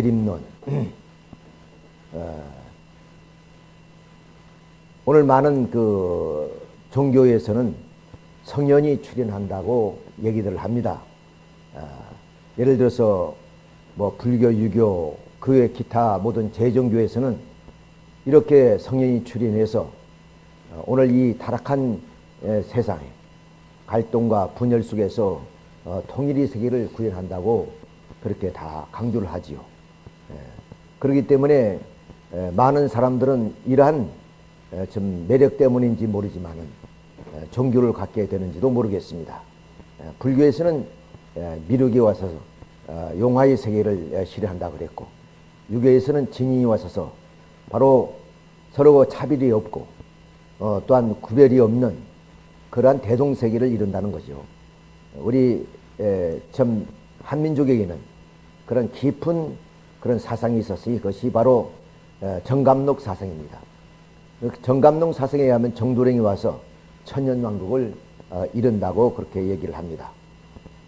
재림론. 어, 오늘 많은 그 종교에서는 성년이 출연한다고 얘기들 합니다. 어, 예를 들어서 뭐 불교, 유교, 그 외 기타 모든 재종교에서는 이렇게 성년이 출연해서 어, 오늘 이 타락한 세상에 갈등과 분열 속에서 어, 통일의 세계를 구현한다고 그렇게 다 강조를 하지요. 예. 그렇기 때문에 많은 사람들은 이러한 좀 매력 때문인지 모르지만은 종교를 갖게 되는지도 모르겠습니다. 불교에서는 미륵이 와서 어, 용화의 세계를 실현한다 그랬고 유교에서는 진인이 와서서 바로 서로 차별이 없고 어, 또한 구별이 없는 그러한 대동세계를 이룬다는 거죠. 우리 참 한민족에게는 그런 깊은 그런 사상이 있었으니 그것이 바로 정감록 사상입니다. 그 정감록 사상에 의하면 정도령이 와서 천년왕국을 어, 이룬다고 그렇게 얘기를 합니다.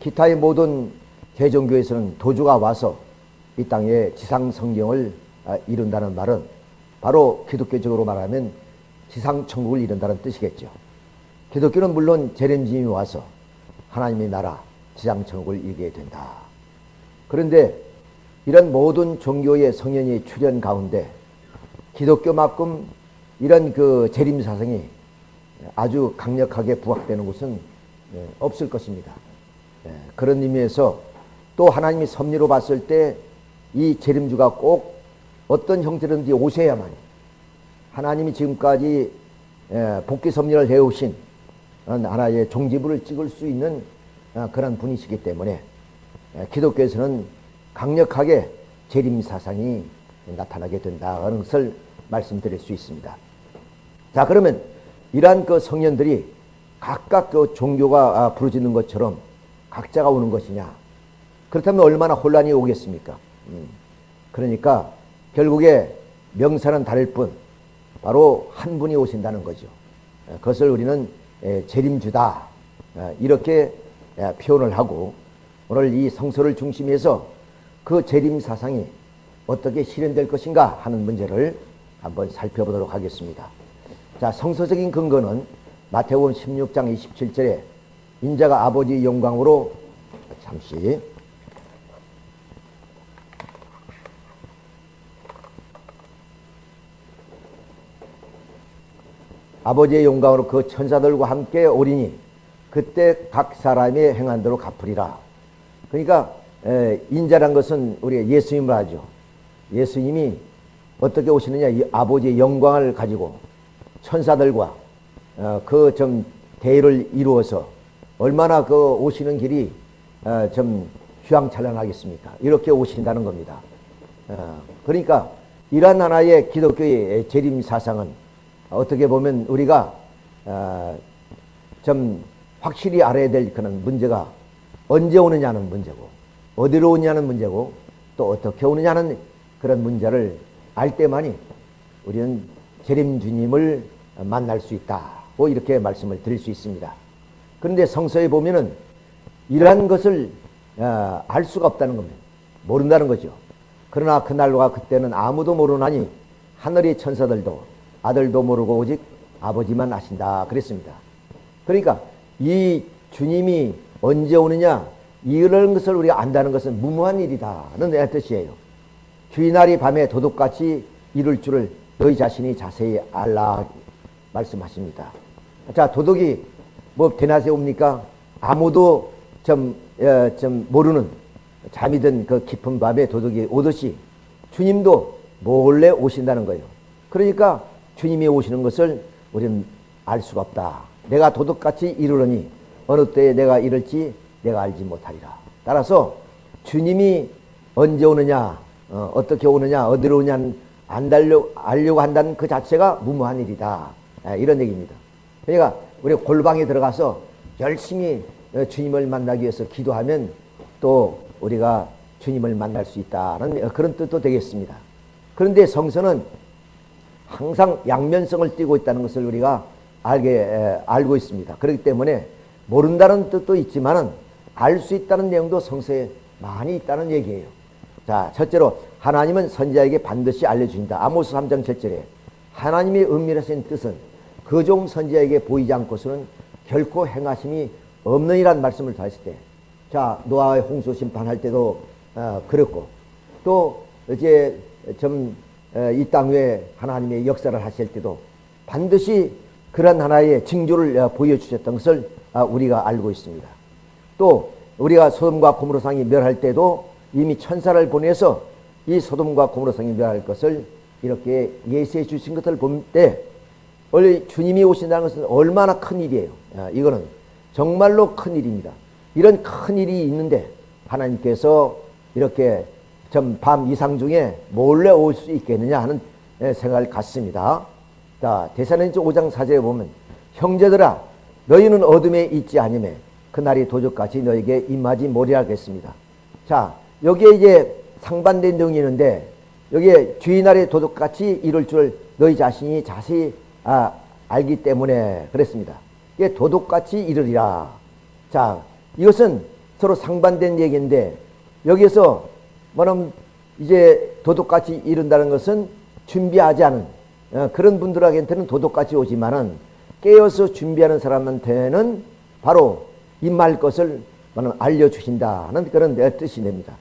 기타의 모든 개종교에서는 도주가 와서 이 땅에 지상 성경을 어, 이룬다는 말은 바로 기독교적으로 말하면 지상 천국을 이룬다는 뜻이겠죠. 기독교는 물론 재림주님이 와서 하나님의 나라 지상 천국을 이루게 된다. 그런데 이런 모든 종교의 성현이 출현 가운데 기독교만큼 이런 그 재림 사상이 아주 강력하게 부각되는 곳은 예, 없을 것입니다. 예, 그런 의미에서 또 하나님이 섭리로 봤을 때 이 재림주가 꼭 어떤 형태든지 오셔야만 하나님이 지금까지 예, 복귀 섭리를 해오신 하나의 종지부를 찍을 수 있는 어, 그런 분이시기 때문에 기독교에서는 강력하게 재림 사상이 나타나게 된다는 것을 말씀드릴 수 있습니다. 자 그러면 이러한 그 성년들이 각각 그 종교가 아, 부르짖는 것처럼 각자가 오는 것이냐 그렇다면 얼마나 혼란이 오겠습니까? 음. 그러니까 결국에 명사는 다를 뿐 바로 한 분이 오신다는 거죠. 그것을 우리는 재림주다 이렇게 표현을 하고 오늘 이 성서를 중심해서 그 재림 사상이 어떻게 실현될 것인가 하는 문제를 한번 살펴보도록 하겠습니다. 자, 성서적인 근거는 마태복음 16장 27절에 인자가 아버지 영광으로 잠시 아버지의 영광으로 그 천사들과 함께 오리니 그때 각 사람의 행한 대로 갚으리라. 그러니까 인자란 것은 우리가 예수님을 하죠. 예수님이 어떻게 오시느냐 이 아버지의 영광을 가지고 천사들과 어, 그좀 대의를 이루어서 얼마나 그 오시는 길이 어, 좀 휘황찬란하겠습니까? 이렇게 오신다는 겁니다. 어, 그러니까 이러한 하나의 기독교의 재림 사상은 어떻게 보면 우리가 좀 확실히 알아야 될 그런 문제가 언제 오느냐는 문제고 어디로 오느냐는 문제고 또 어떻게 오느냐는 그런 문제를 알 때만이 우리는 재림 주님을 만날 수 있다고 이렇게 말씀을 드릴 수 있습니다. 그런데 성서에 보면은 이러한 것을 어, 알 수가 없다는 겁니다. 모른다는 거죠. 그러나 그날과 그때는 아무도 모르나니 하늘의 천사들도 아들도 모르고 오직 아버지만 아신다 그랬습니다. 그러니까 이 주님이 언제 오느냐 이런 것을 우리가 안다는 것은 무모한 일이다는 뜻이에요. 주인날이 밤에 도둑같이 이룰 줄을 너희 자신이 자세히 알라 말씀하십니다. 자 도둑이 뭐 대낮에 옵니까? 아무도 좀, 어, 좀 모르는 잠이 든 그 깊은 밤에 도둑이 오듯이 주님도 몰래 오신다는 거예요. 그러니까 주님이 오시는 것을 우리는 알 수가 없다. 내가 도둑같이 이르려니 어느 때에 내가 이럴지 내가 알지 못하리라. 따라서 주님이 언제 오느냐, 어, 떻게 오느냐, 어디로 오냐 안 달려, 알려고 한다는 그 자체가 무모한 일이다. 아, 이런 얘기입니다. 그러니까 우리 골방에 들어가서 열심히 어, 주님을 만나기 위해서 기도하면 또 우리가 주님을 만날 수 있다는 그런 뜻도 되겠습니다. 그런데 성서는 항상 양면성을 띠고 있다는 것을 우리가 알게 알고 있습니다. 그렇기 때문에 모른다는 뜻도 있지만은 알 수 있다는 내용도 성서에 많이 있다는 얘기예요. 자, 첫째로 하나님은 선지자에게 반드시 알려주신다. 아모스 3장 7절에 하나님의 은밀하신 뜻은 그 종 선지자에게 보이지 않고서는 결코 행하심이 없느니란 말씀을 다 했을 때, 자 노아의 홍수 심판할 때도 어, 그랬고 또 이제 좀 이땅 위에 하나님의 역사를 하실 때도 반드시 그런 하나의 징조를 어, 보여주셨던 것을 아, 우리가 알고 있습니다. 또 우리가 소돔과 고모로상이 멸할 때도 이미 천사를 보내서 이 소돔과 고모로상이 멸할 것을 이렇게 예시해 주신 것을 볼 때 원래 주님이 오신다는 것은 얼마나 큰 일이에요. 아, 이거는 정말로 큰 일입니다. 이런 큰 일이 있는데 하나님께서 이렇게 좀 밤 이상 중에 몰래 올 수 있겠느냐 하는 생각을 갖습니다. 자, 대사는지 5장 4절에 보면 형제들아 너희는 어둠에 있지 아니매 그날이 도적같이 너에게 임하지 못하겠습니다. 자, 여기에 이제 상반된 내용이 있는데 여기에 주인날의 도둑같이 이룰 줄 너희 자신이 자세히 아, 알기 때문에 그랬습니다. 이게 도둑같이 이르리라. 자, 이것은 서로 상반된 얘기인데 여기에서 뭐냐면 이제 도둑같이 이룬다는 것은 준비하지 않은 어, 그런 분들에게는 도둑같이 오지만은 깨어서 준비하는 사람한테는 바로 임할 것을 알려주신다는 그런 뜻이 됩니다.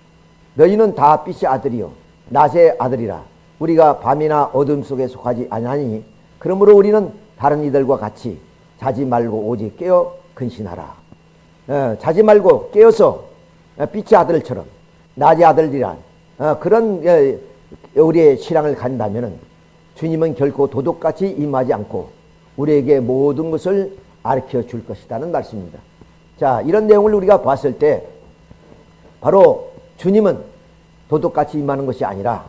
너희는 다 빛의 아들이요 낮의 아들이라 우리가 밤이나 어둠 속에 속하지 아니하니 그러므로 우리는 다른 이들과 같이 자지 말고 오직 깨어 근신하라. 어, 자지 말고 깨어서 어, 빛의 아들처럼 낮의 아들이란 어, 그런 어, 우리의 신앙을 간다면은 주님은 결코 도둑같이 임하지 않고 우리에게 모든 것을 가르쳐 줄 것이라는 말씀입니다. 자, 이런 내용을 우리가 봤을 때 바로 주님은 도둑같이 임하는 것이 아니라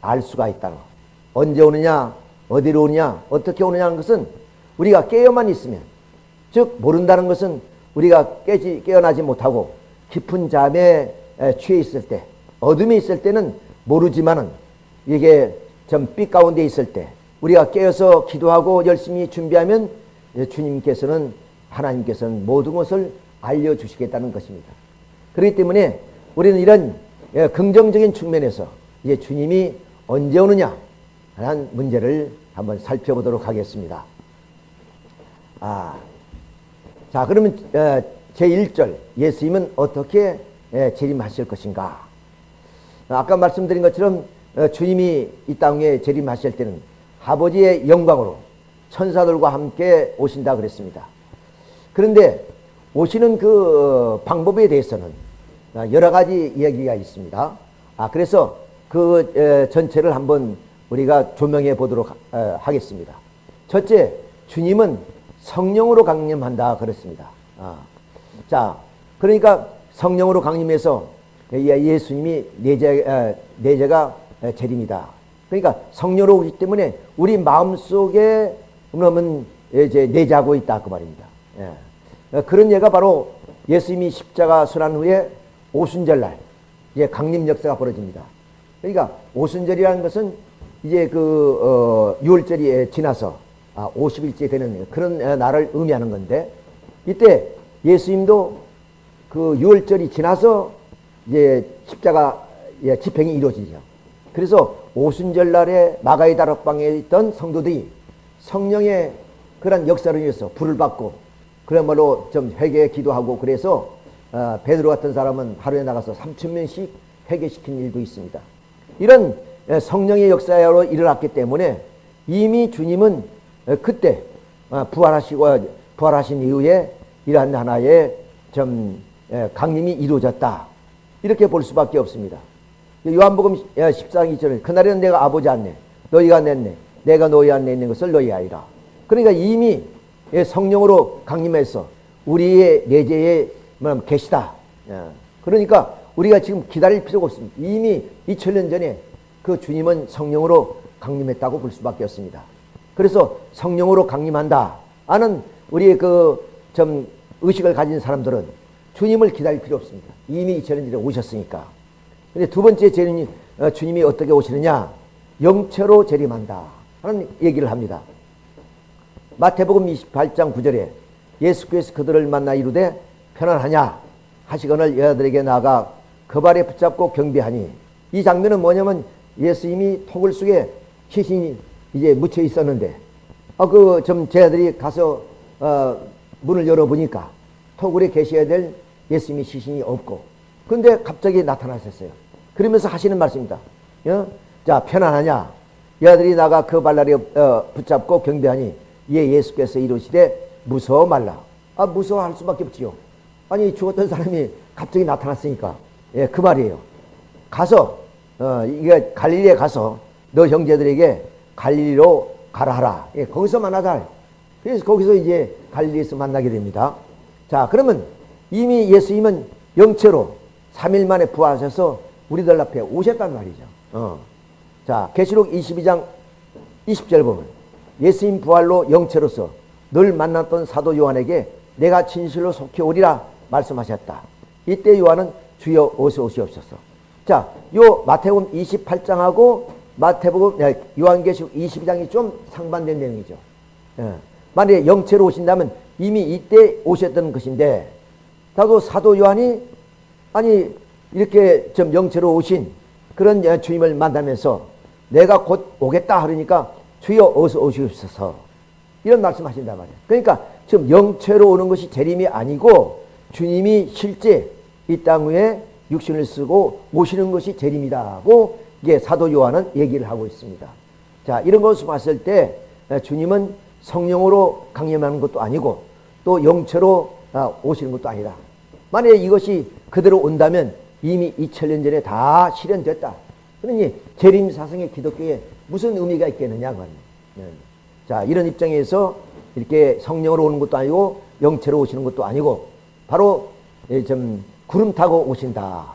알 수가 있다는 것. 언제 오느냐, 어디로 오느냐, 어떻게 오느냐 하는 것은 우리가 깨어만 있으면 즉 모른다는 것은 우리가 깨지, 깨어나지 못하고 깊은 잠에 취해 있을 때 어둠에 있을 때는 모르지만은 이게 좀빛 가운데 있을 때 우리가 깨어서 기도하고 열심히 준비하면 주님께서는 하나님께서는 모든 것을 알려주시겠다는 것입니다. 그렇기 때문에 우리는 이런 예, 긍정적인 측면에서 이제 주님이 언제 오느냐 하는 문제를 한번 살펴보도록 하겠습니다. 아, 자 그러면 어, 제1절 예수님은 어떻게 예, 재림하실 것인가 아까 말씀드린 것처럼 어, 주님이 이 땅에 재림하실 때는 아버지의 영광으로 천사들과 함께 오신다 그랬습니다. 그런데 오시는 그 어, 방법에 대해서는 어, 여러 가지 이야기가 있습니다. 아, 그래서 그 전체를 한번 우리가 조명해 보도록 하겠습니다. 첫째, 주님은 성령으로 강림한다 그랬습니다. 아, 자, 그러니까 성령으로 강림해서 예수님이 내재, 내재가 재림이다. 그러니까 성령으로 오기 때문에 우리 마음속에 그러면 이제 내자고 있다 그 말입니다. 예. 그런 예가 바로 예수님이 십자가 순환 후에 오순절날 이제 강림 역사가 벌어집니다. 그러니까 오순절이라는 것은 이제 그 어, 6월절이 지나서 아, 50일째 되는 그런 날을 의미하는 건데 이때 예수님도 그 6월절이 지나서 이제 십자가 예, 집행이 이루어지죠. 그래서 오순절 날에 마가의 다락방에 있던 성도들이 성령의 그런 역사를 위해서 불을 받고 그야말로 좀 회개 기도하고 그래서 어, 베드로 같은 사람은 하루에 나가서 3천 명씩 회개시킨 일도 있습니다. 이런 예, 성령의 역사로 일어났기 때문에 이미 주님은 어, 그때 어, 부활하시고 부활하신 이후에 이러한 하나의 좀 예, 강림이 이루어졌다. 이렇게 볼 수밖에 없습니다. 요한복음 14장 2절에 그날에는 내가 아버지 안내 너희가 냈네 내가 너희 안내 있는 것을 너희 아이라 그러니까 이미 예, 성령으로 강림해서 우리의 내재에 계시다 예. 그러니까 우리가 지금 기다릴 필요가 없습니다 이미 2000년 전에 그 주님은 성령으로 강림했다고 볼 수밖에 없습니다 그래서 성령으로 강림한다 하는 우리의 그 좀 의식을 가진 사람들은 주님을 기다릴 필요 없습니다 이미 2000년 전에 오셨으니까 근데 두 번째 재림이 어, 주님이 어떻게 오시느냐? 영체로 재림한다 하는 얘기를 합니다. 마태복음 28장 9절에 예수께서 그들을 만나 이르되 편안하냐 하시거늘 여자들에게 나가 그 발에 붙잡고 경비하니 이 장면은 뭐냐면 예수님이 토굴 속에 시신이 이제 묻혀 있었는데 아 그좀 제자들이 가서 어, 문을 열어보니까 토굴에 계셔야 될 예수님이 시신이 없고 근데 갑자기 나타나셨어요. 그러면서 하시는 말씀입니다. 어? 자 편안하냐? 여자들이 나가 그 발라리 어, 붙잡고 경배하니 예 예수께서 이르시되 무서워 말라. 아 무서워할 수밖에 없지요. 아니 죽었던 사람이 갑자기 나타났으니까 예 그 말이에요. 가서 어, 이게 갈릴리에 가서 너 형제들에게 갈릴리로 가라 하라. 예, 거기서 만나자. 그래서 거기서 이제 갈릴리에서 만나게 됩니다. 자, 그러면 이미 예수님은 영체로 3일 만에 부활하셔서 우리들 앞에 오셨단 말이죠. 어. 자, 계시록 22장 20절 보면 예수님 부활로 영체로서 늘 만났던 사도 요한에게 내가 진실로 속히 오리라 말씀하셨다. 이때 요한은 주여 어서 오시옵소서. 자, 요 마태복음 28장하고 마태복음 요한계시록 22장이 좀 상반된 내용이죠. 예. 만약에 영체로 오신다면 이미 이때 오셨던 것인데 다도 사도 요한이 아니 이렇게 좀 영체로 오신 그런 주님을 만나면서 내가 곧 오겠다 하니까 주여 어서 오시옵소서 이런 말씀하신단 말이에요. 그러니까 지금 영체로 오는 것이 재림이 아니고 주님이 실제 이 땅 위에 육신을 쓰고 오시는 것이 재림이다고 이게 사도 요한은 얘기를 하고 있습니다. 자 이런 것을 봤을 때 주님은 성령으로 강림하는 것도 아니고 또 영체로 아, 오시는 것도 아니다. 만약에 이것이 그대로 온다면 이미 2000년 전에 다 실현됐다. 그러니 재림 사성의 기독교에 무슨 의미가 있겠느냐 네. 자 이런 입장에서 이렇게 성령으로 오는 것도 아니고 영체로 오시는 것도 아니고 바로 예, 좀 구름 타고 오신다.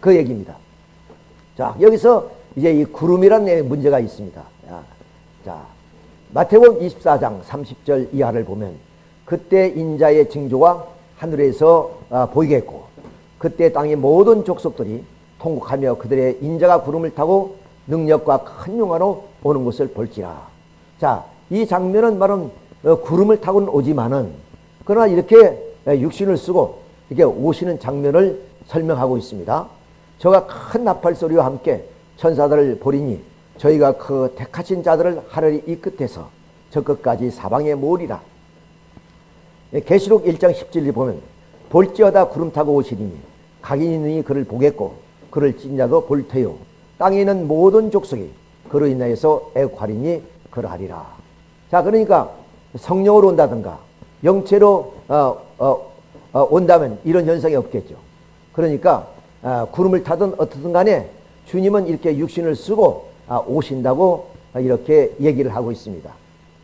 그 얘기입니다. 자, 여기서 이제 이 구름이라는 문제가 있습니다. 자, 마태복음 24장 30절 이하를 보면 그때 인자의 징조가 하늘에서 아, 보이겠고 그때 땅의 모든 족속들이 통곡하며 그들의 인자가 구름을 타고 능력과 큰 용화로 오는 것을 볼지라. 자, 이 장면은 말은 어, 구름을 타고는 오지만은 그러나 이렇게 육신을 쓰고 이게 오시는 장면을 설명하고 있습니다. 저가 큰 나팔 소리와 함께 천사들을 보리니 저희가 그 택하신 자들을 하늘이 이 끝에서 저 끝까지 사방에 모으리라. 예, 계시록 1장 10절을 보면 볼지어다 구름 타고 오시리니 각인이 니 그를 보겠고 그를 찐 자도 볼 테요. 땅에 있는 모든 족속이 그로 인하여서 애관이니 그러하리라. 자 그러니까 성령으로 온다든가 영체로 어, 어, 어, 온다면 이런 현상이 없겠죠. 그러니까 아, 구름을 타든 어떻든 간에 주님은 이렇게 육신을 쓰고 아, 오신다고 이렇게 얘기를 하고 있습니다.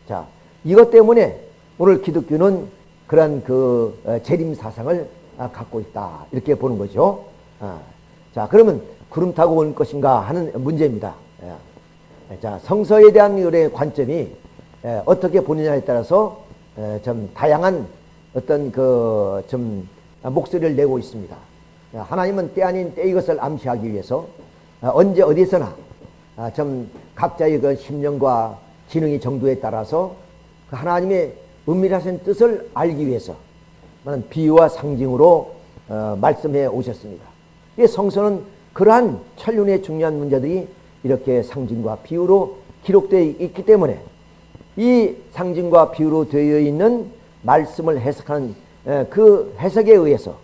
자, 이것 때문에 오늘 기독교는 그러한 그 어, 재림 사상을 아, 갖고 있다. 이렇게 보는 거죠. 자, 그러면 구름 타고 올 것인가 하는 문제입니다. 예. 자, 성서에 대한 우리의 관점이 예, 어떻게 보느냐에 따라서 예, 좀 다양한 어떤 그 좀 목소리를 내고 있습니다. 하나님은 때 아닌 때 이것을 암시하기 위해서 언제 어디서나 좀 각자의 그 심령과 지능의 정도에 따라서 그 하나님의 은밀하신 뜻을 알기 위해서 비유와 상징으로 어, 말씀해 오셨습니다. 이 성서는 그러한 천륜의 중요한 문제들이 이렇게 상징과 비유로 기록되어 있기 때문에 이 상징과 비유로 되어 있는 말씀을 해석하는 그 해석에 의해서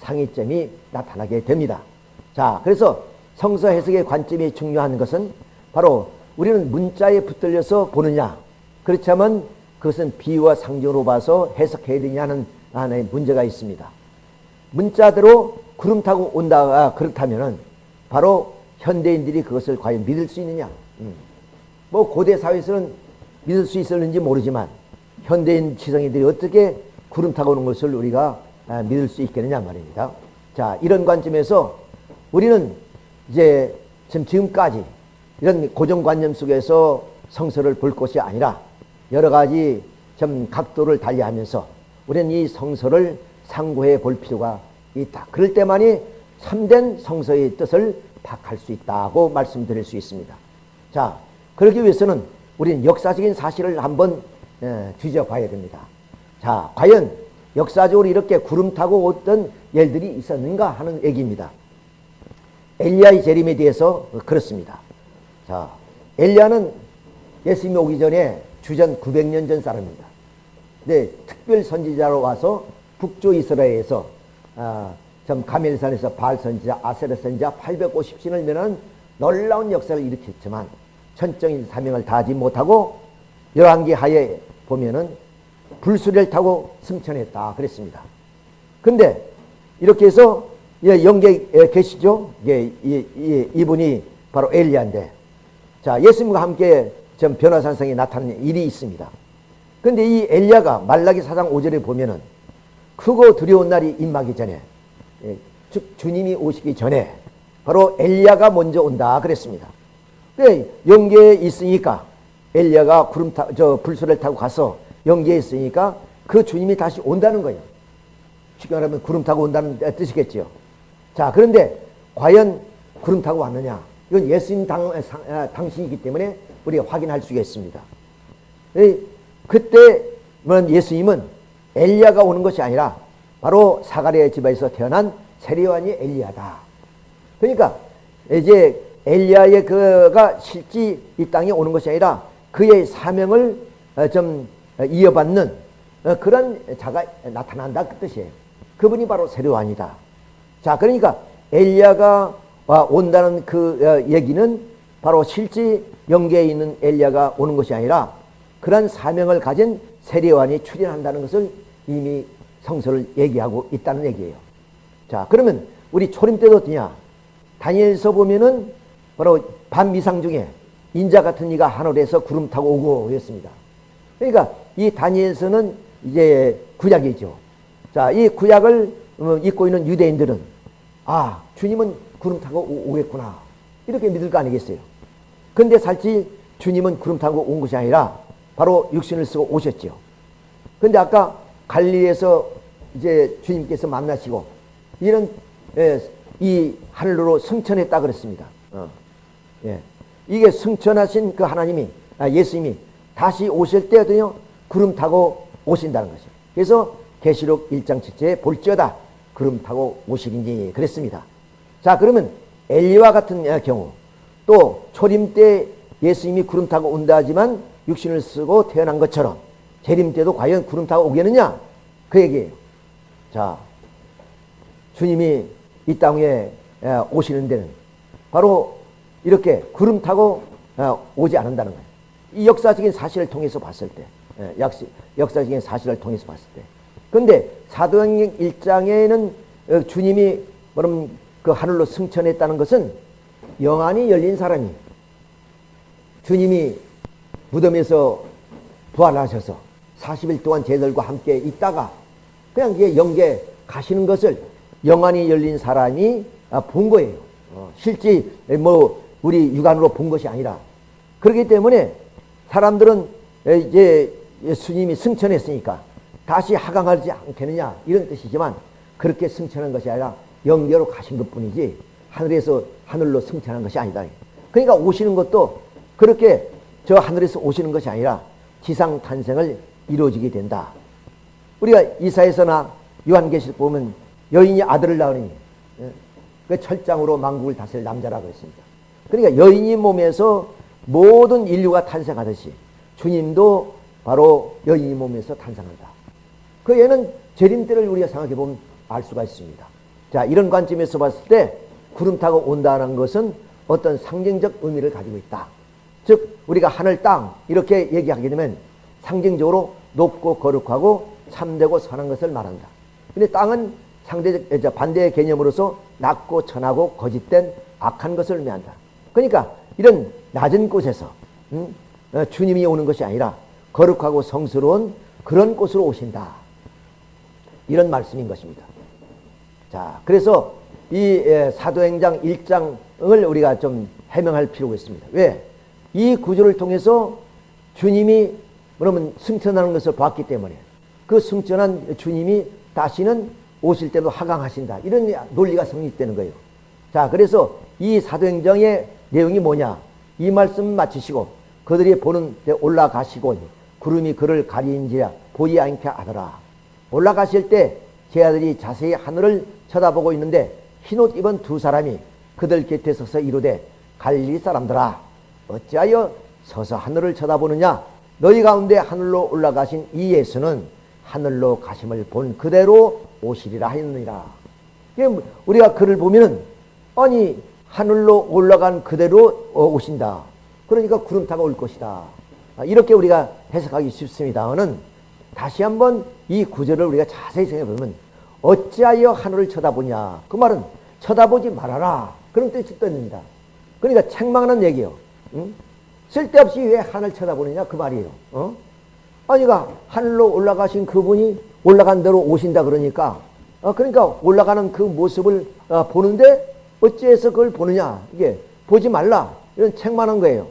상위점이 나타나게 됩니다. 자, 그래서 성서 해석의 관점이 중요한 것은 바로 우리는 문자에 붙들려서 보느냐 그렇다면 그것은 비유와 상징으로 봐서 해석해야 되냐는 하나의 문제가 있습니다. 문자대로 구름 타고 온다 그렇다면 바로 현대인들이 그것을 과연 믿을 수 있느냐 음. 뭐 고대 사회에서는 믿을 수 있었는지 모르지만 현대인 지성인들이 어떻게 구름 타고 오는 것을 우리가 아, 믿을 수 있겠느냐 말입니다. 자, 이런 관점에서 우리는 이제 지금까지 이런 고정관념 속에서 성서를 볼 것이 아니라 여러 가지 좀 각도를 달리하면서 우리는 이 성서를 상고해 볼 필요가 있다. 그럴 때만이 참된 성서의 뜻을 파악할 수 있다고 말씀드릴 수 있습니다. 자, 그러기 위해서는 우리는 역사적인 사실을 한번 뒤져봐야 됩니다. 자, 과연 역사적으로 이렇게 구름 타고 어떤 일들이 있었는가 하는 얘기입니다. 엘리야의 재림에 대해서 그렇습니다. 자, 엘리야는 예수님이 오기 전에 주전 900년 전 사람입니다. 네, 특별 선지자로 와서 북조 이스라엘에서 아, 좀 가멜산에서 바알 선지자, 아세르 선지자 850신을 면한 놀라운 역사를 일으켰지만 천정인 사명을 다하지 못하고 열왕기 하에 보면은 불수를 타고 승천했다 그랬습니다. 근데 이렇게 해서 예, 영계 계시죠? 예, 이, 이, 이분이 바로 엘리야인데 자 예수님과 함께 좀 변화산성에 나타나는 일이 있습니다. 근데 이 엘리야가 말라기 사장 5절에 보면은 크고 두려운 날이 임하기 전에 예, 즉 주님이 오시기 전에 바로 엘리야가 먼저 온다 그랬습니다. 그 영계에 있으니까 엘리야가 구름 타, 저 불소를 타고 가서 영계에 있으니까 그 주님이 다시 온다는 거예요. 쉽게 말하면 구름 타고 온다는 뜻이겠죠. 자, 그런데 과연 구름 타고 왔느냐? 이건 예수님 당, 아, 당신이기 때문에 우리가 확인할 수가 있습니다. 그때 예수님은 엘리야가 오는 것이 아니라 바로 사가랴의 집에서 태어난 세리완이 엘리야다. 그러니까 이제 엘리야의 그가 실제 이 땅에 오는 것이 아니라 그의 사명을 어, 좀 이어받는 어, 그런 자가 나타난다 그 뜻이에요. 그분이 바로 세례완이다. 자, 그러니까 엘리야가 온다는 그 어, 얘기는 바로 실제 영계에 있는 엘리야가 오는 것이 아니라 그런 사명을 가진 세례완이 출현한다는 것을 이미 성서를 얘기하고 있다는 얘기예요. 자, 그러면 우리 초림 때도 어떠냐? 다니엘서 보면은 바로 반미상 중에 인자 같은 이가 하늘에서 구름 타고 오고 그랬습니다. 그러니까 이 다니엘서는 이제 구약이죠. 자, 이 구약을 어, 읽고 있는 유대인들은 아, 주님은 구름 타고 오, 겠구나 이렇게 믿을 거 아니겠어요. 근데 살지 주님은 구름 타고 온 것이 아니라 바로 육신을 쓰고 오셨죠. 근데 아까 갈리에서 이제 주님께서 만나시고 이런 예, 이 하늘로 승천했다 그랬습니다. 어. 예. 이게 승천하신 그 하나님이 아, 예수님이 다시 오실 때도요 구름 타고 오신다는 것이에요. 그래서 계시록 1장 7절에 볼지어다 구름 타고 오시리니 그랬습니다. 자 그러면 엘리와 같은 경우 또 초림 때 예수님이 구름 타고 온다 하지만 육신을 쓰고 태어난 것처럼 재림 때도 과연 구름 타고 오겠느냐 그 얘기예요. 자 주님이 이 땅에 오시는 데는 바로 이렇게 구름 타고 오지 않는다는 거예요. 이 역사적인 사실을 통해서 봤을 때, 역사적인 사실을 통해서 봤을 때. 그런데 사도행전 1장에는 어, 주님이 그 하늘로 승천했다는 것은 영안이 열린 사람이 주님이 무덤에서 부활하셔서 40일 동안 제들과 함께 있다가 그냥 영계 가시는 것을 영안이 열린 사람이 아, 본 거예요. 어, 실제 뭐 우리 육안으로 본 것이 아니라 그렇기 때문에 사람들은 이제 예수님이 승천했으니까 다시 하강하지 않겠느냐 이런 뜻이지만 그렇게 승천한 것이 아니라 영계로 가신 것 뿐이지 하늘에서 하늘로 승천한 것이 아니다. 그러니까 오시는 것도 그렇게 저 하늘에서 오시는 것이 아니라 지상 탄생을 이루어지게 된다. 우리가 이사에서나 요한계시록 보면 여인이 아들을 낳으니 예, 그 철장으로 만국을 다스릴 남자라고 했습니다. 그러니까 여인이 몸에서 모든 인류가 탄생하듯이 주님도 바로 여인이 몸에서 탄생한다. 그 얘는 재림 때를 우리가 생각해 보면 알 수가 있습니다. 자, 이런 관점에서 봤을 때 구름 타고 온다는 것은 어떤 상징적 의미를 가지고 있다. 즉, 우리가 하늘, 땅 이렇게 얘기하게 되면 상징적으로 높고 거룩하고 참되고 선한 것을 말한다. 근데 땅은 상대적 반대의 개념으로서 낮고 천하고 거짓된 악한 것을 의미한다. 그러니까 이런 낮은 곳에서 음? 어, 주님이 오는 것이 아니라 거룩하고 성스러운 그런 곳으로 오신다. 이런 말씀인 것입니다. 자, 그래서 이 사도행장 1장을 우리가 좀 해명할 필요가 있습니다. 왜? 이 구조를 통해서 주님이 그러면 승천하는 것을 봤기 때문에 그 승천한 주님이 다시는 오실 때도 하강하신다. 이런 논리가 성립되는 거예요. 자, 그래서 이 사도행정의 내용이 뭐냐? 이 말씀 마치시고 그들이 보는 데 올라가시고 구름이 그를 가리인지라 보이 않게 하더라. 올라가실 때 제 아들이 자세히 하늘을 쳐다보고 있는데 흰옷 입은 두 사람이 그들 곁에 서서 이르되 갈릴리 사람들아 어찌하여 서서 하늘을 쳐다보느냐 너희 가운데 하늘로 올라가신 이 예수는 하늘로 가심을 본 그대로 오시리라 하였느니라. 뭐 우리가 글을 보면은 아니 하늘로 올라간 그대로 어, 오신다. 그러니까 구름 타고 올 것이다. 아, 이렇게 우리가 해석하기 쉽습니다는 다시 한번 이 구절을 우리가 자세히 생각해 보면 어찌하여 하늘을 쳐다보냐? 그 말은 쳐다보지 말아라. 그런 뜻이 뜻입니다. 그러니까 책망하는 얘기요. 응? 쓸데없이 왜 하늘 쳐다보느냐 그 말이에요 어? 아니가 하늘로 올라가신 그분이 올라간 대로 오신다 그러니까 어, 그러니까 올라가는 그 모습을 어, 보는데 어찌해서 그걸 보느냐 이게 보지 말라 이런 책망한 거예요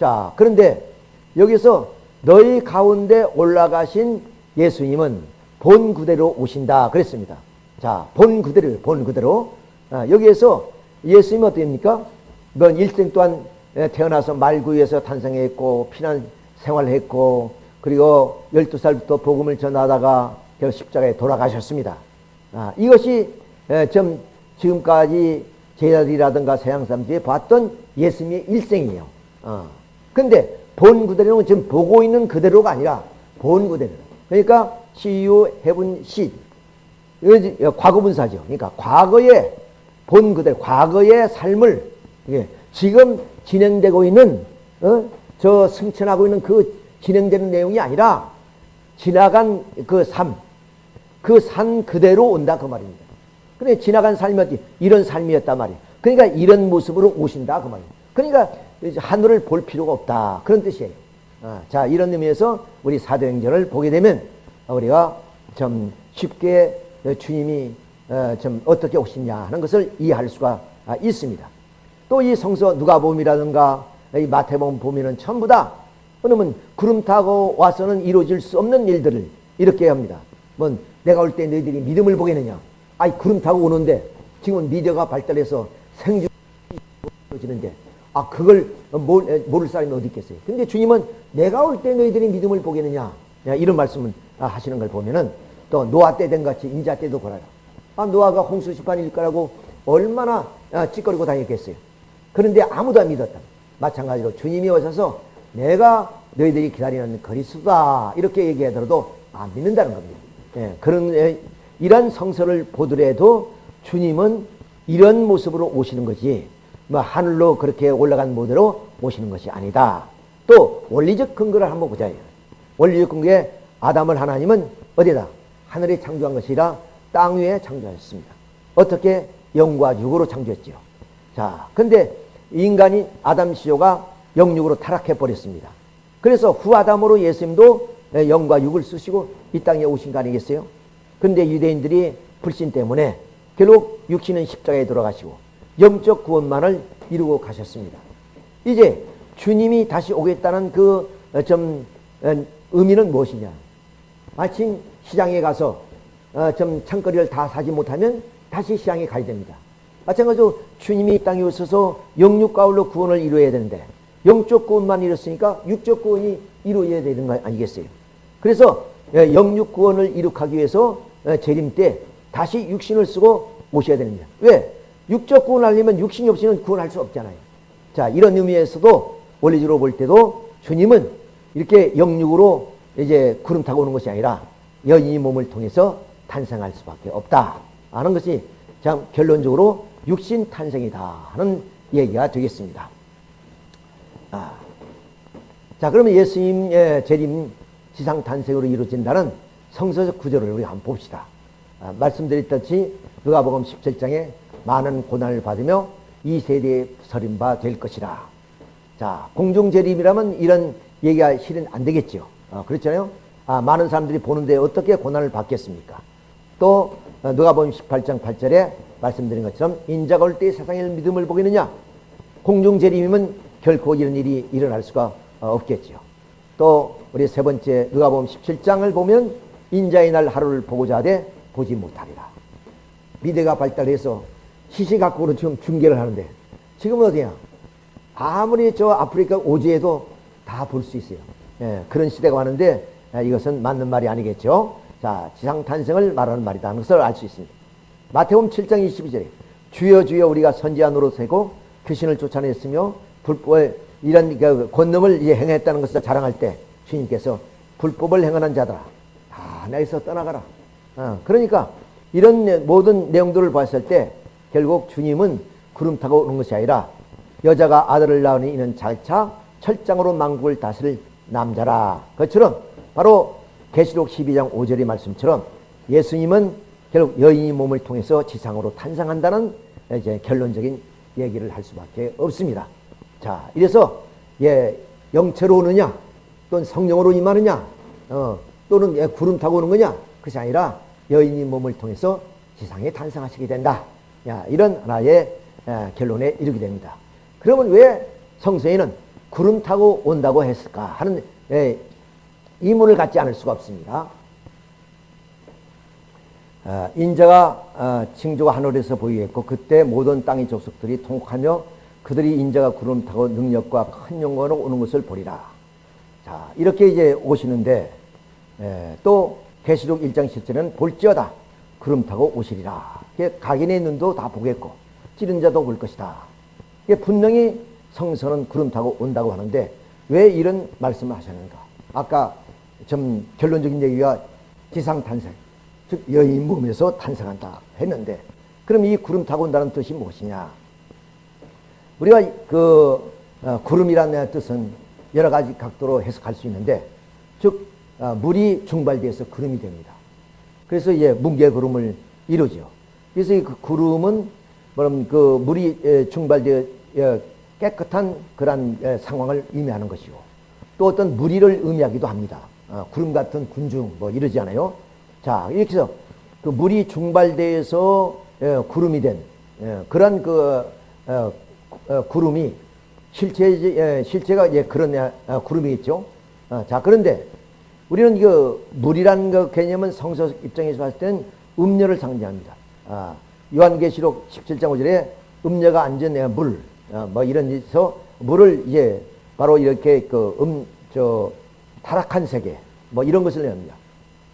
자 그런데 여기서 너희 가운데 올라가신 예수님은 본 그대로 오신다 그랬습니다. 자, 본 그대로, 본 그대로. 아, 여기에서 예수님은 어떻습니까? 넌 일생 동안 태어나서 말구에서 탄생했고, 피난 생활했고, 그리고 12살부터 복음을 전하다가 결국 십자가에 돌아가셨습니다. 아, 이것이 좀 지금까지 제자들이라든가 서양 사람들이 봤던 예수님의 일생이에요. 어. 근데 본 그대로는 지금 보고 있는 그대로가 아니라 본 그대로. 그러니까 see you seat. 과거분사죠. 그러니까 과거에 본 그대로, 과거의 삶을 예, 지금 진행되고 있는 어? 저 승천하고 있는 그 진행되는 내용이 아니라 지나간 그 삶, 그 산 그대로 온다 그 말입니다. 그래 지나간 삶이 이런 삶이었단 말이에요. 그러니까 이런 모습으로 오신다 그 말이에요. 그러니까 하늘을 볼 필요가 없다. 그런 뜻이에요. 아, 자, 이런 의미에서 우리 사도행전을 보게 되면 우리가 좀 쉽게 주님이 어, 좀 어떻게 오시냐 하는 것을 이해할 수가 아, 있습니다. 또 이 성서 누가복음이라든가 이 마태복음 보면은 전부 다 그러면 구름 타고 와서는 이루어질 수 없는 일들을 이렇게 합니다. 뭐 내가 올 때 너희들이 믿음을 보겠느냐? 아이 구름 타고 오는데 지금은 미디어가 발달해서 생존 이루어지는데 아 그걸 모를 사람이 어디 있겠어요. 근데 주님은 내가 올 때 너희들이 믿음을 보겠느냐 이런 말씀을 하시는 걸 보면은 또 노아 때 된 같이 인자 때도 그래요. 아 노아가 홍수 심판일 거라고 얼마나 아, 찌꺼리고 다녔겠어요. 그런데 아무도 안 믿었다. 마찬가지로 주님이 오셔서 내가 너희들이 기다리는 그리스도다 이렇게 얘기하더라도 안 믿는다는 겁니다. 예, 그런 예, 이런 성서를 보더라도 주님은 이런 모습으로 오시는 거지 뭐 하늘로 그렇게 올라간 모델로 오시는 것이 아니다. 또 원리적 근거를 한번 보자. 원리적 근거에 아담을 하나님은 어디다? 하늘에 창조한 것이라 땅 위에 창조하셨습니다. 어떻게? 영과 육으로 창조했죠. 자, 근데 인간이 아담 시조가 영육으로 타락해 버렸습니다. 그래서 후 아담으로 예수님도 영과 육을 쓰시고 이 땅에 오신 거 아니겠어요? 근데 유대인들이 불신 때문에 결국 육신은 십자가에 돌아가시고 영적 구원만을 이루고 가셨습니다. 이제 주님이 다시 오겠다는 그좀 어, 어, 의미는 무엇이냐? 마침 시장에 가서 어, 좀 창거리를 다 사지 못하면 다시 시장에 가야 됩니다. 마찬가지로 주님이 땅에 오셔서 영육 가울로 구원을 이루어야 되는데 영적 구원만 이뤘으니까 육적 구원이 이루어야 되는 거 아니겠어요? 그래서 영육 구원을 이룩하기 위해서 재림 때 다시 육신을 쓰고 오셔야 됩니다. 왜? 육적 구원하려면 육신이 없이는 구원할 수 없잖아요. 자, 이런 의미에서도 원리적으로 볼 때도 주님은 이렇게 영육으로 이제 구름 타고 오는 것이 아니라 여인이 몸을 통해서 탄생할 수밖에 없다. 하는 것이 참 결론적으로 육신 탄생이다 하는 얘기가 되겠습니다. 아. 자, 그러면 예수님의 재림 지상 탄생으로 이루어진다는 성서적 구조를 우리 한번 봅시다. 아, 말씀드렸듯이 누가복음 17장에 많은 고난을 받으며 이 세대에 서림바 될 것이라. 자, 공중 재림이라면 이런 얘기가 실은 안 되겠죠. 어, 그렇잖아요. 아, 많은 사람들이 보는데 어떻게 고난을 받겠습니까? 또 어, 누가복음 18장 8절에 말씀드린 것처럼 인자가 올 때 세상의 믿음을 보겠느냐? 공중재림이면 결코 이런 일이 일어날 수가 어, 없겠죠. 또 우리 세 번째 누가복음 17장을 보면 인자의 날 하루를 보고자 하되 보지 못하리라. 미대가 발달해서 시시각각으로 지금 중계를 하는데 지금은 어디야? 아무리 저 아프리카 오지에도 다 볼 수 있어요. 예, 그런 시대가 왔는데 예, 이것은 맞는 말이 아니겠죠. 자, 지상 탄생을 말하는 말이다 하는 것을 알 수 있습니다. 마태복음 7장 22절에 주여 주여 우리가 선지한 으로 세고 귀신을 쫓아냈으며 불법을 이런 그 권능을 행했다는 것을 자랑할 때 주님께서 불법을 행하는 자들아 다 내게서 떠나가라. 어, 그러니까 이런 모든 내용들을 봤을 때 결국 주님은 구름 타고 오는 것이 아니라 여자가 아들을 낳으니 이는 잘차 철장으로 망국을 다스릴 남자라. 그처럼 바로 계시록 12장 5절의 말씀처럼 예수님은 결국 여인의 몸을 통해서 지상으로 탄생한다는 이제 결론적인 얘기를 할 수밖에 없습니다. 자, 이래서 예, 영체로 오느냐, 또는 성령으로 임하느냐, 어, 또는 예, 구름 타고 오는 거냐, 그것이 아니라 여인의 몸을 통해서 지상에 탄생하시게 된다. 야, 이런 하나의 예, 결론에 이르게 됩니다. 그러면 왜 성서에는 구름 타고 온다고 했을까 하는 예, 이문을 갖지 않을 수가 없습니다. 어, 인자가 어, 징조가 하늘에서 보이겠고 그때 모든 땅의 족속들이 통곡하며 그들이 인자가 구름 타고 능력과 큰 영광으로 오는 것을 보리라. 자 이렇게 이제 오시는데 에, 또 계시록 1장 7절에는 볼지어다 구름 타고 오시리라. 각인의 눈도 다 보겠고 찌른 자도 볼 것이다. 분명히 성서는 구름 타고 온다고 하는데 왜 이런 말씀을 하셨는가? 아까 좀 결론적인 얘기가 지상 탄생 즉 여인 몸에서 탄생한다 했는데 그럼 이 구름 타고 온다는 뜻이 무엇이냐? 우리가 그 어, 구름이라는 뜻은 여러 가지 각도로 해석할 수 있는데 즉 어, 물이 중발돼서 구름이 됩니다. 그래서 이제 뭉게 구름을 이루죠. 그래서 그 구름은 뭐냐면 그 물이 중발되어 깨끗한 그런 상황을 의미하는 것이고 또 어떤 무리를 의미하기도 합니다. 어, 구름 같은 군중 뭐 이러지 않아요? 자, 이렇게 해서 그 물이 중발돼서 예, 구름이 된 예, 그런 그 어, 어, 구름이 실체 예, 실체가 예, 그런 어, 구름이 있죠. 어, 자, 그런데 우리는 그 물이라는 그 개념은 성서 입장에서 봤을 때는 음료를 상징합니다. 아, 요한계시록 17장 5절에 음료가 앉은 물, 어, 뭐 이런 데서 물을 이제 바로 이렇게 그 음, 저 타락한 세계, 뭐 이런 것을 내합니다.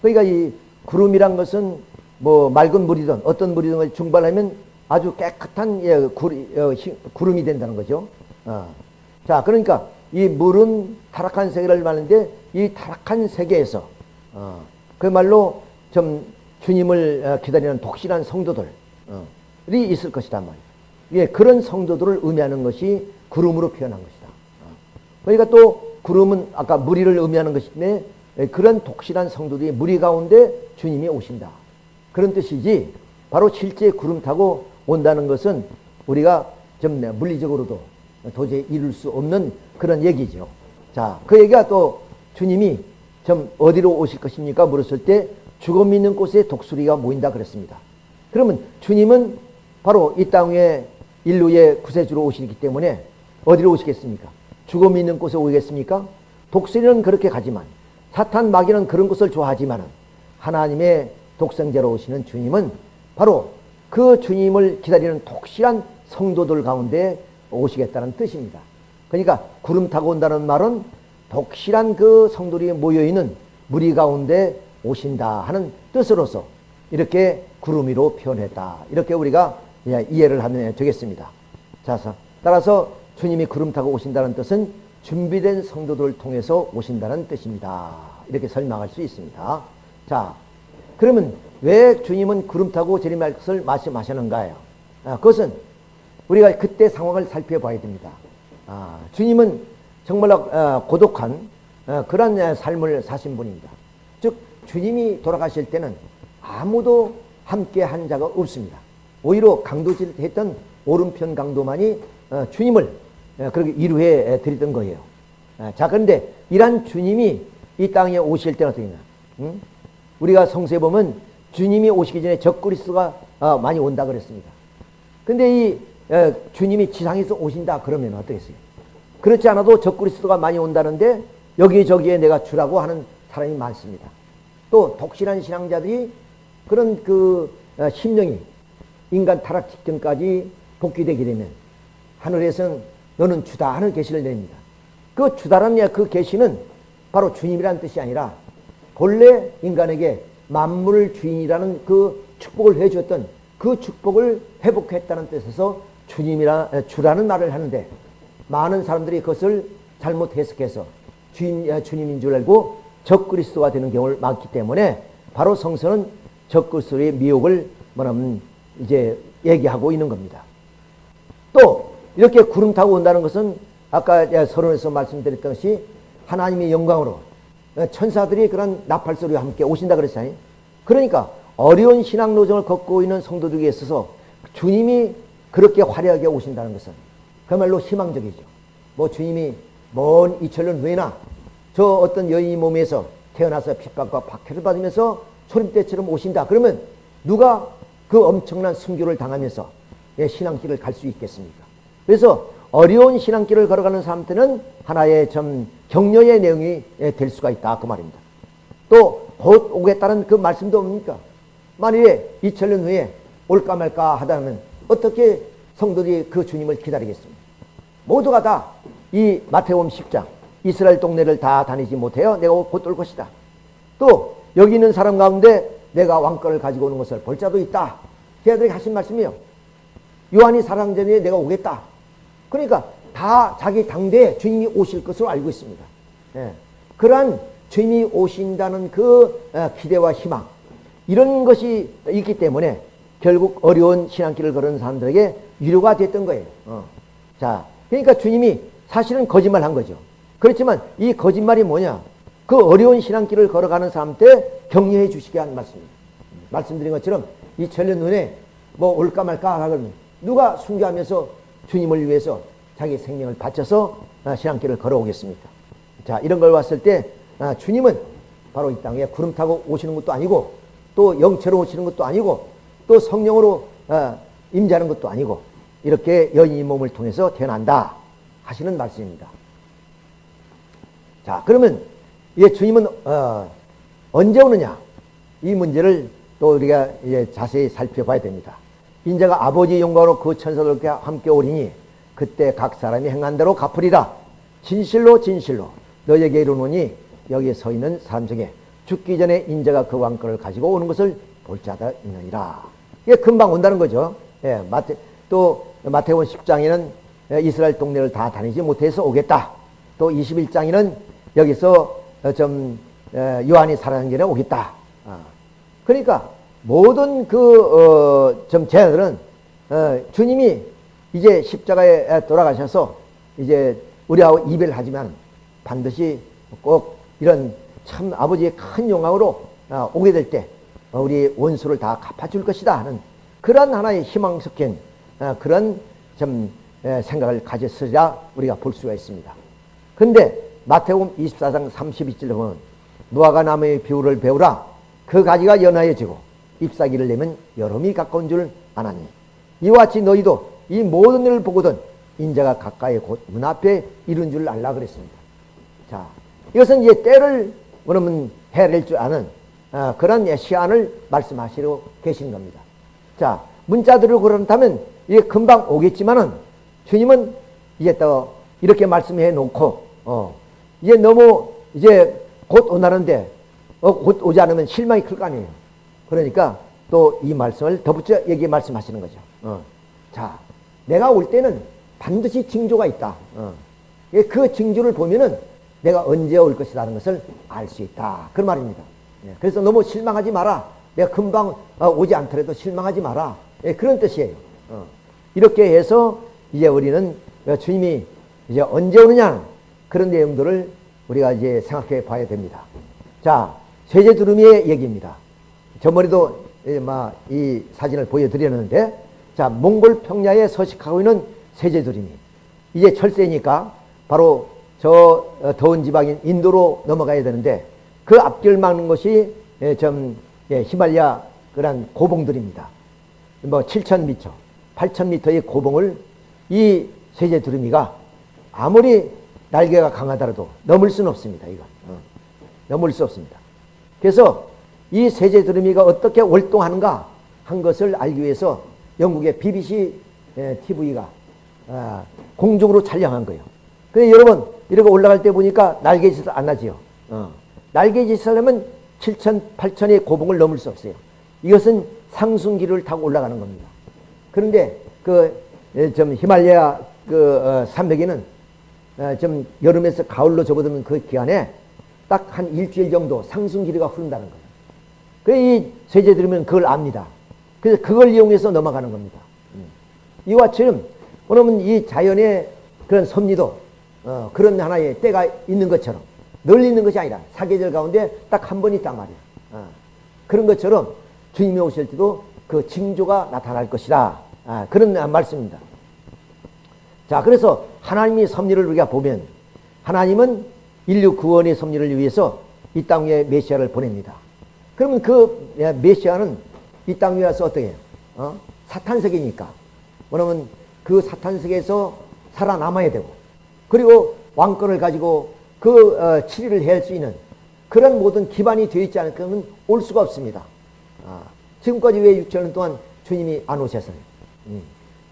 그러니까 이 구름이란 것은 뭐 맑은 물이든 어떤 물이든 중발하면 아주 깨끗한 예, 어, 구름 이 된다는 거죠. 어. 자, 그러니까 이 물은 타락한 세계를 말하는데 이 타락한 세계에서 어, 그말로 좀 주님을 어, 기다리는 독실한 성도들이 어, 있을 것이단 말이에요. 예, 그런 성도들을 의미하는 것이 구름으로 표현한 것이다. 어. 그러니까 또 구름은 아까 무리를 의미하는 것인데 예, 그런 독실한 성도들이 무리 가운데 주님이 오신다. 그런 뜻이지 바로 실제 구름 타고 온다는 것은 우리가 좀 물리적으로도 도저히 이룰 수 없는 그런 얘기죠. 자, 그 얘기가 또 주님이 좀 어디로 오실 것입니까? 물었을 때 죽음 있는 곳에 독수리가 모인다 그랬습니다. 그러면 주님은 바로 이 땅에 인류의 구세주로 오시기 때문에 어디로 오시겠습니까? 죽음 있는 곳에 오겠습니까? 독수리는 그렇게 가지만 사탄 마귀는 그런 것을 좋아하지만 하나님의 독생자로 오시는 주님은 바로 그 주님을 기다리는 독실한 성도들 가운데 오시겠다는 뜻입니다. 그러니까 구름 타고 온다는 말은 독실한 그 성도들이 모여있는 무리 가운데 오신다 하는 뜻으로서 이렇게 구름 위로 표현했다. 이렇게 우리가 이해를 하면 되겠습니다. 자, 따라서 주님이 구름 타고 오신다는 뜻은 준비된 성도들을 통해서 오신다는 뜻입니다. 이렇게 설명할 수 있습니다. 자, 그러면 왜 주님은 구름 타고 재림할 것을 말씀하시는가요? 아, 그것은 우리가 그때 상황을 살펴봐야 됩니다. 아, 주님은 정말 어, 고독한 어, 그런 삶을 사신 분입니다. 즉 주님이 돌아가실 때는 아무도 함께 한 자가 없습니다. 오히려 강도질 했던 오른편 강도만이 어, 주님을 예, 그렇게 이루해 드리던 거예요. 예, 자, 그런데 이러한 주님이 이 땅에 오실 때는 되냐. 응? 우리가 성서에 보면 주님이 오시기 전에 적그리스도가 어, 많이 온다 그랬습니다. 근데 이 어, 주님이 지상에서 오신다 그러면 어떻겠어요? 그렇지 않아도 적그리스도가 많이 온다는데 여기저기에 내가 주라고 하는 사람이 많습니다. 또 독실한 신앙자들이 그런 그 어, 심령이 인간 타락 직전까지 복귀되게 되면 하늘에서는 너는 주다 하는 계시를 냅니다. 그 주다라는 그 계시는 바로 주님이라는 뜻이 아니라 본래 인간에게 만물 주인이라는 그 축복을 해주었던 그 축복을 회복했다는 뜻에서 주님이라 주라는 말을 하는데 많은 사람들이 그것을 잘못 해석해서 주인, 주님인 줄 알고 적그리스도가 되는 경우를 많기 때문에 바로 성서는 적그리스도의 미혹을 뭐냐면 이제 얘기하고 있는 겁니다. 또 이렇게 구름 타고 온다는 것은 아까 서론에서 말씀드렸던 것이 하나님의 영광으로 천사들이 그런 나팔 소리와 함께 오신다 그랬잖아요. 그러니까 어려운 신앙 노정을 걷고 있는 성도들에게 있어서 주님이 그렇게 화려하게 오신다는 것은 그야말로 희망적이죠. 뭐 주님이 먼 이천년 후에나 저 어떤 여인이 몸에서 태어나서 핍박과 박해를 받으면서 소림대처럼 오신다. 그러면 누가 그 엄청난 순교를 당하면서 신앙길을 갈 수 있겠습니까? 그래서 어려운 신앙길을 걸어가는 사람한테는 하나의 좀 격려의 내용이 될 수가 있다. 그 말입니다. 또 곧 오겠다는 그 말씀도 뭡니까? 만일에 2000년 후에 올까 말까 하다면 어떻게 성도들이 그 주님을 기다리겠습니까? 모두가 다 이 마태복음 10장 이스라엘 동네를 다 다니지 못해요. 내가 곧 올 것이다. 또 여기 있는 사람 가운데 내가 왕권을 가지고 오는 것을 볼 자도 있다. 걔들에게 하신 말씀이요. 요한이 사랑전에 내가 오겠다. 그러니까 다 자기 당대에 주님이 오실 것으로 알고 있습니다. 예. 그러한 주님이 오신다는 그 어, 기대와 희망 이런 것이 있기 때문에 결국 어려운 신앙길을 걸은 사람들에게 위로가 됐던 거예요. 어. 자, 그러니까 주님이 사실은 거짓말 한 거죠. 그렇지만 이 거짓말이 뭐냐? 그 어려운 신앙길을 걸어가는 사람한테 격려해 주시게 한 말씀입니다. 말씀드린 것처럼 이 천년 눈에 뭐 올까 말까 하면 누가 순교하면서 주님을 위해서 자기 생명을 바쳐서 아, 신앙길을 걸어오겠습니까? 자, 이런 걸 봤을 때 아, 주님은 바로 이 땅에 구름 타고 오시는 것도 아니고 또 영체로 오시는 것도 아니고 또 성령으로 아, 임재하는 것도 아니고 이렇게 여인의 몸을 통해서 태어난다 하시는 말씀입니다. 자, 그러면 이 주님은 어, 언제 오느냐? 이 문제를 또 우리가 이제 자세히 살펴봐야 됩니다. 인자가 아버지 영광으로 그 천사들과 함께 오리니 그때 각 사람이 행한 대로 갚으리라. 진실로 진실로 너에게 이르노니 여기에 서 있는 사람 중에 죽기 전에 인자가 그 왕권을 가지고 오는 것을 볼 자가 있느니라. 이게 금방 온다는 거죠. 예, 마태, 또 마태원 10장에는 이스라엘 동네를 다 다니지 못해서 오겠다. 또 21장에는 여기서 좀 요한이 살아난 전에 오겠다. 아. 그러니까 모든 그좀 어, 제자들은 어, 주님이 이제 십자가에 돌아가셔서 이제 우리하고 이별하지만 반드시 꼭 이런 참 아버지의 큰 영광으로 어, 오게 될 때 우리 원수를 다 갚아줄 것이다 하는 그런 하나의 희망 섞인 그런 좀 생각을 가졌으리라 우리가 볼 수가 있습니다. 근데 마태복음 24장 32절 보면 무화과 나무의 비율을 배우라 그 가지가 연하여지고 잎사귀를 내면 여름이 가까운 줄 아나니 이와 같이 너희도 이 모든 일을 보거든 인자가 가까이 곧 문 앞에 이른 줄 알라 그랬습니다. 자, 이것은 이제 때를 그러면 해낼 줄 아는 어, 그런 시안을 말씀하시려 계신 겁니다. 자, 문자들을 그런다면 이게 금방 오겠지만은 주님은 이제 또 이렇게 말씀해 놓고 어, 이제 너무 이제 곧 오나는데 어, 곧 오지 않으면 실망이 클 거 아니에요. 그러니까 또 이 말씀을 덧붙여 얘기 말씀하시는 거죠. 어. 자, 내가 올 때는 반드시 징조가 있다. 어. 예, 그 징조를 보면은 내가 언제 올 것이라는 것을 알 수 있다. 그 말입니다. 예, 그래서 너무 실망하지 마라. 내가 금방 어, 오지 않더라도 실망하지 마라. 예, 그런 뜻이에요. 어. 이렇게 해서 이제 우리는 주님이 이제 언제 오느냐 그런 내용들을 우리가 이제 생각해 봐야 됩니다. 자, 세제 두루미의 얘기입니다. 저 머리도 이 사진을 보여드렸는데, 자, 몽골 평야에 서식하고 있는 세제 두루미. 이제 철새니까 바로 저 어, 더운 지방인 인도로 넘어가야 되는데, 그 앞길 막는 것이 예, 좀 예, 히말리아 그런 고봉들입니다. 뭐 7,000m, 8,000m의 고봉을 이 세제 두루미가 아무리 날개가 강하더라도 넘을 수는 없습니다. 이거 어. 넘을 수 없습니다. 그래서 이 세제 두루미가 어떻게 월동하는가 한 것을 알기 위해서 영국의 BBC TV가 아, 공중으로 촬영한 거예요. 근데 여러분 이렇게 올라갈 때 보니까 날개짓을 안 하지요. 어. 날개짓을 하면 7천, 8천의 고봉을 넘을 수 없어요. 이것은 상승기를 타고 올라가는 겁니다. 그런데 그좀 히말라야 그 어, 산맥에는 어, 좀 여름에서 가을로 접어드는 그 기간에 딱 한 일주일 정도 상승기류가 흐른다는 거예요. 그이 세제들이면 그걸 압니다. 그래서 그걸 이용해서 넘어가는 겁니다. 음. 이와 처럼 그러면 이 자연의 그런 섭리도 어, 그런 하나의 때가 있는 것처럼 늘 있는 것이 아니라 사계절 가운데 딱 한 번 있단 말이야. 어. 그런 것처럼 주님이 오실 때도 그 징조가 나타날 것이다. 아, 그런 말씀입니다. 자, 그래서 하나님의 섭리를 우리가 보면 하나님은 인류 구원의 섭리를 위해서 이 땅에 메시아를 보냅니다. 그러면 그 메시아는 이 땅 위에 와서 어떻게 해요? 어? 사탄세계니까. 그러면 그 사탄세계에서 살아남아야 되고 그리고 왕권을 가지고 그 어, 치리를 할수 있는 그런 모든 기반이 되어 있지 않으면 올 수가 없습니다. 아, 지금까지 왜 6천년 동안 주님이 안 오셨어요? 음.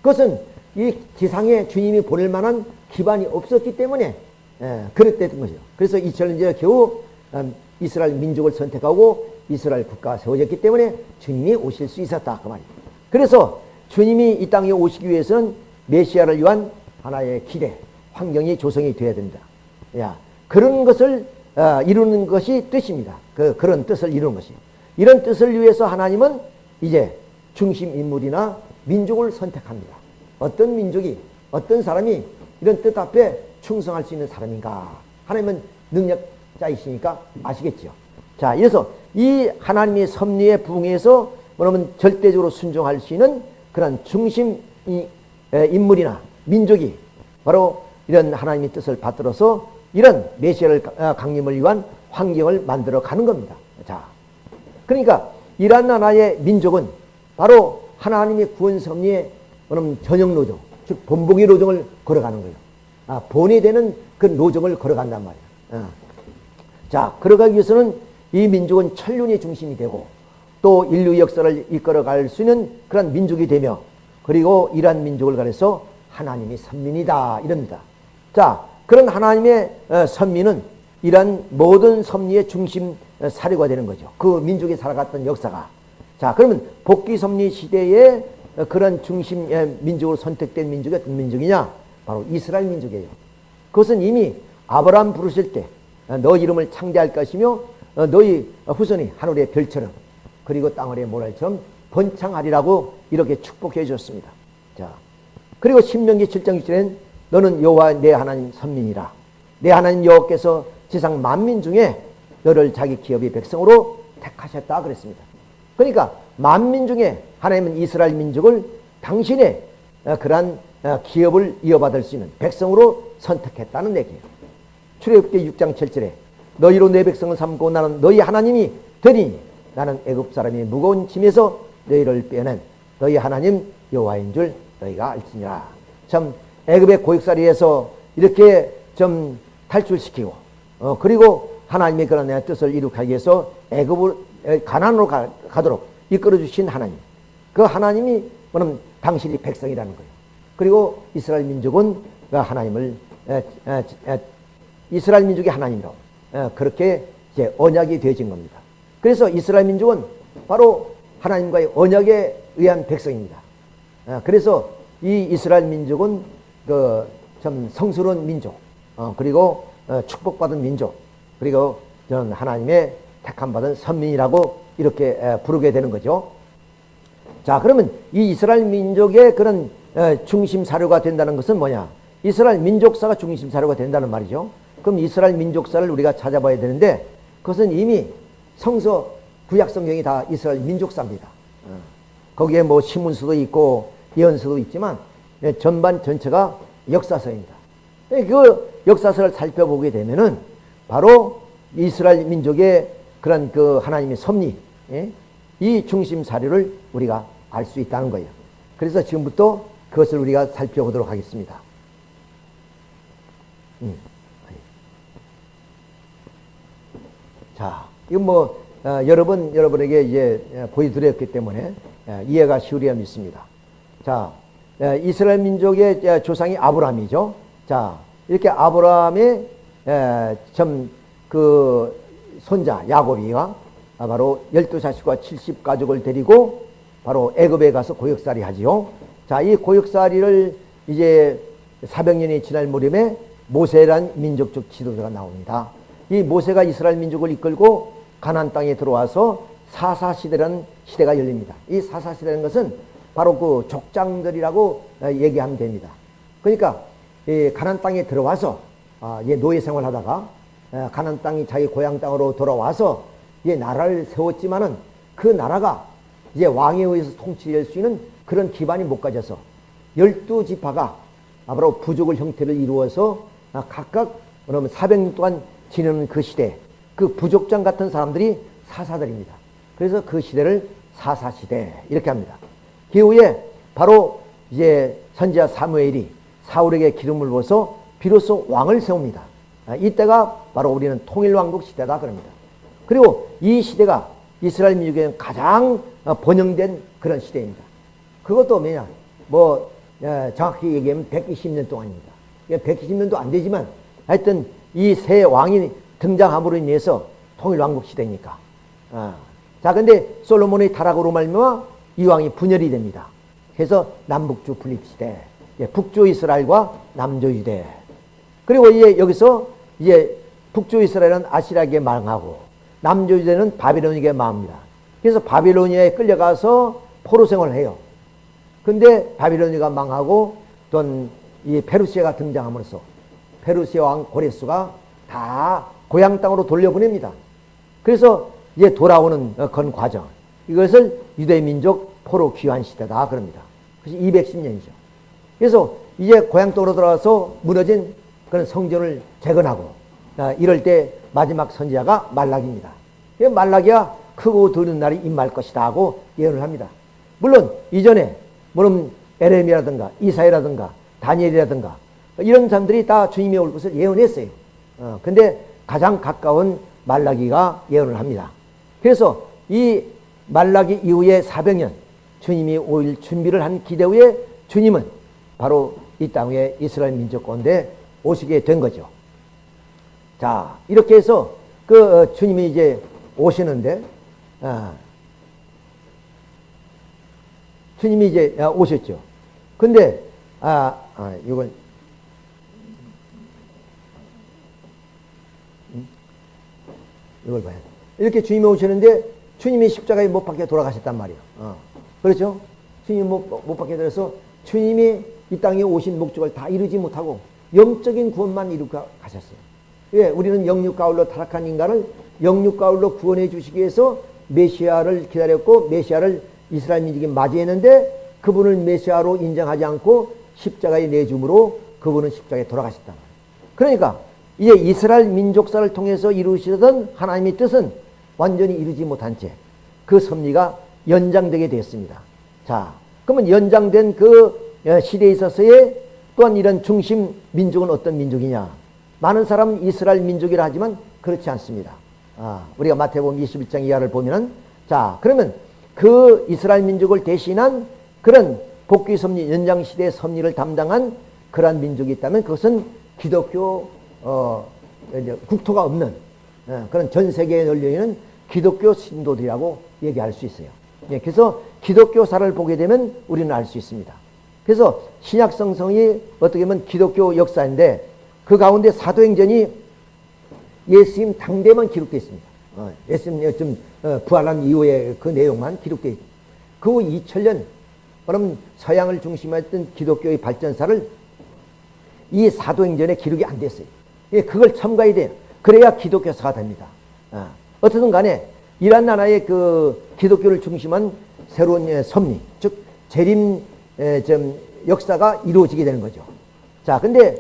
그것은 이 기상에 주님이 보낼 만한 기반이 없었기 때문에 예, 그랬던 거죠. 그래서 2000년 전에 겨우 음, 이스라엘 민족을 선택하고 이스라엘 국가가 세워졌기 때문에 주님이 오실 수 있었다 그 말이에요. 그래서 주님이 이 땅에 오시기 위해서는 메시아를 위한 하나의 기대, 환경이 조성이 되어야 된다. 야, 그런 것을 어, 이루는 것이 뜻입니다. 그, 그런 뜻을 이루는 것이. 이런 뜻을 위해서 하나님은 이제 중심 인물이나 민족을 선택합니다. 어떤 민족이, 어떤 사람이 이런 뜻 앞에 충성할 수 있는 사람인가. 하나님은 능력자이시니까 아시겠죠. 자, 이래서 이 하나님의 섭리에 부응해서 뭐냐면 절대적으로 순종할 수 있는 그런 중심 인물이나 민족이 바로 이런 하나님의 뜻을 받들어서 이런 메시아를 어, 강림을 위한 환경을 만들어 가는 겁니다. 자, 그러니까 이러한 나라의 민족은 바로 하나님의 구원 섭리의 전형 노정, 즉 본보기 노정을 걸어가는 거예요. 아, 본이 되는 그 노정을 걸어간단 말이에요. 아. 자, 걸어가기 위해서는 이 민족은 천륜의 중심이 되고 또 인류 역사를 이끌어갈 수 있는 그런 민족이 되며 그리고 이러한 민족을 가려서 하나님이 선민이다 이럽니다. 자, 그런 하나님의 어, 선민은 이러한 모든 섭리의 중심 어, 사례가 되는 거죠. 그 민족이 살아갔던 역사가. 자, 그러면 복귀 섭리 시대에 어, 그런 중심 민족으로 선택된 민족이 어떤 민족이냐? 바로 이스라엘 민족이에요. 그것은 이미 아브라함 부르실 때 너 이름을 창대할 것이며 너희 후손이 하늘의 별처럼 그리고 땅아래 모랄처럼 번창하리라고 이렇게 축복해 주셨습니다. 자, 그리고 신명기 7장 6절엔 너는 여호와 내 하나님 선민이라. 내 하나님 여호와께서 지상 만민 중에 너를 자기 기업의 백성으로 택하셨다 그랬습니다. 그러니까 만민 중에 하나님은 이스라엘 민족을 당신의 어, 그러한 어, 기업을 이어받을 수 있는 백성으로 선택했다는 얘기예요. 출애굽기 6장 7절에 너희로 내 백성을 삼고 나는 너희 하나님이 되니 나는 애굽 사람이 무거운 짐에서 너희를 빼낸 너희 하나님 여호와인 줄 너희가 알지니라. 참 애굽의 고육살이에서 이렇게 좀 탈출시키고 어, 그리고 하나님의 그런 내 뜻을 이룩하기 위해서 애굽을 가난으로 가, 도록 이끌어 주신 하나님. 그 하나님이 그럼 당신이 백성이라는 거예요. 그리고 이스라엘 민족은 그 하나님을 에, 에, 에, 이스라엘 민족이 하나님으로 그렇게 이제 언약이 되어진 겁니다. 그래서 이스라엘 민족은 바로 하나님과의 언약에 의한 백성입니다. 그래서 이 이스라엘 민족은 그 참 성스러운 민족, 어, 그리고 어, 축복받은 민족, 그리고 저는 하나님의 택함 받은 선민이라고 이렇게 부르게 되는 거죠. 자, 그러면 이 이스라엘 민족의 그런 중심 사료가 된다는 것은 뭐냐? 이스라엘 민족사가 중심 사료가 된다는 말이죠. 그럼 이스라엘 민족사를 우리가 찾아봐야 되는데 그것은 이미 성서 구약 성경이 다 이스라엘 민족사입니다. 어. 거기에 뭐 신문서도 있고 예언서도 있지만 예, 전반 전체가 역사서입니다. 예, 그 역사서를 살펴보게 되면은 바로 이스라엘 민족의 그런 그 하나님의 섭리, 예? 이 중심 사료를 우리가 알 수 있다는 거예요. 그래서 지금부터 그것을 우리가 살펴보도록 하겠습니다. 음. 자, 이건 뭐 어, 여러 번 여러분에게 이제 어, 보여드렸기 때문에 어, 이해가 쉬우리야 믿습니다. 자, 예, 이스라엘 민족의 예, 조상이 아브라함이죠. 자, 이렇게 아브라함의 예, 좀그 손자 야곱이와 아, 바로 열두 자식과 칠십 가족을 데리고 바로 애굽에 가서 고역살이 하지요. 자, 이 고역살이를 이제 400년이 지날 무렵에 모세란 민족적 지도자가 나옵니다. 이 모세가 이스라엘 민족을 이끌고 가나안 땅에 들어와서 사사 시대라는 시대가 열립니다. 이 사사 시대라는 것은 바로 그 족장들이라고 어, 얘기하면 됩니다. 그러니까 이 가나안 땅에 들어와서 아, 예, 노예 생활하다가 어, 가나안 땅이 자기 고향 땅으로 돌아와서 예, 나라를 세웠지만은 그 나라가 이제 왕에 의해서 통치될 수 있는 그런 기반이 못 가져서 열두 지파가 바로 부족을 형태를 이루어서 아, 각각 그러면 400년 동안 지내는 그 시대 그 부족장 같은 사람들이 사사들입니다. 그래서 그 시대를 사사시대 이렇게 합니다. 그 후에 바로 이제 선지자 사무엘이 사울에게 기름을 부어서 비로소 왕을 세웁니다. 아, 이때가 바로 우리는 통일왕국 시대다 그럽니다. 그리고 이 시대가 이스라엘 민족에는 가장 어, 번영된 그런 시대입니다. 그것도 뭐냐, 뭐 어, 정확히 얘기하면 120년 동안입니다. 120년도 안 되지만 하여튼 이새 왕이 등장함으로 인해서 통일왕국 시대니까. 아. 자, 근데 솔로몬의 타락으로 말미암아 이 왕이 분열이 됩니다. 그래서 남북주 분립시대, 예, 북조 이스라엘과 남조 유대. 그리고 이제 여기서 이제 북조 이스라엘은 아시라에게 망하고 남조 유대는 바빌론에게 망합니다. 그래서 바빌로니아에 끌려가서 포로 생활을 해요. 근데 바빌로니아가 망하고 또이 페르시아가 등장함으로써 페르시아 왕 고레스가 다 고향 땅으로 돌려보냅니다. 그래서 이제 돌아오는 건 과정. 이것을 유대 민족 포로 귀환 시대다 그럽니다. 그래서 210년이죠. 그래서 이제 고향 땅으로 돌아와서 무너진 그런 성전을 재건하고 아, 이럴 때 마지막 선지자가 말락입니다. 말락이야 크고 드는 날이 임할 것이다 하고 예언을 합니다. 물론 이전에 물론 에레미라든가 이사야라든가 다니엘이라든가 이런 사람들이 다 주님이 올 것을 예언했어요. 어, 근데 가장 가까운 말라기가 예언을 합니다. 그래서 이 말라기 이후에 400년 주님이 올 준비를 한 기대 후에 주님은 바로 이 땅에 이스라엘 민족 가운데 오시게 된 거죠. 자, 이렇게 해서 그 어, 주님이 이제 오시는데, 아, 주님이 이제 오셨죠. 근데, 아, 아, 이건, 이걸 봐야 돼. 이렇게 주님이 오시는데, 주님이 십자가에 못 박혀 돌아가셨단 말이에요. 어. 그렇죠? 주님이 못, 못 박혀 들어서 주님이 이 땅에 오신 목적을 다 이루지 못하고 영적인 구원만 이루고 가셨어요. 예, 우리는 영육 가울로 타락한 인간을 영육 가울로 구원해 주시기 위해서 메시아를 기다렸고 메시아를 이스라엘 민족이 맞이했는데 그분을 메시아로 인정하지 않고 십자가에 내줌으로 그분은 십자가에 돌아가셨다. 그러니까 이제 이스라엘 민족사를 통해서 이루시던 하나님의 뜻은 완전히 이루지 못한 채 그 섭리가 연장되게 되었습니다. 자, 그러면 연장된 그 시대에 있어서의 또한 이런 중심 민족은 어떤 민족이냐? 많은 사람은 이스라엘 민족이라 하지만 그렇지 않습니다. 아, 우리가 마태복음 21장 이하를 보면은 자, 그러면 그 이스라엘 민족을 대신한 그런 복귀 섭리 연장 시대의 섭리를 담당한 그러한 민족이 있다면 그것은 기독교 어, 국토가 없는 어, 그런 전 세계에 널려 있는 기독교 신도들이라고 얘기할 수 있어요. 예, 그래서 기독교사를 보게 되면 우리는 알 수 있습니다. 그래서 신약 성성이 어떻게 보면 기독교 역사인데 그 가운데 사도행전이 예수님 당대만 기록되어 있습니다. 어, 예수님 좀 어, 부활한 이후에 그 내용만 기록되어 있습니다. 그 2000년 그럼 서양을 중심했던 기독교의 발전사를 이 사도행전에 기록이 안 됐어요. 예, 그걸 첨가해야 돼요. 그래야 기독교사가 됩니다. 어. 어떻든 간에 이란 나라의 그 기독교를 중심한 새로운 예, 섭리, 즉 재림 좀 역사가 이루어지게 되는 거죠. 자, 근데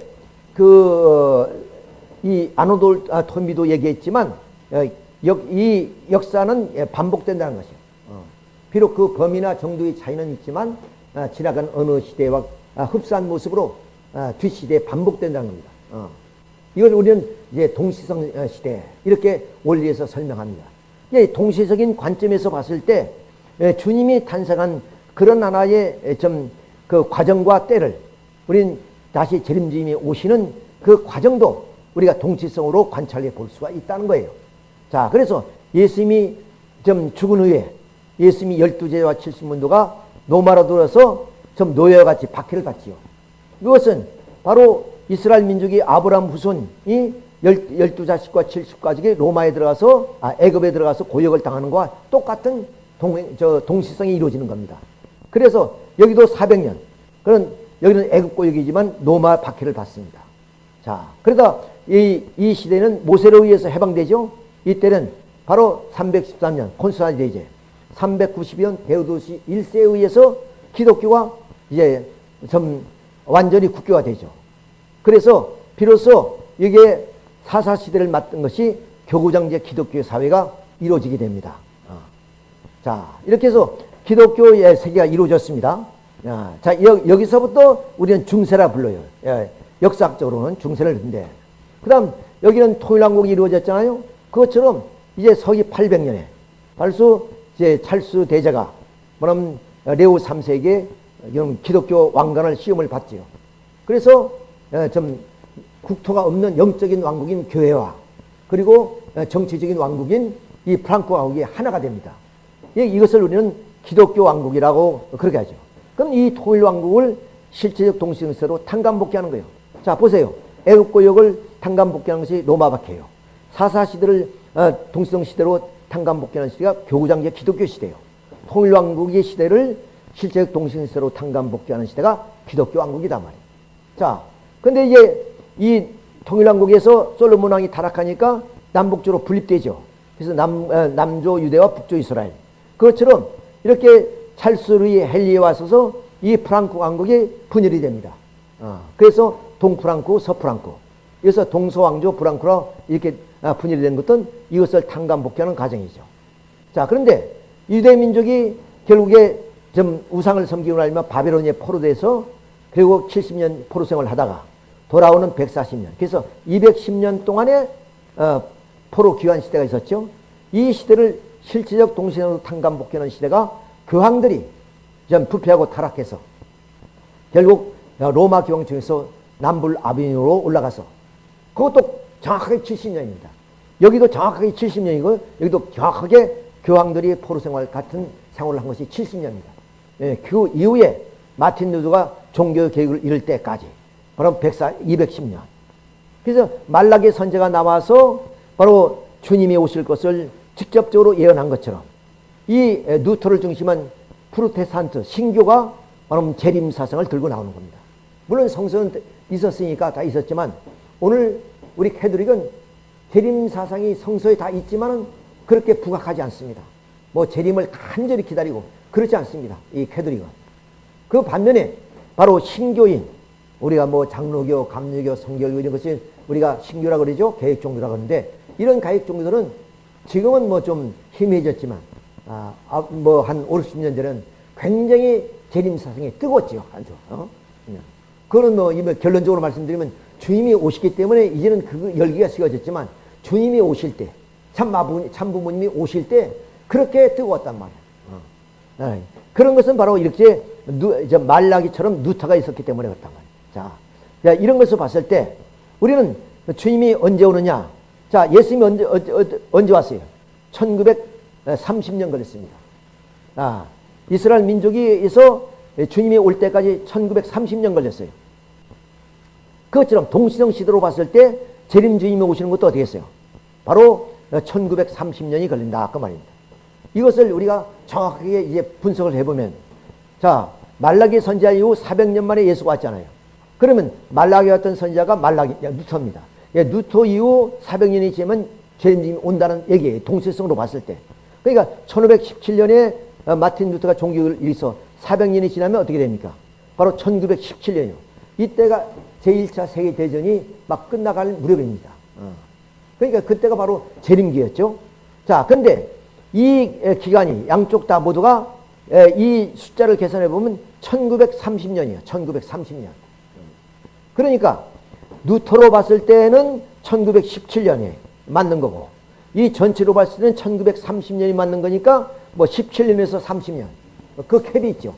그, 어, 이 아노돌 아, 토미도 얘기했지만, 어, 이 역사는 예, 반복된다는 것이에요. 어. 비록 그 범위나 정도의 차이는 있지만, 지나간 어느 시대와 흡사한 모습으로 뒷시대에 반복된다는 겁니다. 이걸 우리는 이제 동시성 시대, 이렇게 원리에서 설명합니다. 동시적인 관점에서 봤을 때, 예, 주님이 탄생한 그런 하나의 좀 그 과정과 때를 우리는 다시 재림주님이 오시는 그 과정도 우리가 동치성으로 관찰해 볼 수가 있다는 거예요. 자, 그래서 예수님이 좀 죽은 후에 예수님이 열두 제와 칠십 문도가 노마로 들어서 좀 노예와 같이 박해를 받지요. 이것은 바로 이스라엘 민족이 아브라함 후손이 열, 열두 자식과 칠십 가족이 로마에 들어가서 아, 애굽에 들어가서 고역을 당하는 것과 똑같은 동, 저, 동시성이 이루어지는 겁니다. 그래서 여기도 400년 그런 여기는 애굽 고역이지만 로마 박해를 받습니다. 자, 그러다 이, 이 시대는 모세로 의해서 해방되죠. 이때는 바로 313년 콘스탄 제제 390년 데오도시 1세에 의해서 기독교가 이제 좀 완전히 국교화 되죠. 그래서 비로소 이게 사사 시대를 맞던 것이 교구장제 기독교 사회가 이루어지게 됩니다. 어. 자 이렇게 해서 기독교의 세계가 이루어졌습니다. 자 여, 기서부터 우리는 중세라 불러요. 예, 역사적으로는 중세를 근데 그 다음 여기는 통일왕국이 이루어졌잖아요. 그것처럼 이제 서기 800년에 발수 이제 찰수 대제가 뭐냐면 레오 3세에게 기독교 왕관을 시험을 받지요. 그래서 어, 좀 국토가 없는 영적인 왕국인 교회와 그리고 어, 정치적인 왕국인 이 프랑크 왕국이 하나가 됩니다. 이것을 우리는 기독교 왕국이라고 그렇게 하죠. 그럼 이 토일 왕국을 실제적 동시성세로 탕감복귀하는 거예요. 자 보세요. 애국고역을 탕감복귀하는 것이 로마 박해예요. 사사시대를 어, 동시성 시대로 탕감복귀하는 시대가 교구장제 기독교 시대예요. 통일왕국의 시대를 실제적 동시성세로 탕감복귀하는 시대가 기독교 왕국이다 말이에요. 자, 근데 이제 이 통일왕국에서 솔로몬 왕이 타락하니까 남북조로 분립되죠. 그래서 남, 어, 남조 유대와 북조 이스라엘. 그것처럼 이렇게 찰스루이 헬리에 와서서 이 프랑크 왕국이 분열이 됩니다. 어, 그래서 동프랑크, 서프랑크. 그래서 동서왕조 프랑크로 이렇게 아, 분열이 된 것은 이것을 탕감복귀하는 과정이죠. 자, 그런데 유대 민족이 결국에 좀 우상을 섬기고 나면 바벨론에 포로돼서 결국 70년 포로 생활을 하다가 돌아오는 140년. 그래서 210년 동안에 어, 포로 귀환 시대가 있었죠. 이 시대를 실질적 동시대로 탕감복귀하는 시대가 교황들이 좀 부패하고 타락해서 결국 로마 교황청에서 남불 아비니로 올라가서 그것도 정확하게 70년입니다. 여기도 정확하게 70년이고 여기도 정확하게 교황들이 포로 생활 같은 생활을 한 것이 70년입니다. 예, 그 이후에 마틴 루드가 종교 계획을 이룰 때까지 바로 104, 210년. 그래서 말락의 선제가 나와서 바로 주님이 오실 것을 직접적으로 예언한 것처럼 이 누터를 중심한 프로테스탄트 신교가 바로 재림 사상을 들고 나오는 겁니다. 물론 성서는 있었으니까 다 있었지만 오늘 우리 캐드릭은 재림 사상이 성서에 다 있지만은 그렇게 부각하지 않습니다. 뭐 재림을 간절히 기다리고 그렇지 않습니다. 이 캐드릭은. 그 반면에 바로 신교인 우리가 뭐 장로교, 감리교, 성결교 이런 것이 우리가 신교라 그러죠. 계획 종교라 그러는데 이런 가액 종교들은 지금은 뭐 좀 희미해졌지만 아, 아 뭐한 5, 60년 전에는 굉장히 재림 사상이 뜨거웠죠. 아주. 어? 그거는 뭐 결론적으로 말씀드리면 주님이 오시기 때문에 이제는 그 열기가 식어졌지만 주님이 오실 때 참마부 참부모님이 오실 때 그렇게 뜨거웠단 말이야. 어. 네. 그런 것은 바로 이렇게 누, 이제 말라기처럼 누타가 있었기 때문에 그렇단 말이야. 자, 자, 이런 것을 봤을 때 우리는 주님이 언제 오느냐? 자, 예수님이 언제, 언제, 언제 왔어요? 1930년 걸렸습니다. 아, 이스라엘 민족에서 주님이 올 때까지 1930년 걸렸어요. 그것처럼 동시성 시대로 봤을 때 재림 주님이 오시는 것도 어떻게 했어요? 바로 1930년이 걸린다. 그 말입니다. 이것을 우리가 정확하게 이제 분석을 해보면 자, 말라기 선지자 이후 400년 만에 예수가 왔잖아요. 그러면 말라기 왔던 선지자가 말라기, 누터입니다. 예, 누터 이후 400년이 지나면 재림이 온다는 얘기예요. 동시성으로 봤을 때. 그러니까 1517년에 어, 마틴 루터가 종교를 일서 400년이 지나면 어떻게 됩니까? 바로 1917년이요. 이때가 제1차 세계대전이 막 끝나갈 무렵입니다. 어. 그러니까 그때가 바로 재림기였죠. 자, 근데 이 기간이 양쪽 다 모두가 이 숫자를 계산해 보면 1930년이에요. 1930년. 그러니까 누터로 봤을 때는 1917년에 맞는 거고 이 전체로 봤을 때는 1930년이 맞는 거니까 뭐 17년에서 30년 그 캡이 있죠.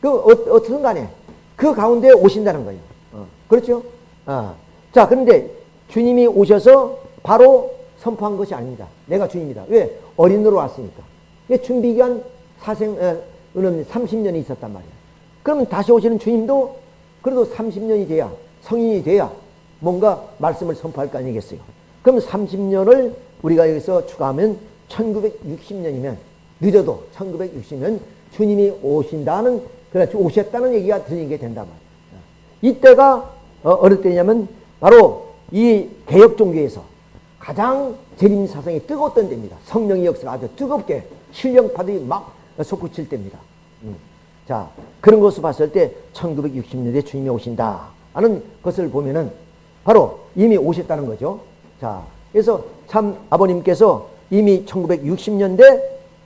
그 어, 어떻든 간에 그 가운데 오신다는 거예요. 어, 그렇죠? 아. 자 그런데 주님이 오셔서 바로 선포한 것이 아닙니다. 내가 주님이다. 왜? 어린으로 왔으니까. 그 준비 기간 사생 에, 은 30년이 있었단 말이에요. 그러면 다시 오시는 주님도 그래도 30년이 돼야 성인이 돼야 뭔가 말씀을 선포할 거 아니겠어요. 그럼 30년을 우리가 여기서 추가하면 1960년이면 늦어도 1960년 주님이 오신다는 그렇지 오셨다는 얘기가 들리게 된단 말이에요. 이때가 어, 어느 때냐면 바로 이 개혁 종교에서 가장 재림 사상이 뜨거웠던 때입니다. 성령의 역사가 아주 뜨겁게 신령파들이 막 솟구칠 때입니다. 음. 자 그런 것을 봤을 때 1960년대 주님이 오신다 하는 것을 보면은 바로 이미 오셨다는 거죠. 자 그래서 참 아버님께서 이미 1960년대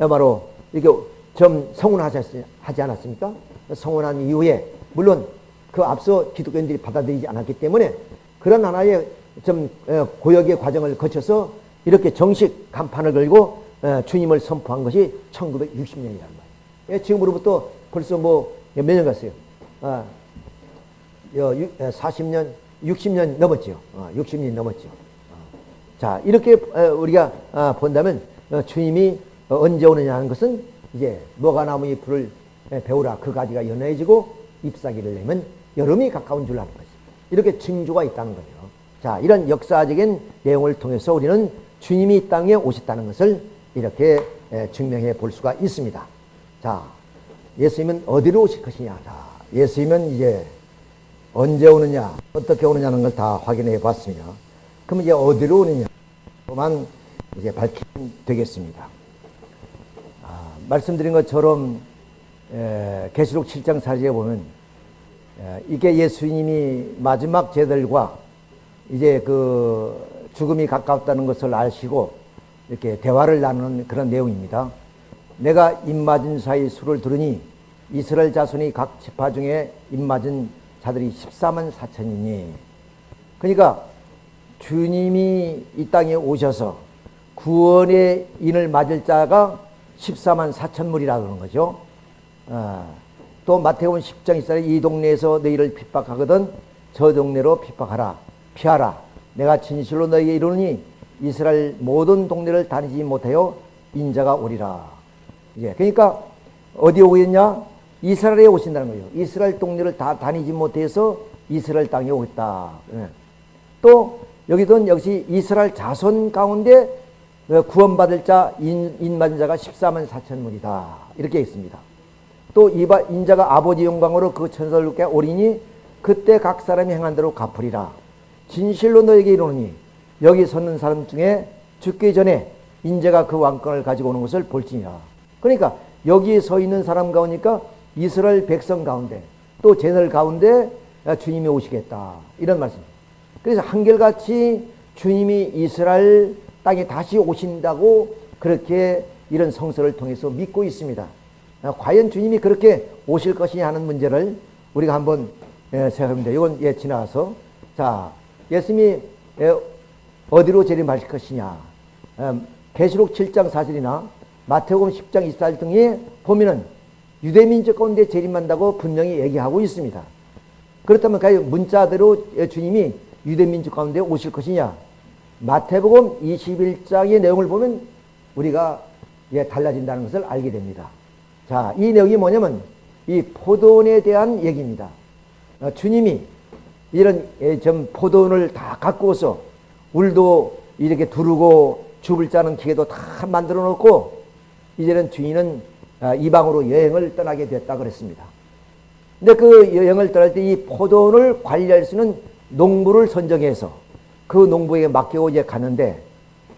바로 이렇게 좀 성운하지 않았습니까? 성운한 이후에 물론 그 앞서 기독교인들이 받아들이지 않았기 때문에 그런 하나의 좀 어, 고역의 과정을 거쳐서 이렇게 정식 간판을 걸고 어, 주님을 선포한 것이 1960년이라는 말이에요. 예, 지금으로부터 벌써 뭐 몇 년 갔어요? 아, 40년, 60년 넘었죠. 60년 어, 넘었죠. 자, 이렇게 우리가 아, 본다면 주님이 언제 오느냐 하는 것은 이제 뭐가 나무의 불을 배우라 그 가지가 연해지고 잎사귀를 내면 여름이 가까운 줄 아는 거지. 이렇게 징조가 있다는 거죠. 자, 이런 역사적인 내용을 통해서 우리는 주님이 이 땅에 오셨다는 것을 이렇게 증명해 볼 수가 있습니다. 자, 예수님은 어디로 오실 것이냐. 자, 예수님은 이제 언제 오느냐, 어떻게 오느냐는 걸 다 확인해 봤습니다. 그럼 이제 어디로 오느냐? 만 이제 밝히면 되겠습니다. 아, 말씀드린 것처럼 계시록 7장 4절에 보면 이게 예수님이 마지막 제들과 이제 그 죽음이 가까웠다는 것을 아시고 이렇게 대화를 나누는 그런 내용입니다. 내가 입맞은 사이 수를 들으니 이스라엘 자손이 각 지파 중에 입맞은 자들이 14만 4천이니 그러니까 주님이 이 땅에 오셔서 구원의 인을 맞을 자가 14만 4천 물이라 그러는 거죠. 어. 또 마태복음 10장 1절에 이 동네에서 너희를 핍박하거든 저 동네로 핍박하라 피하라 내가 진실로 너희에게 이르니 이스라엘 모든 동네를 다니지 못하여 인자가 오리라 예, 그러니까 어디 오겠냐 이스라엘에 오신다는 거예요 이스라엘 동네를 다 다니지 못해서 이스라엘 땅에 오겠다 예. 또 여기도 역시 이스라엘 자손 가운데 구원받을 자 인, 인만 자가 14만 4천문이다 이렇게 있습니다 또 이바 인자가 아버지 영광으로 그 천사들께 오리니 그때 각 사람이 행한 대로 갚으리라. 진실로 너에게 이르노니 여기 섰는 사람 중에 죽기 전에 인자가 그 왕권을 가지고 오는 것을 볼지니라. 그러니까 여기에 서 있는 사람 가운니까 이스라엘 백성 가운데 또 제설 가운데 주님이 오시겠다. 이런 말씀. 그래서 한결같이 주님이 이스라엘 땅에 다시 오신다고 그렇게 이런 성서를 통해서 믿고 있습니다. 어, 과연 주님이 그렇게 오실 것이냐 하는 문제를 우리가 한번 예, 생각합니다. 이건 예, 지나가서. 자, 예수님이 예, 어디로 재림하실 것이냐. 음, 계시록 7장 4절이나 마태복음 10장 24절 등에 보면은 유대민족 가운데 재림한다고 분명히 얘기하고 있습니다. 그렇다면 과연 문자대로 주님이 유대민족 가운데 오실 것이냐. 마태복음 21장의 내용을 보면 우리가 예, 달라진다는 것을 알게 됩니다. 자, 이 내용이 뭐냐면 이 포도원에 대한 얘기입니다. 어, 주님이 이런 예, 좀 포도원을 다 갖고 오서 울도 이렇게 두르고 죽을 자는 기계도 다 만들어 놓고 이제는 주인은 아, 이방으로 여행을 떠나게 됐다 그랬습니다. 근데 그 여행을 떠날 때 이 포도원을 관리할 수 있는 농부를 선정해서 그 농부에게 맡기고 이제 갔는데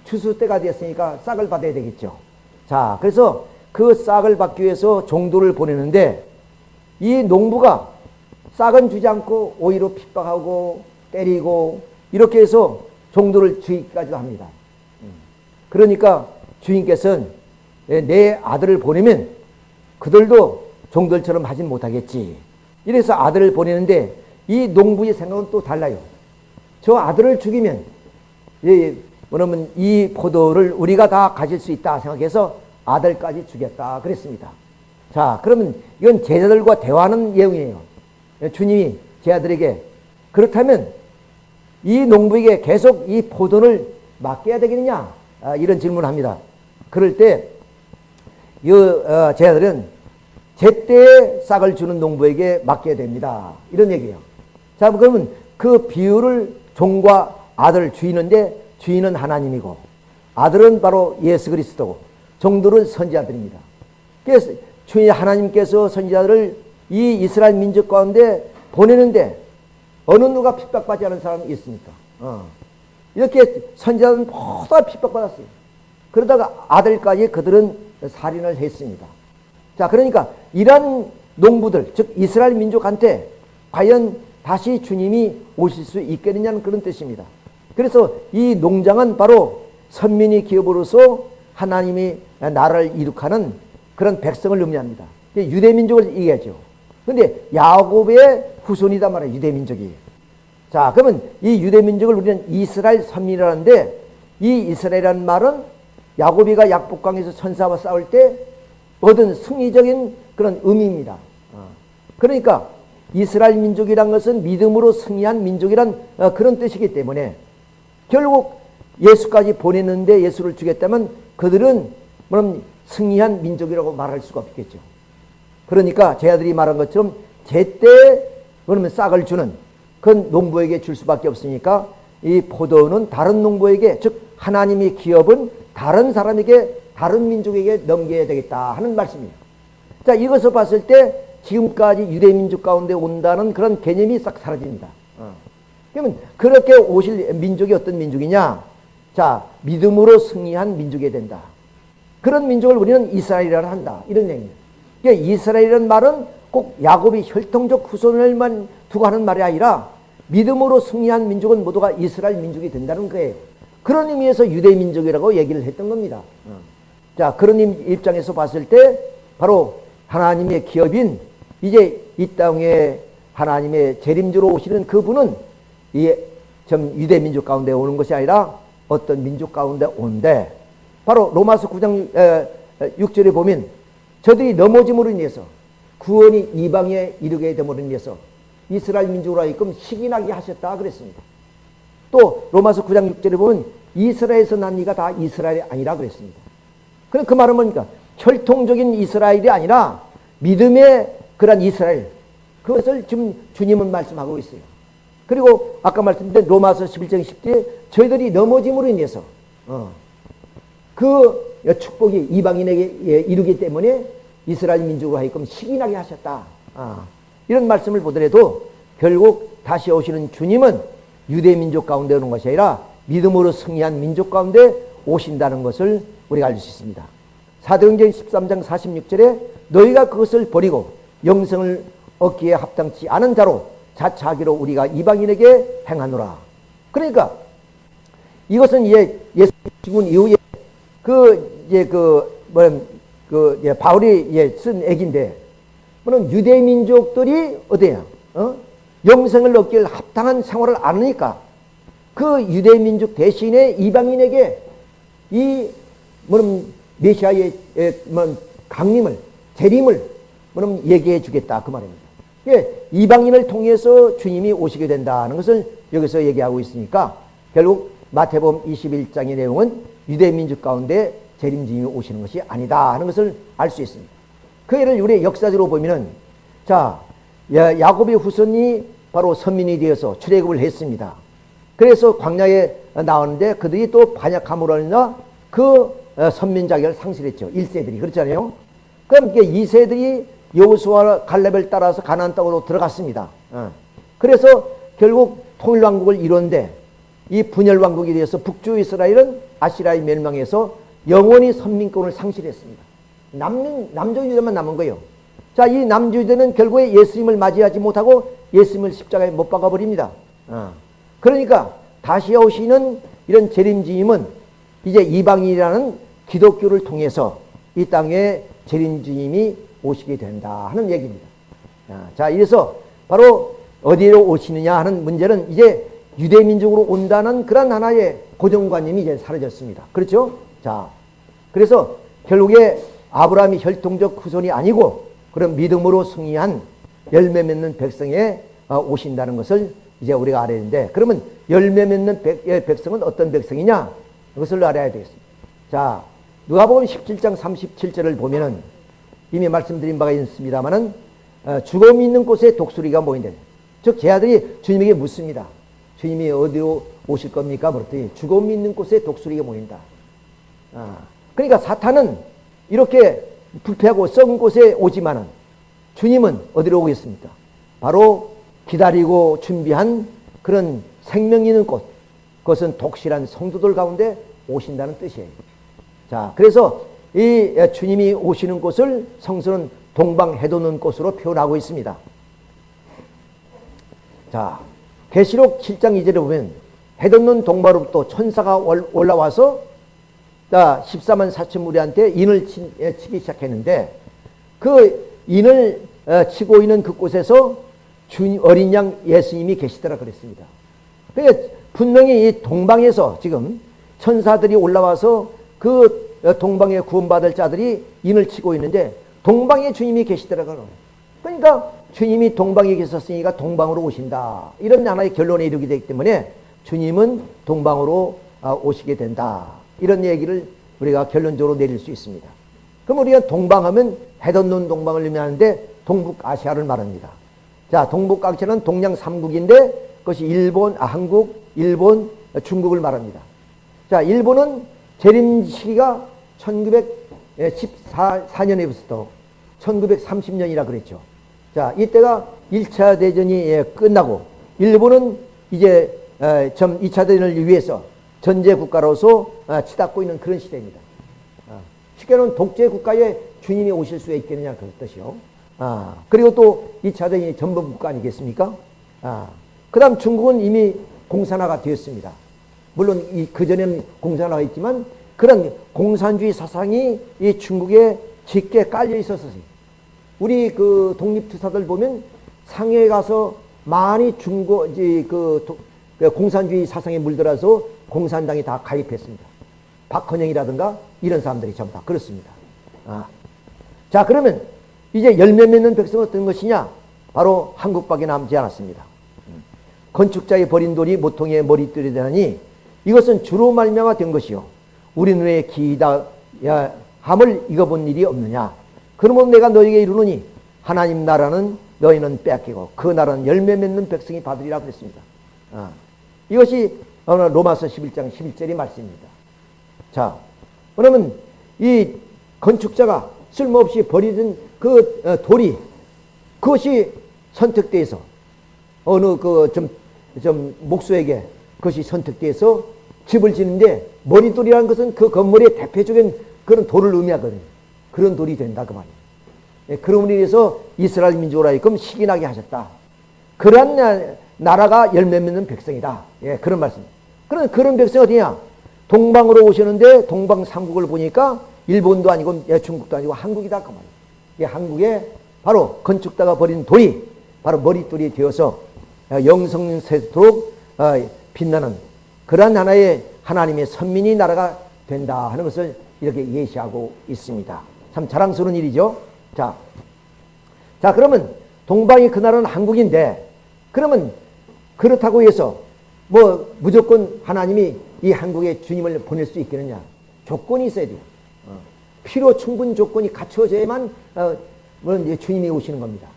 추수 때가 됐으니까 싹을 받아야 되겠죠. 자, 그래서 그 싹을 받기 위해서 종도를 보내는데 이 농부가 싹은 주지 않고 오히려 핍박하고 때리고 이렇게 해서 종도를 주기까지 합니다. 그러니까 주인께서는 내 아들을 보내면 그들도 종들처럼 하진 못하겠지. 이래서 아들을 보내는데 이 농부의 생각은 또 달라요. 저 아들을 죽이면 뭐냐면 이 포도를 우리가 다 가질 수 있다 생각해서 아들까지 죽였다 그랬습니다. 자 그러면 이건 제자들과 대화하는 내용이에요. 주님이 제 아들에게 그렇다면 이 농부에게 계속 이 포도를 맡겨야 되겠느냐 아, 이런 질문을 합니다. 그럴 때 이 어, 제자들은 제때에 싹을 주는 농부에게 맡겨야 됩니다. 이런 얘기예요. 자, 그러면 그 비유를 종과 아들 주인인데 주인은 하나님이고 아들은 바로 예수 그리스도고 종들은 선지자들입니다. 그래서 주인 하나님께서 선지자들을 이 이스라엘 민족 가운데 보내는데 어느 누가 핍박받지 않은 사람이 있습니까? 어. 이렇게 선지자들은 모두 핍박받았어요. 그러다가 아들까지 그들은 살인을 했습니다. 자, 그러니까 이런 농부들, 즉 이스라엘 민족한테 과연 다시 주님이 오실 수 있겠느냐는 그런 뜻입니다. 그래서 이 농장은 바로 선민의 기업으로서 하나님이 나라를 이룩하는 그런 백성을 의미합니다. 유대 민족을 얘기하죠. 근데 야곱의 후손이단 말이에요. 유대 민족이. 자, 그러면 이 유대 민족을 우리는 이스라엘 선민이라는데 이 이스라엘이라는 말은 야곱이가 약복강에서 천사와 싸울 때 얻은 승리적인 그런 의미입니다. 어. 그러니까 이스라엘 민족이란 것은 믿음으로 승리한 민족이란 어, 그런 뜻이기 때문에 결국 예수까지 보냈는데 예수를 주겠다면 그들은 그럼 승리한 민족이라고 말할 수가 없겠죠. 그러니까 제 아들이 말한 것처럼 제때 그러면 싹을 주는 그 농부에게 줄 수밖에 없으니까 이 포도는 다른 농부에게 즉 하나님의 기업은 다른 사람에게 다른 민족에게 넘겨야 되겠다 하는 말씀이에요. 자 이것을 봤을 때 지금까지 유대 민족 가운데 온다는 그런 개념이 싹 사라집니다. 어. 그러면 그렇게 오실 민족이 어떤 민족이냐? 자 믿음으로 승리한 민족이 된다. 그런 민족을 우리는 이스라엘이라 한다. 이런 얘기예요. 그러니까 이스라엘이라는 말은 꼭 야곱이 혈통적 후손을만 두고 하는 말이 아니라 믿음으로 승리한 민족은 모두가 이스라엘 민족이 된다는 거예요. 그런 의미에서 유대 민족이라고 얘기를 했던 겁니다. 어. 자, 그런 입장에서 봤을 때 바로 하나님의 기업인 이제 이 땅에 하나님의 재림주로 오시는 그분은 이좀 유대 민족 가운데 오는 것이 아니라 어떤 민족 가운데 온데 바로 로마서 9장 6절에 보면 저들이 넘어짐으로 인해서 구원이 이방에 이르게 됨으로 인해서 이스라엘 민족으로 하여금 시기나게 하셨다 그랬습니다. 또 로마서 9장 6절에 보면 이스라엘에서 난 이가 다 이스라엘이 아니라 그랬습니다. 그럼 그 말은 뭡니까? 혈통적인 이스라엘이 아니라 믿음의 그런 이스라엘 그것을 지금 주님은 말씀하고 있어요. 그리고 아까 말씀드린 로마서 11장 10절에 저희들이 넘어짐으로 인해서 어, 그 축복이 이방인에게 예, 이르기 때문에 이스라엘 민족으로 하여금 시기나게 하셨다. 아, 이런 말씀을 보더라도 결국 다시 오시는 주님은 유대 민족 가운데 오는 것이 아니라 믿음으로 승리한 민족 가운데 오신다는 것을 우리가 알 수 있습니다. 사도행전 13장 46절에 너희가 그것을 버리고 영생을 얻기에 합당치 않은 자로 자차하기로 우리가 이방인에게 행하노라. 그러니까 이것은 예, 예수 죽은 이후에 그, 이제 그, 뭐, 그, 예, 바울이 예, 쓴 얘기인데, 뭐는 유대 민족들이 어디야? 어? 영생을 얻길 합당한 생활을 안 하니까 그 유대 민족 대신에 이방인에게 이 뭐는 메시아의 뭐 강림을 재림을 뭐는 얘기해 주겠다 그 말입니다. 예, 이방인을 통해서 주님이 오시게 된다는 것을 여기서 얘기하고 있으니까 결국 마태복음 21장의 내용은 유대 민족 가운데 재림주님이 오시는 것이 아니다 하는 것을 알 수 있습니다. 그 예를 우리 역사적으로 보면은 자 야곱의 후손이 바로 선민이 되어서 출애굽을 했습니다. 그래서 광야에 나오는데 그들이 또 반역함으로 인하 그 어, 선민 자격을 상실했죠. 1세들이 그렇잖아요. 그럼 이게 2세들이 여호수아 갈렙을 따라서 가나안 땅으로 들어갔습니다. 어. 그래서 결국 통일 왕국을 이뤘는데 이 분열 왕국에 대해서 북주 이스라엘은 아시라의 멸망해서 영원히 선민권을 상실했습니다. 남는 남조 유대만 남은 거예요. 자, 이 유대는 결국에 예수님을 맞이하지 못하고 예수님을 십자가에 못 박아 버립니다. 어. 그러니까 다시 오시는 이런 재림주님은 이제 이방인이라는 기독교를 통해서 이 땅에 재림주님이 오시게 된다 하는 얘기입니다. 자, 이래서 바로 어디로 오시느냐 하는 문제는 이제 유대민족으로 온다는 그런 하나의 고정관념이 이제 사라졌습니다. 그렇죠? 자, 그래서 결국에 아브라함이 혈통적 후손이 아니고 그런 믿음으로 승리한 열매 맺는 백성에 어, 오신다는 것을 이제 우리가 알아야 되는데 그러면 열매 맺는 백, 예, 백성은 어떤 백성이냐? 그것을 알아야 되겠습니다. 자, 누가복음 17장 37절을 보면은 이미 말씀드린 바가 있습니다만은 어, 죽음 있는 곳에 독수리가 모인다. 즉 제 아들이 주님에게 묻습니다. 주님이 어디로 오실 겁니까? 그랬더니 죽음 있는 곳에 독수리가 모인다. 아, 그러니까 사탄은 이렇게 불패하고 썩은 곳에 오지만은 주님은 어디로 오겠습니까? 바로 기다리고 준비한 그런 생명 있는 곳, 그것은 독실한 성도들 가운데 오신다는 뜻이에요. 자, 그래서 이 주님이 오시는 곳을 성서는 동방해돋는 곳으로 표현하고 있습니다. 자, 계시록 7장 2절에 보면 해돋는 동바로부터 천사가 올라와서 자, 14만 4천 무리한테 인을 치 기 시작했는데 그 인을 어, 치고 있는 그곳에서 주 어린 양 예수님이 계시더라 그랬습니다. 그러니까 분명히 이 동방에서 지금 천사들이 올라와서 그 어, 동방에 구원받을 자들이 인을 치고 있는데 동방에 주님이 계시더라고요. 그러니까 주님이 동방에 계셨으니까 동방으로 오신다. 이런 하나의 결론에 이르게 되기 때문에 주님은 동방으로 아, 오시게 된다. 이런 얘기를 우리가 결론적으로 내릴 수 있습니다. 그럼 우리가 동방하면 해돋는 동방을 의미하는데 동북아시아를 말합니다. 자, 동북아시아는 동양 3국인데 그것이 일본, 아, 한국, 일본, 중국을 말합니다. 자, 일본은 재림 시기가 1914년에부터 1930년이라 그랬죠. 자, 이때가 1차 대전이 예, 끝나고 일본은 이제 점 2차 대전을 위해서 전제 국가로서 아, 치닫고 있는 그런 시대입니다. 아, 쉽게 는 독재 국가에 주님이 오실 수 있겠느냐 그런 뜻이요. 아, 그리고 또 2차 대전이 전범 국가 아니겠습니까? 아, 그 다음 중국은 이미 공산화가 되었습니다. 물론 이 그전에는 공산화가 있지만 그런 공산주의 사상이 이 중국에 짙게 깔려 있었어요. 우리 그 독립투사들 보면 상해에 가서 많이 중고, 그, 그 공산주의 사상에 물들어서 공산당이 다 가입했습니다. 박헌영이라든가 이런 사람들이 전부 다 그렇습니다. 아. 자, 그러면 이제 열매 맺는 백성은 어떤 것이냐? 바로 한국밖에 남지 않았습니다. 건축자의 버린 돌이 모통의 머리띠이 되나니 이것은 주로 말미암아 된 것이요. 우리 눈에 기다 함을 익어본 일이 없느냐. 그러면 내가 너에게 이르노니 하나님 나라는 너희는 뺏기고 그 나라는 열매 맺는 백성이 받으리라 그랬습니다. 아, 이것이 로마서 11장 11절의 말씀입니다. 자, 그러면 이 건축자가 쓸모없이 버리던 그 어, 돌이 그것이 선택돼서 어느 그 좀 좀 목수에게 그것이 선택돼서 집을 짓는데 머리돌이라는 것은 그 건물의 대표적인 그런 돌을 의미하거든요. 그런 돌이 된다 그 말이에요. 예, 그러므로 인해서 이스라엘 민족을 하여금 시기나게 하셨다. 그러한 나라가 열매 맺는 백성이다. 예, 그런 말씀. 그런 그런 백성이 어디냐? 동방으로 오시는데 동방 삼국을 보니까 일본도 아니고 예, 중국도 아니고 한국이다 그 말이에요. 예, 한국에 바로 건축다가 버린 돌이 바로 머릿돌이 되어서 어, 영성세도록 어, 빛나는 그러한 하나의 하나님의 선민이 나라가 된다 하는 것을 이렇게 예시하고 있습니다. 참 자랑스러운 일이죠. 자, 자 그러면 동방이 그날은 한국인데 그러면 그렇다고 해서 뭐 무조건 하나님이 이 한국에 주님을 보낼 수 있겠느냐? 조건이 있어야 돼요. 어. 필요 충분 조건이 갖춰져야만 어, 주님이 오시는 겁니다.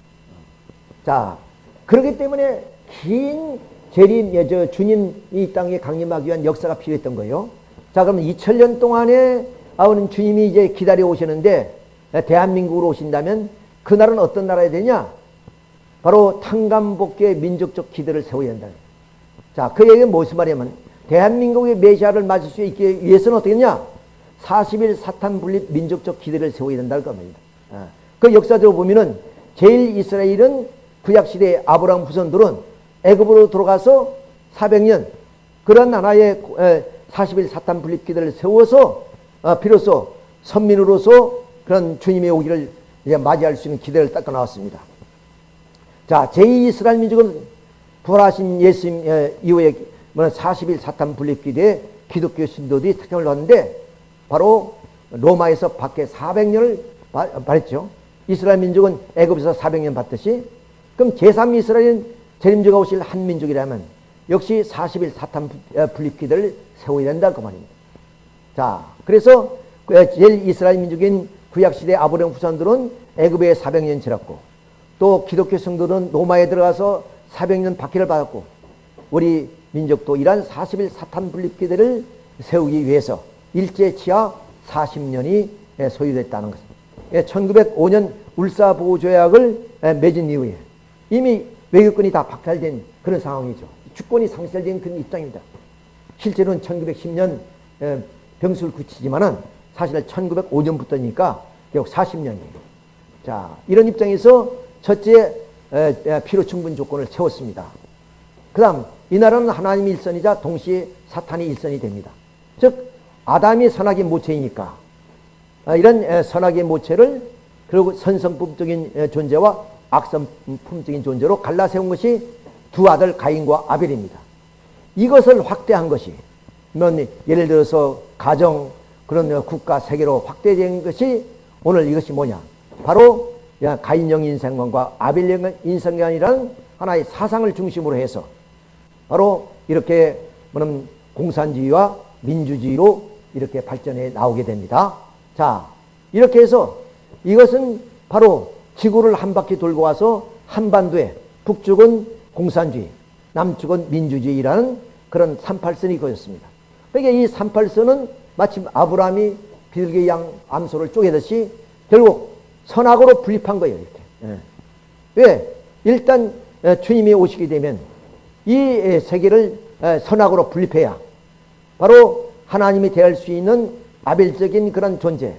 자, 그렇기 때문에 긴 재림, 예, 저 주님 이 땅에 강림하기 위한 역사가 필요했던 거예요. 자, 그러면 2000년 동안에 아우는 주님이 이제 기다려 오시는데 대한민국으로 오신다면 그날은 어떤 나라야 되냐? 바로 탕감복귀의 민족적 기대를 세워야 한다. 자, 그 얘기는 무슨 말이냐면 대한민국이 메시아를 맞을 수 있기 위해서는 어떻게 했냐? 40일 사탄 분립 민족적 기대를 세워야 된다는 겁니다. 아, 그 역사적으로 보면은 제1 이스라엘은 구약시대 아브라함 후손들은 애굽으로 들어가서 400년 그런 하나의 40일 사탄 분립 기대를 세워서 어, 비로소 선민으로서 그런 주님의 오기를 이제 맞이할 수 있는 기대를 닦아 나왔습니다. 자, 제2 이스라엘 민족은 부활하신 예수님 이후에 40일 사탄 분립 기대에 기독교 신도들이 특징을 넣었는데 바로 로마에서 박해 400년을 받았죠. 이스라엘 민족은 애굽에서 400년 받듯이 그럼 제3이스라엘은 재림주가 오실 한 민족이라면 역시 40일 사탄 분립 기대를 세워야 된다 그 말입니다. 자, 그래서 그 제1 이스라엘 민족인 구약시대 아브라함 후손들은 애굽에 400년 지났고 또 기독교 성도는 로마에 들어가서 400년 박해를 받았고 우리 민족도 이러한 40일 사탄 분립기대를 세우기 위해서 일제 치하 40년이 소요됐다는 것입니다. 1905년 울사보호조약을 맺은 이후에 이미 외교권이 다 박탈된 그런 상황이죠. 주권이 상실된 그런 입장입니다. 실제로는 1910년 병수를 굳히지만은 사실 1905년부터니까 결국 40년이에요. 자, 이런 입장에서 첫째 필요 충분 조건을 채웠습니다. 그 다음 이 나라는 하나님 일선이자 동시에 사탄이 일선이 됩니다. 즉 아담이 선악의 모체이니까 아, 이런 선악의 모체를 그리고 선성품적인 존재와 악성품적인 존재로 갈라세운 것이 두 아들 가인과 아벨입니다. 이것을 확대한 것이 뭐 예를 들어서 가정 그런 국가 세계로 확대된 것이 오늘 이것이 뭐냐 바로 가인형 인생관과 아벨형 인생관이라는 하나의 사상을 중심으로 해서 바로 이렇게 뭐는 공산주의와 민주주의로 이렇게 발전해 나오게 됩니다. 자, 이렇게 해서 이것은 바로 지구를 한 바퀴 돌고 와서 한반도에 북쪽은 공산주의, 남쪽은 민주주의라는 그런 38선이 그었습니다. 그러니까 이 38선은 마침 아브라함이 비둘기 양 암소를 쪼개듯이 결국 선악으로 분립한 거예요. 이렇게. 예. 왜? 일단 주님이 오시게 되면 이 세계를 선악으로 분립해야 바로 하나님이 대할 수 있는 아벨적인 그런 존재,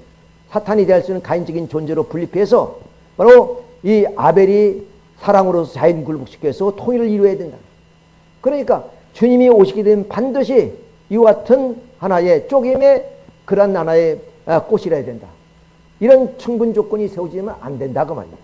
사탄이 대할 수 있는 가인적인 존재로 분립해서 바로 이 아벨이 사랑으로서 자연 굴복시켜서 통일을 이루어야 된다. 그러니까 주님이 오시게 되면 반드시 이와 같은 하나의 쪼개임의 그런 하나의 아, 꽃이라야 된다. 이런 충분 조건이 세워지면 안 된다 그 말이에요.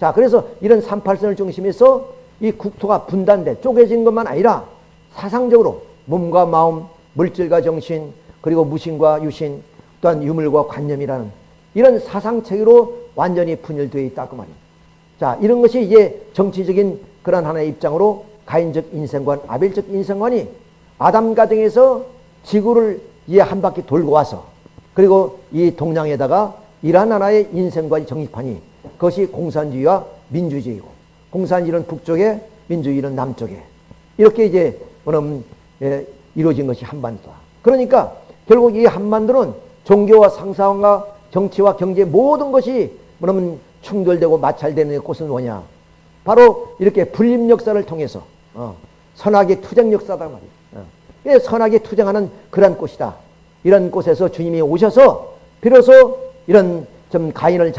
자, 그래서 이런 38선을 중심해서 이 국토가 분단돼 쪼개진 것만 아니라 사상적으로 몸과 마음, 물질과 정신, 그리고 무신과 유신, 또한 유물과 관념이라는 이런 사상체계로 완전히 분열되어 있다 그 말이에요. 자, 이런 것이 이제 정치적인 그런 하나의 입장으로 가인적 인생관, 아벨적 인생관이 아담 가정에서 지구를 이제 한 바퀴 돌고 와서 그리고 이 동양에다가 이러한 하나의 인생관이 정립하니 그것이 공산주의와 민주주의고 공산주의는 북쪽에 민주주의는 남쪽에 이렇게 이제 뭐냐면 예, 이루어진 것이 한반도다. 그러니까 결국 이 한반도는 종교와 상상과 정치와 경제 모든 것이 뭐냐면 충돌되고 마찰되는 곳은 뭐냐? 바로 이렇게 분립 역사를 통해서 어, 선악의 투쟁 역사다 말이에요. 어. 예, 선악에 투쟁하는 그런 곳이다. 이런 곳에서 주님이 오셔서 비로소 이런 좀 가인을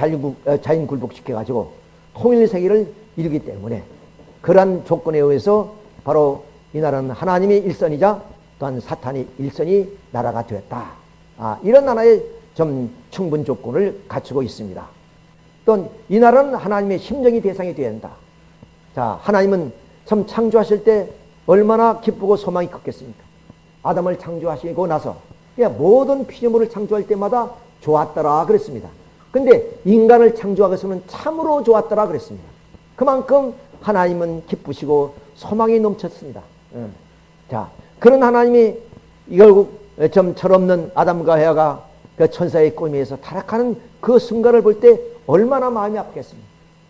어, 자연 굴복시켜 가지고 통일 세계를 이루기 때문에 그러한 조건에 의해서 바로 이 나라는 하나님의 일선이자 또한 사탄의 일선인 나라가 되었다. 아, 이런 하나의 좀 충분 조건을 갖추고 있습니다. 또이 나라는 하나님의 심정이 대상이 되어야 한다. 자, 하나님은 참 창조하실 때 얼마나 기쁘고 소망이 컸겠습니까? 아담을 창조하시고 나서 모든 피조물을 창조할 때마다 좋았더라 그랬습니다. 근데 인간을 창조하고서는 참으로 좋았더라 그랬습니다. 그만큼 하나님은 기쁘시고 소망이 넘쳤습니다. 자, 그런 하나님이 결국 좀 철없는 아담과 헤아가 그 천사의 꿈에서 타락하는 그 순간을 볼 때 얼마나 마음이 아프겠습니까?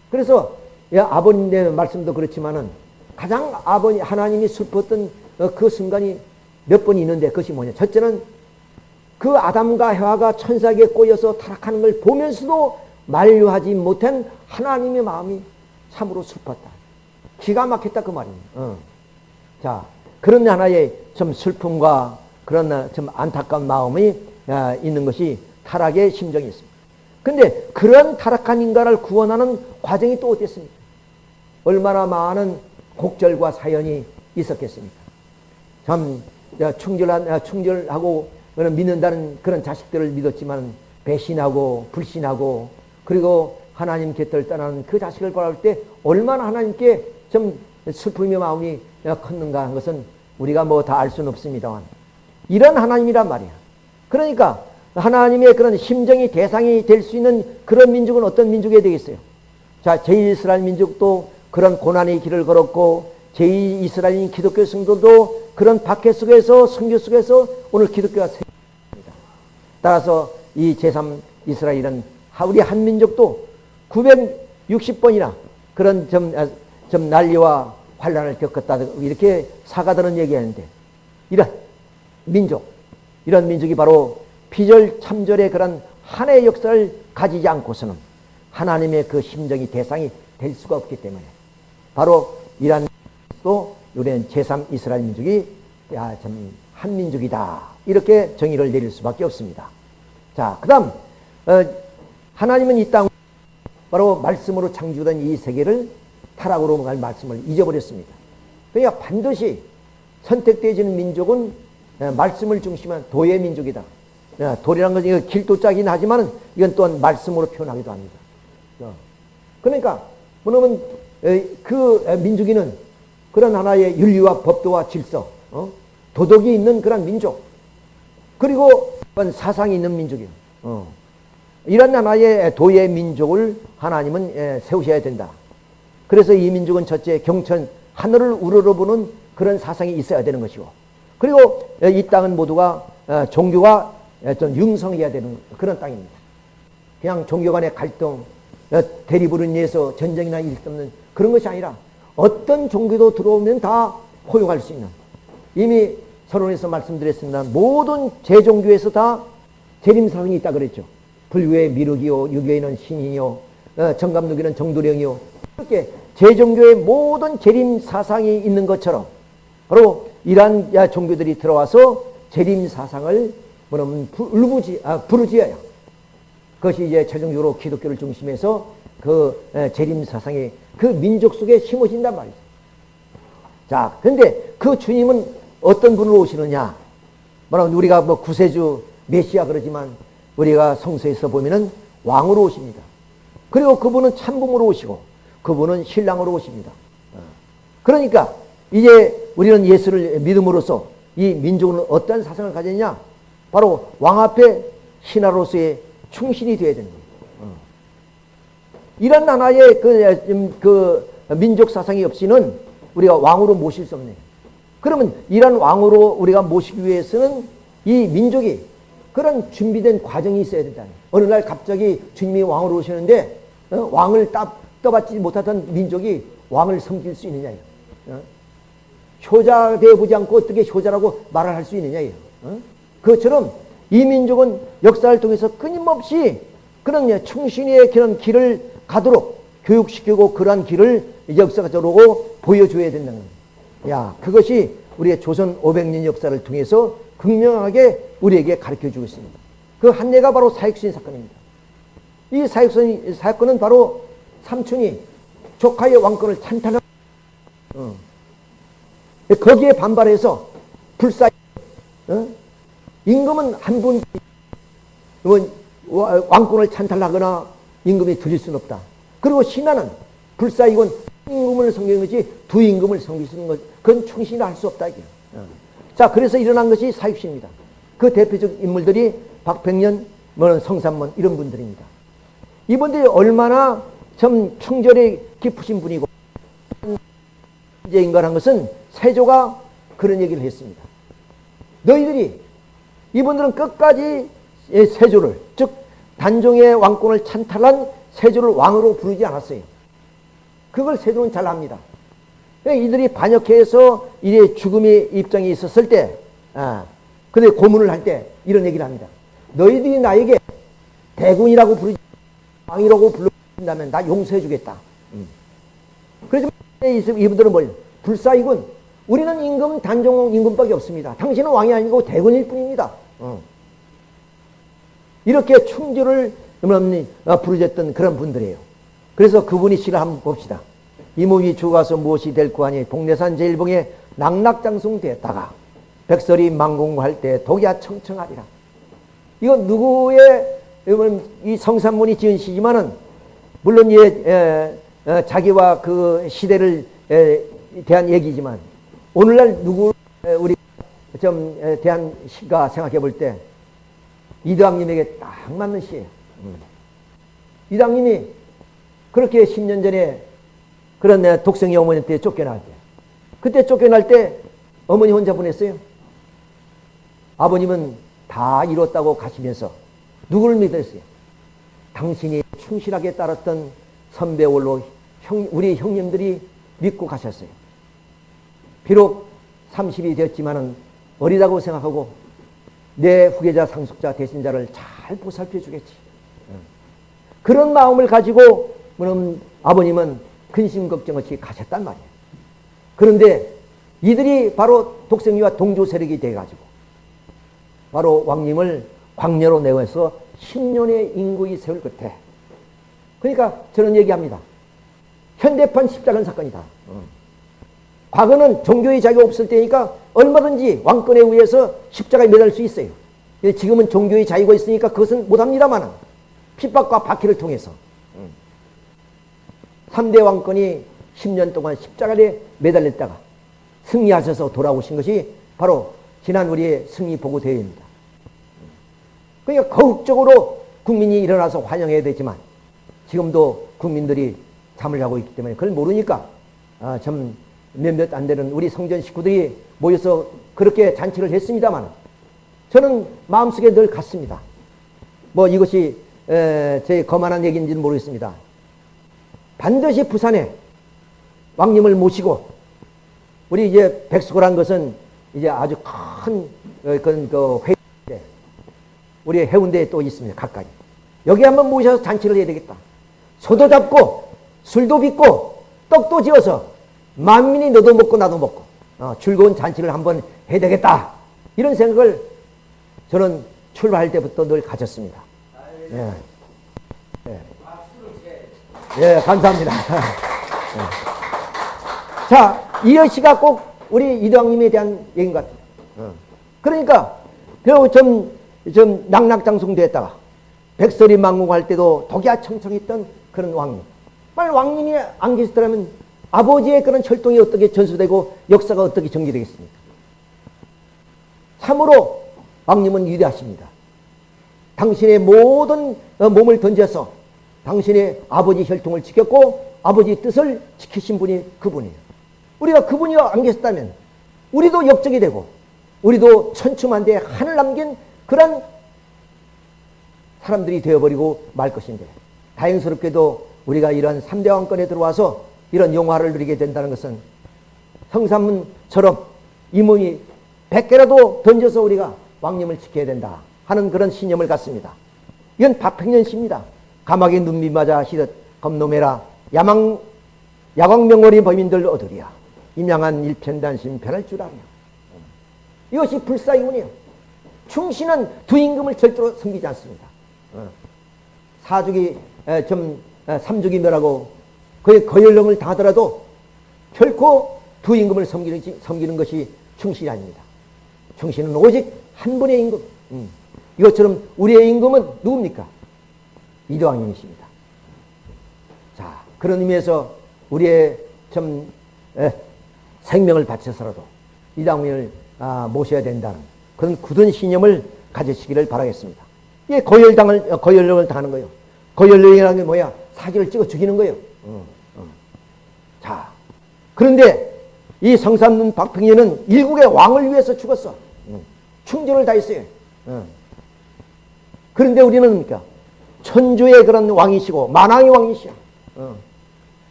그래서 아버님의 말씀도 그렇지만은 가장 아버님 하나님이 슬펐던 어, 그 순간이 몇 번 있는데 그것이 뭐냐? 첫째는 그 아담과 헤아가 천사에게 꼬여서 타락하는 걸 보면서도 만류하지 못한 하나님의 마음이 참으로 슬펐다. 기가 막혔다 그 말입니다. 어. 자, 그런 하나의 좀 슬픔과 그런 좀 안타까운 마음이 아, 있는 것이 타락의 심정이 있습니다. 근데 그런 타락한 인간을 구원하는 과정이 또 어땠습니까? 얼마나 많은 곡절과 사연이 있었겠습니까? 참 충절한, 충절하고 믿는다는 그런 자식들을 믿었지만 배신하고 불신하고 그리고 하나님 곁을 떠나는 그 자식을 바라볼 때 얼마나 하나님께 좀 슬픔의 마음이 컸는가 하는 것은 우리가 뭐 다 알 수는 없습니다만 이런 하나님이란 말이야. 그러니까 하나님의 그런 심정이 대상이 될 수 있는 그런 민족은 어떤 민족이 되겠어요? 자, 제1이스라엘 민족도 그런 고난의 길을 걸었고 제2이스라엘인 기독교 성도도 그런 박해 속에서 성교 속에서 오늘 기독교가 생깁니다. 따라서 이 제3 이스라엘은 우리 한민족도 960번이나 그런 좀, 아, 좀 난리와 환란을 겪었다 이렇게 사가들은 얘기하는데 이런 민족 이런 민족이 바로 피절 참절의 그런 한해 역사를 가지지 않고서는 하나님의 그 심정이 대상이 될 수가 없기 때문에 바로 이란 또 우리는 제3 이스라엘 민족이 야, 참 한민족이다. 이렇게 정의를 내릴 수밖에 없습니다. 자, 그 다음, 어, 하나님은 이 땅, 바로 말씀으로 창조된 이 세계를 타락으로 갈 말씀을 잊어버렸습니다. 그러니까 반드시 선택되어지는 민족은 어, 말씀을 중심한 도의 민족이다. 어, 도리라는 것은 길도짜긴 하지만 이건 또한 말씀으로 표현하기도 합니다. 어. 그러니까, 뭐냐면 그 민족인은 그런 하나의 윤리와 법도와 질서, 어? 도덕이 있는 그런 민족, 그리고 사상이 있는 민족이에요. 어. 이런 하나의 도의 민족을 하나님은 예, 세우셔야 된다. 그래서 이 민족은 첫째 경천 하늘을 우러러보는 그런 사상이 있어야 되는 것이고, 그리고 이 땅은 모두가 어, 종교가 좀 융성해야 되는 그런 땅입니다. 그냥 종교 간의 갈등, 어, 대립으로 인해서 전쟁이나 일 없는 그런 것이 아니라 어떤 종교도 들어오면 다 포용할 수 있는 이미 서론에서 말씀드렸습니다. 모든 제종교에서 다 재림사상이 있다 그랬죠. 불교의 미륵이요, 유교에는 신이요, 어, 정감누기는 정도령이요. 이렇게 제종교의 모든 재림사상이 있는 것처럼 바로 이러한 종교들이 들어와서 재림사상을 뭐냐면 부르지, 아, 부르지어야 그것이 이제 최종적으로 기독교를 중심해서 그 재림 사상의 그 민족 속에 심어진단 말이죠. 자, 근데 그 주님은 어떤 분으로 오시느냐? 뭐라면 우리가 뭐 구세주 메시아 그러지만 우리가 성서에서 보면은 왕으로 오십니다. 그리고 그분은 참음으로 오시고 그분은 신랑으로 오십니다. 어. 그러니까 이제 우리는 예수를 믿음으로써 이 민족은 어떤 사상을 가졌냐? 바로 왕 앞에 신하로서의 충신이 되어야. 어. 이런 하나의 그, 그 민족 사상이 없이는 우리가 왕으로 모실 수 없네요. 그러면 이런 왕으로 우리가 모시기 위해서는 이 민족이 그런 준비된 과정이 있어야 된다는 어느 날 갑자기 주님이 왕으로 오시는데 어? 왕을 따, 떠받지 못하던 민족이 왕을 섬길 수 있느냐 어? 효자 되어보지 않고 어떻게 효자라고 말을 할 수 있느냐 어? 그것처럼 이 민족은 역사를 통해서 끊임없이 그런 충신의 그런 길을 가도록 교육시키고 그러한 길을 역사적으로 보여줘야 된다는 거예요. 야, 그것이 우리의 조선 500년 역사를 통해서 극명하게 우리에게 가르쳐 주고 있습니다. 그한 예가 바로 사익수인 사건입니다. 이 사익수인 사건은 바로 삼촌이 조카의 왕권을 찬탄한 어. 거기에 반발해서 불사 어? 임금은 한분 왕권을 찬탈하거나 임금이 드릴 수는 없다. 그리고 신하는 불사이건 임금을 섬기는 것이 두 임금을 섬길 수 있는 것, 그건 충신이 할 수 없다. 이게. 어. 자, 그래서 일어난 것이 사육시입니다. 그 대표적 인물들이 박백년, 뭐 성삼문 이런 분들입니다. 이분들이 얼마나 참 충절이 깊으신 분이고 인간한 것은 세조가 그런 얘기를 했습니다. 너희들이 이분들은 끝까지 세조를 즉 단종의 왕권을 찬탈한 세조를 왕으로 부르지 않았어요. 그걸 세종은 잘 압니다. 이들이 반역해서 이제 죽음의 입장이 있었을 때, 아, 근데 고문을 할 때 이런 얘기를 합니다. 너희들이 나에게 대군이라고 부르지, 왕이라고 불러준다면 나 용서해 주겠다. 음. 그래서 이분들은 뭘? 불사이군. 우리는 임금 단종 임금밖에 없습니다. 당신은 왕이 아니고 대군일 뿐입니다. 어. 이렇게 충주를 어, 부르셨던 그런 분들이에요. 그래서 그분이 시를 한번 봅시다. 이몸이 죽어서 무엇이 될고 하니 동네산 제일봉에 낙낙장송 되었다가 백설이 망공할 때 독야 청청하리라. 이건 누구의 이 성산문이 지은 시지만은 물론 예, 에, 에, 자기와 그 시대를 에, 대한 얘기지만 오늘날 누구 우리 좀 대한 시가 생각해 볼때 이대왕님에게 딱 맞는 시예요. 음. 이당님이 그렇게 10년 전에 그런 내 독생이 어머니한테 쫓겨날 때 그때 쫓겨날 때 어머니 혼자 보냈어요. 아버님은 다 이뤘다고 가시면서 누구를 믿었어요? 당신이 충실하게 따랐던 선배월로 형, 우리 형님들이 믿고 가셨어요. 비록 30이 되었지만은 어리다고 생각하고 내 후계자 상속자 대신자를 잘 보살펴 주겠지. 그런 마음을 가지고 그럼 아버님은 근심 걱정 없이 가셨단 말이에요. 그런데 이들이 바로 독생리와 동조 세력이 돼가지고 바로 왕님을 광녀로 내어서 10년의 인구의 세월 끝에 그러니까 저는 얘기합니다. 현대판 십자가 사건이다. 어. 과거는 종교의 자유가 없을 때니까 얼마든지 왕권에 의해서 십자가에 매달 수 있어요. 지금은 종교의 자유가 있으니까 그것은 못합니다만 핍박과 박해를 통해서 3대 왕권이 10년 동안 십자가에 매달렸다가 승리하셔서 돌아오신 것이 바로 지난 우리의 승리 보고 대회입니다. 그러니까 거국적으로 국민이 일어나서 환영해야 되지만 지금도 국민들이 잠을 자고 있기 때문에 그걸 모르니까 아, 참 몇몇 안 되는 우리 성전 식구들이 모여서 그렇게 잔치를 했습니다만 저는 마음속에 늘 갔습니다. 뭐 이것이 에, 제 거만한 얘기인지는 모르겠습니다. 반드시 부산에 왕님을 모시고 우리 이제 백수고란 것은 이제 아주 큰 어, 그런 그 회의 우리 해운대에 또 있습니다. 가까이. 여기 한번 모셔서 잔치를 해야 되겠다. 소도 잡고 술도 빚고 떡도 지어서 만민이 너도 먹고 나도 먹고 어, 즐거운 잔치를 한번 해야 되겠다. 이런 생각을 저는 출발할 때부터 늘 가졌습니다. 예. 예. 예, 감사합니다. 예. 자, 이것이가 꼭 우리 이대왕님에 대한 얘기인 것 같아요. 어. 그러니까, 좀, 좀 낙낙장성됐다가 백설이 망국할 때도 독야 청청했던 그런 왕님. 만약 왕님이 안 계시더라면 아버지의 그런 철동이 어떻게 전수되고 역사가 어떻게 전개되겠습니까? 참으로 왕님은 위대하십니다. 당신의 모든 어, 몸을 던져서 당신의 아버지 혈통을 지켰고 아버지 뜻을 지키신 분이 그분이에요. 우리가 그분이 안 계셨다면 우리도 역적이 되고 우리도 천추만대 하늘 남긴 그런 사람들이 되어버리고 말 것인데 다행스럽게도 우리가 이런 3대 왕권에 들어와서 이런 영화를 누리게 된다는 것은 성삼문처럼 이문이 100개라도 던져서 우리가 왕님을 지켜야 된다 하는 그런 신념을 갖습니다. 이건 박팽년시입니다. 감옥에 눈 밑맞아 시듯 겁노매라 야망 야광명월이 범인들 얻으리야 임양한 일편단심 편할 줄 아냐 이것이 불사이군이에요. 충신은 두 임금을 절대로 섬기지 않습니다. 어. 사족이 좀 삼족이 멸하고 그의 거열령을 다하더라도 결코 두 임금을 섬기는, 섬기는 것이 충신이 아닙니다. 충신은 오직 한 분의 임금. 음. 이것처럼 우리의 임금은 누굽니까? 이도왕님이십니다. 자, 그런 의미에서 우리의 좀 에, 생명을 바쳐서라도 이당민을 아, 모셔야 된다는 그런 굳은 신념을 가지시기를 바라겠습니다. 이게 거열당을 거열령을 당하는 거예요. 거열령이라는 게 뭐야? 사기를 찍어 죽이는 거예요. 어, 어. 자, 그런데 이 성삼문 박평년은 일국의 왕을 위해서 죽었어. 어. 충전을 다했어요. 어. 그런데 우리는 뭡니까? 천주의 그런 왕이시고 만왕의 왕이시야. 어.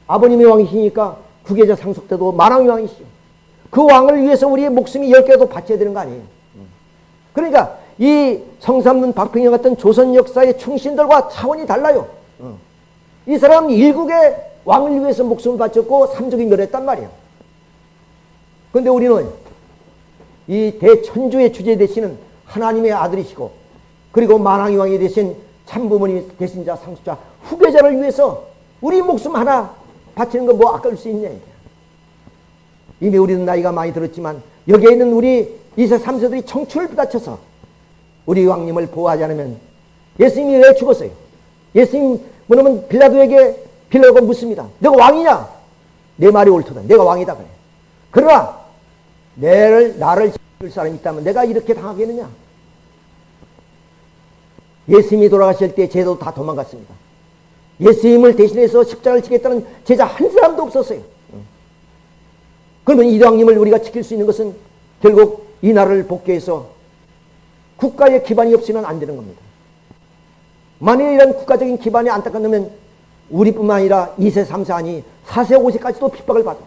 아버님의 왕이시니까 국계자 상속 때도 만왕의 왕이시요. 그 왕을 위해서 우리의 목숨이 열 개도 바쳐야 되는 거 아니에요. 그러니까 이 성삼문 박평영 같은 조선 역사의 충신들과 차원이 달라요. 이 사람은 일국의 왕을 위해서 목숨을 바쳤고 삼족이 멸했단 말이에요. 그런데 우리는 이 대천주의 주제 되시는 하나님의 아들이시고 그리고 만왕의 왕이 되신 참부모님 되신 자 상수자 후계자를 위해서 우리 목숨 하나 바치는 거 뭐 아까울 수 있냐 이미 우리는 나이가 많이 들었지만 여기에 있는 우리 2세 3세들이 청춘을 바쳐서 우리 왕님을 보호하지 않으면 예수님이 왜 죽었어요? 예수님 뭐냐면 빌라도에게 빌라도가 묻습니다. 내가 왕이냐? 내 말이 옳거든. 내가 왕이다 그래. 그러나 내를 나를 지킬 사람이 있다면 내가 이렇게 당하겠느냐? 예수님이 돌아가실 때 제도 다 도망갔습니다. 예수님을 대신해서 십자가를 지겠다는 제자 한 사람도 없었어요. 그러면 이왕님을 우리가 지킬 수 있는 것은 결국 이 나라를 복귀해서 국가의 기반이 없으면 안 되는 겁니다. 만일 이런 국가적인 기반이 안타깝다면 우리뿐만 아니라 2세, 3세 아니 4세, 5세까지도 핍박을 받아.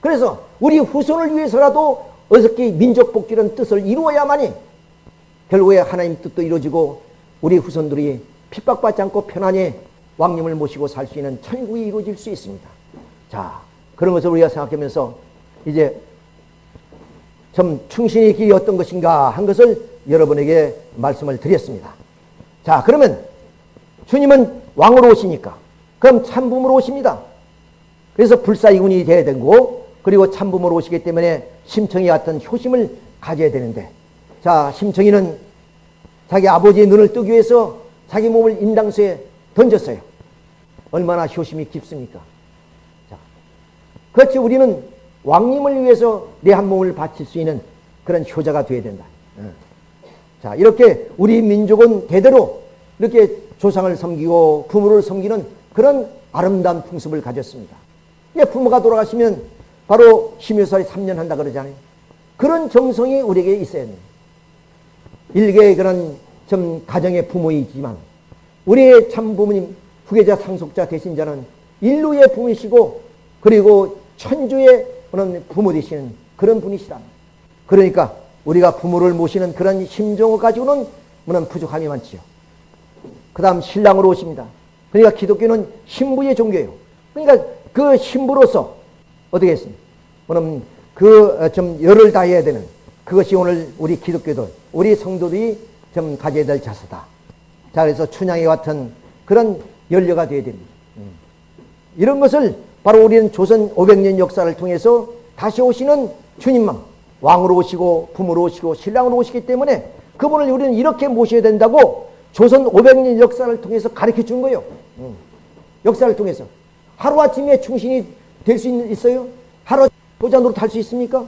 그래서 우리 후손을 위해서라도 어떻게 민족 복귀라는 뜻을 이루어야만이 결국에 하나님 뜻도 이루어지고 우리 후손들이 핍박받지 않고 편안히 왕님을 모시고 살 수 있는 천국이 이루어질 수 있습니다. 자, 그런 것을 우리가 생각하면서 이제 좀 충신의 길이 어떤 것인가 한 것을 여러분에게 말씀을 드렸습니다. 자, 그러면 주님은 왕으로 오시니까 그럼 참부모로 오십니다. 그래서 불사이군이 돼야 되고 그리고 참부모로 오시기 때문에 심청이 같은 효심을 가져야 되는데 자, 심청이는 자기 아버지의 눈을 뜨기 위해서 자기 몸을 인당수에 던졌어요. 얼마나 효심이 깊습니까? 자, 그렇지 우리는 왕님을 위해서 내 한 몸을 바칠 수 있는 그런 효자가 되어야 된다. 어. 자, 이렇게 우리 민족은 대대로 이렇게 조상을 섬기고 부모를 섬기는 그런 아름다운 풍습을 가졌습니다. 예, 부모가 돌아가시면 바로 심유설이 3년 한다 그러잖아요. 그런 정성이 우리에게 있어야 돼요. 일개의 그런 좀 가정의 부모이지만 우리의 참 부모님 후계자 상속자 되신 자는 인류의 부모이시고 그리고 천주의 부모 되시는 그런 분이시다. 그러니까 우리가 부모를 모시는 그런 심정을 가지고는 물론 부족함이 많지요. 그 다음 신랑으로 오십니다. 그러니까 기독교는 신부의 종교예요. 그러니까 그 신부로서 어떻게 했습니까? 물론 그좀 열을 다해야 되는 그것이 오늘 우리 기독교들, 우리 성도들이 좀 가져야 될 자세다. 자, 그래서 춘향이 같은 그런 연료가 되어야 됩니다. 음. 이런 것을 바로 우리는 조선 500년 역사를 통해서 다시 오시는 주님만 왕으로 오시고 부모로 오시고 신랑으로 오시기 때문에 그분을 우리는 이렇게 모셔야 된다고 조선 500년 역사를 통해서 가르쳐 준 거예요. 음. 역사를 통해서. 하루아침에 충신이 될 수 있어요? 하루 보자 노릇 할수 있습니까?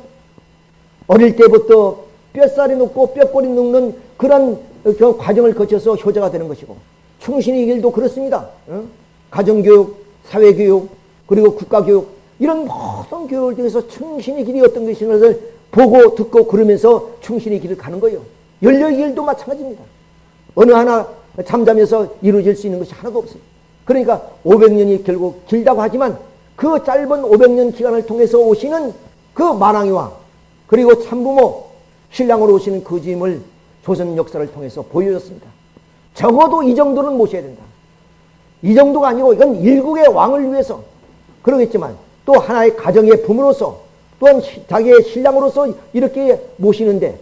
어릴 때부터 뼈살이 녹고 뼈꼬리 녹는 그런 그 과정을 거쳐서 효자가 되는 것이고 충신의 길도 그렇습니다. 어? 가정교육, 사회교육, 그리고 국가교육 이런 모든 교육을 통해서 충신의 길이 어떤 것인가를 보고 듣고 그러면서 충신의 길을 가는 거예요. 연령의 길도 마찬가지입니다. 어느 하나 잠잠해서 이루어질 수 있는 것이 하나도 없어요. 그러니까 500년이 결국 길다고 하지만 그 짧은 500년 기간을 통해서 오시는 그 만왕의 왕 그리고 참부모 신랑으로 오시는 그 주임을 조선 역사를 통해서 보여줬습니다. 적어도 이 정도는 모셔야 된다. 이 정도가 아니고 이건 일국의 왕을 위해서 그러겠지만 또 하나의 가정의 부모로서 또한 자기의 신랑으로서 이렇게 모시는데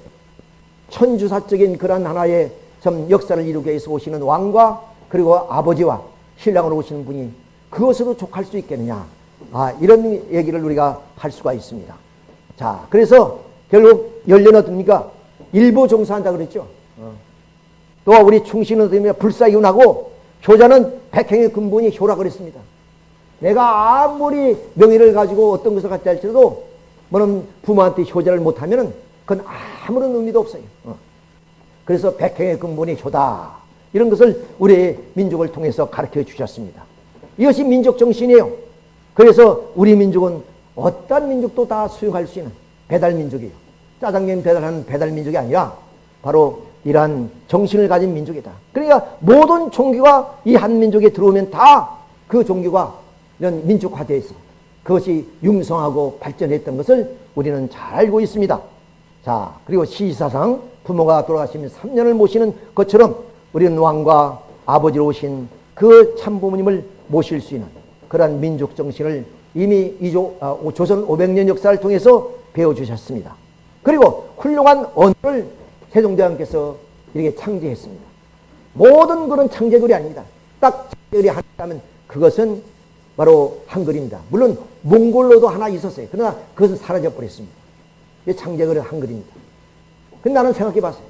천주사적인 그런 하나의 좀 역사를 이루기 위해서 오시는 왕과 그리고 아버지와 신랑으로 오시는 분이 그것으로 족할 수 있겠느냐. 아, 이런 얘기를 우리가 할 수가 있습니다. 자, 그래서 결국 연례는 어떻습니까? 일부 종사한다 그랬죠. 어. 또 우리 충신은 어떻게 불사이운하고 효자는 백행의 근본이 효라 그랬습니다. 내가 아무리 명예를 가지고 어떤 것을 갖다 할지라도 뭐는 부모한테 효자를 못하면 그건 아무런 의미도 없어요. 어. 그래서 백행의 근본이 효다. 이런 것을 우리의 민족을 통해서 가르쳐 주셨습니다. 이것이 민족 정신이에요. 그래서 우리 민족은 어떤 민족도 다 수용할 수 있는 배달 민족이에요. 짜장면 배달하는 배달 민족이 아니라 바로 이러한 정신을 가진 민족이다. 그러니까 모든 종교가 이 한 민족에 들어오면 다 그 종교가 이런 민족화되어 있어. 그것이 융성하고 발전했던 것을 우리는 잘 알고 있습니다. 자, 그리고 시사상 부모가 돌아가시면 3년을 모시는 것처럼 우리는 왕과 아버지로 오신 그 참부모님을 모실 수 있는 그러한 민족 정신을 이미 이조, 아, 조선 500년 역사를 통해서 배워주셨습니다. 그리고 훌륭한 언어를 세종대왕께서 이렇게 창제했습니다. 모든 그런 창제글이 아닙니다. 딱 창제글이 하나 있다면 그것은 바로 한글입니다. 물론 몽골로도 하나 있었어요. 그러나 그것은 사라져버렸습니다. 창제글은 한글입니다. 근데 나는 생각해 봤어요.